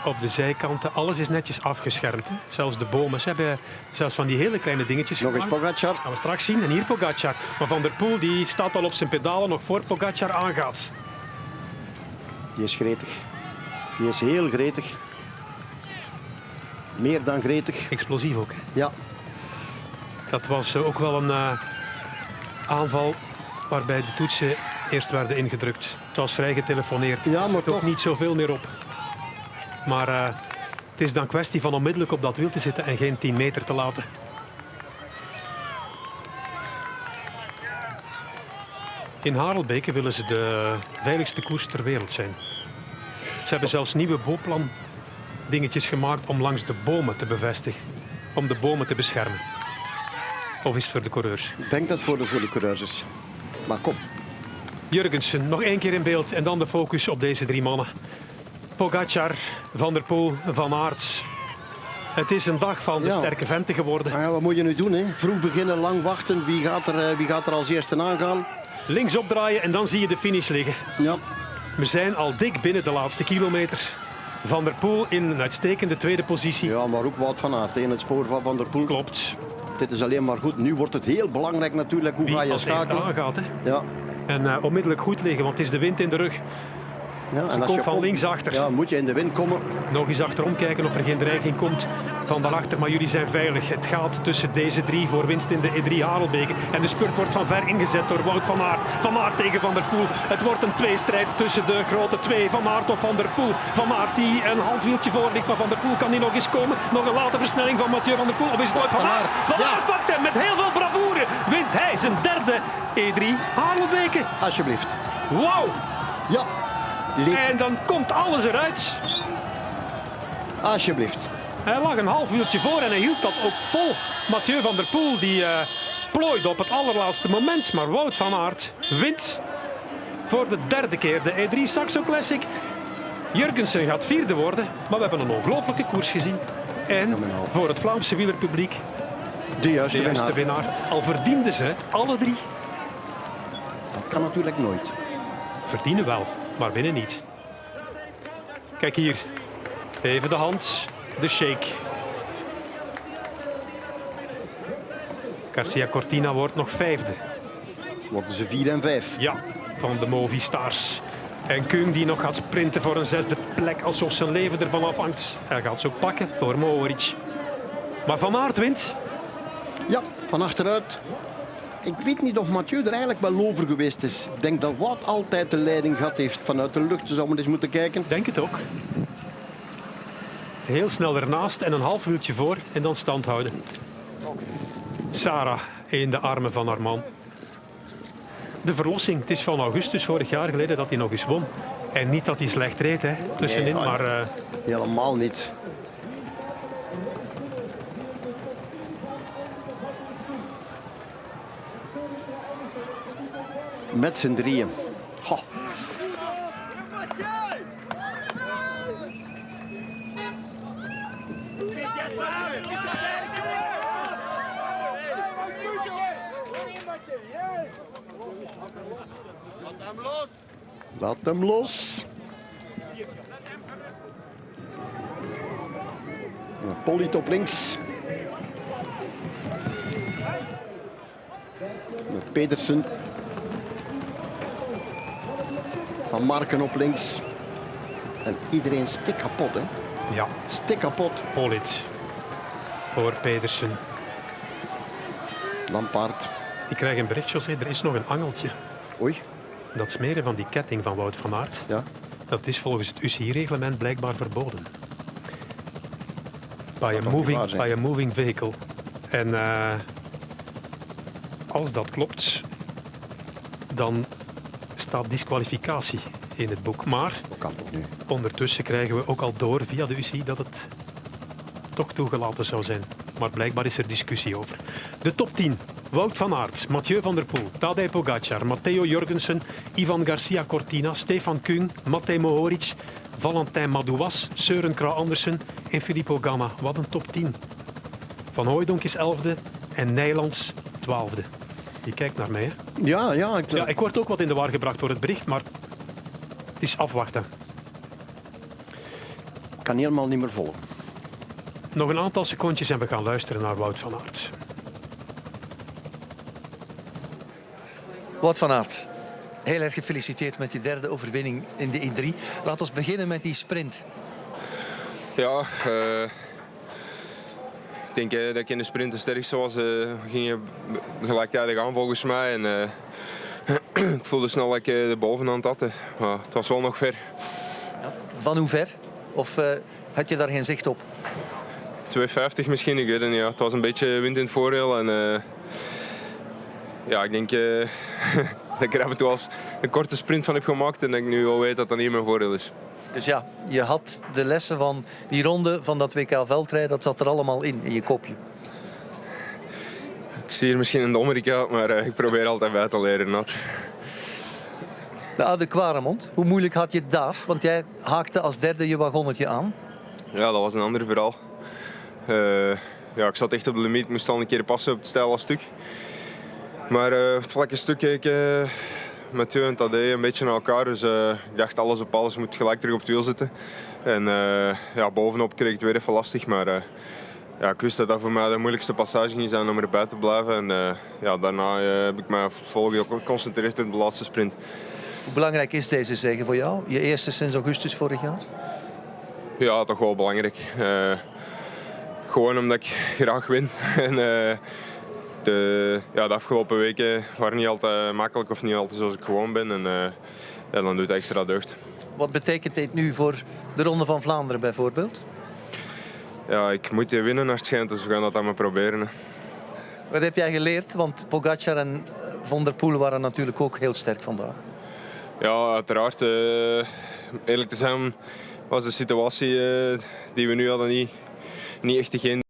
op de zijkanten. Alles is netjes afgeschermd. Hè. Zelfs de bomen. Ze hebben zelfs van die hele kleine dingetjes Nog eens. Pogacar. Gaan we straks zien. En hier Pogacar. Maar Van der Poel die staat al op zijn pedalen nog voor Pogacar aangaat. Die is gretig. Die is heel gretig. Meer dan gretig. Explosief ook. Hè. Ja, Dat was ook wel een eh, aanval waarbij de toetsen eerst werden ingedrukt. Het was vrij getelefoneerd. Ja, Er maar zit ook niet zoveel meer op. Maar eh, het is dan kwestie van onmiddellijk op dat wiel te zitten en geen 10 meter te laten. In Harelbeke willen ze de veiligste koers ter wereld zijn. Ze hebben zelfs nieuwe bouwplan dingetjes gemaakt om langs de bomen te bevestigen. Om de bomen te beschermen. Of is het voor de coureurs? Ik denk dat het voor de, voor de coureurs is. Maar kom, Jurgensen, nog één keer in beeld en dan de focus op deze drie mannen. Pogacar, Van der Poel, Van Aert. Het is een dag van de Ja. sterke venten geworden. ja, wat moet je nu doen? Hè? Vroeg beginnen, lang wachten. Wie gaat er, eh, wie gaat er als eerste aangaan? Links opdraaien en dan zie je de finish liggen. Ja, We zijn al dik binnen de laatste kilometer. Van der Poel in een uitstekende tweede positie. ja maar ook Wout van Aert in het spoor van Van der Poel. Klopt. Dit is alleen maar goed. Nu wordt het heel belangrijk natuurlijk. Hoe Wie ga je als eerste schakelen? aangaat. Hè? Ja. En eh, onmiddellijk goed liggen, want het is de wind in de rug. Ja, en als komt je van links achter. Ja, moet je in de wind komen. Nog eens achterom kijken of er geen dreiging komt van daarachter. Maar jullie zijn veilig. Het gaat tussen deze drie voor winst in de E3 Harelbeke. En de spurt wordt van ver ingezet door Wout van Aert. Van Aert tegen Van der Poel. Het wordt een tweestrijd tussen de grote twee. Van Aert of Van der Poel. Van Aert die een half wieltje voor ligt. Maar Van der Poel kan die nog eens komen. Nog een late versnelling van Mathieu Van der Poel. Of is het Wout van Aert? Van. Aert pakt hem met heel veel hij zijn derde E3 Harelbeke. Alsjeblieft. Wauw. Ja. En dan komt alles eruit. Alsjeblieft. Hij lag een half uurtje voor en hij hield dat ook vol. Mathieu van der Poel die eh, plooide op het allerlaatste moment. Maar Wout van Aert wint voor de derde keer de E3 Saxo Classic. Jurgensen gaat vierde worden, maar we hebben een ongelooflijke koers gezien. En voor het Vlaamse wielerpubliek De juiste de juiste winnaar. winnaar. Al verdienden ze het, alle drie. Dat kan natuurlijk nooit. Verdienen wel, maar winnen niet. Kijk hier. Even de hand. De shake. Garcia Cortina wordt nog vijfde. Worden ze 4 en 5. Ja, van de Movistars. En Kung die nog gaat sprinten voor een zesde plek alsof zijn leven ervan afhangt. Hij gaat ze ook pakken voor Mohoric. Maar Van Aert wint. Ja, van achteruit. Ik weet niet of Mathieu er eigenlijk wel over geweest is. Ik denk dat Wout altijd de leiding gehad heeft vanuit de lucht. Ze zouden eens moeten kijken. Denk het ook. Heel snel ernaast en een half uurtje voor en dan stand houden. Sarah in de armen van haar man. De verlossing. Het is van augustus vorig jaar geleden dat hij nog eens won. En niet dat hij slecht reed, hè, tussenin, Nee, maar eh, Helemaal niet. Met z'n drieën. Goh. Laat hem los. Polliet op links. Met Pedersen. Van Marken op links. En iedereen stik kapot, hè? ja, Stik kapot. Polit voor Pedersen. Lampaard. Ik krijg een bericht, José, er is nog een angeltje. Oei, Dat smeren van die ketting van Wout van Aert, ja. dat is volgens het UCI-reglement blijkbaar verboden. By a, niet waar moving, zijn. by a moving vehicle. En eh, als dat klopt, dan staat disqualificatie in het boek. Maar kan nu? ondertussen krijgen we ook al door via de UCI dat het toch toegelaten zou zijn. Maar blijkbaar is er discussie over. De top 10. Wout van Aert, Mathieu van der Poel, Tadej Pogacar, Matteo Jorgensen, Ivan Garcia Cortina, Stefan Kung, Matej Mohoric, Valentin Madouas, Søren Kragh Andersen en Filippo Ganna. Wat een top 10. Van Hooijdonk is 11e en Nijlands 12e. Je kijkt naar mij. Hè? Ja, ja. Ik, Ja, ik word ook wat in de war gebracht door het bericht, maar het is afwachten. kan helemaal niet meer volgen. Nog een aantal secondjes en we gaan luisteren naar Wout van Aert. Wout van Aert, heel erg gefeliciteerd met je derde overwinning in de E3. Laat ons beginnen met die sprint. Ja, eh, ik denk eh, dat ik in de sprint de sterkste was. eh, we gingen gelijktijdig aan volgens mij. En, eh, ik voelde snel dat ik de bovenhand had. hè. Maar het was wel nog ver. Van hoe ver? Of had je daar geen zicht op? 2,50 misschien, ik weet het niet. Ja. Het was een beetje wind in het voordeel. En, ja, ik denk... dat ik er af en toe als een korte sprint van heb gemaakt en dat ik nu al weet dat dat niet mijn voordeel is. Dus ja, je had de lessen van die ronde van dat WK veldrijden, dat zat er allemaal in, in je kopje. Ik zie hier misschien een dommerik uit, maar eh, ik probeer altijd bij te leren. Nat. De Oude hoe moeilijk had je het daar? Want jij haakte als derde je wagonnetje aan. Ja, dat was een ander verhaal. Eh, ja, ik zat echt op de limiet, moest al een keer passen op het steile stuk. Maar eh, het vlakke stuk eh, Mathieu en Tadej een beetje naar elkaar. Dus eh, ik dacht alles op alles moet gelijk terug op het wiel zitten. En eh, ja, bovenop kreeg ik het weer even lastig. Maar eh, ja, ik wist dat dat voor mij de moeilijkste passage ging zijn om erbij te blijven. En ja, daarna heb ik me volgens geconcentreerd op de laatste sprint. Hoe belangrijk is deze zege voor jou? Je eerste sinds augustus vorig jaar? Ja, toch wel belangrijk. Gewoon omdat ik graag win. en, de, ja, de afgelopen weken waren niet altijd makkelijk of niet altijd zoals ik gewoon ben. En eh, ja, dan doet het extra deugd. Wat betekent dit nu voor de Ronde van Vlaanderen bijvoorbeeld? Ja, ik moet je winnen naar het schijnt, dus we gaan dat allemaal proberen. hè. Wat heb jij geleerd? Want Pogacar en eh, Van der Poel waren natuurlijk ook heel sterk vandaag. Ja, uiteraard. eh, eerlijk te zijn was de situatie eh, die we nu hadden niet, niet echt degene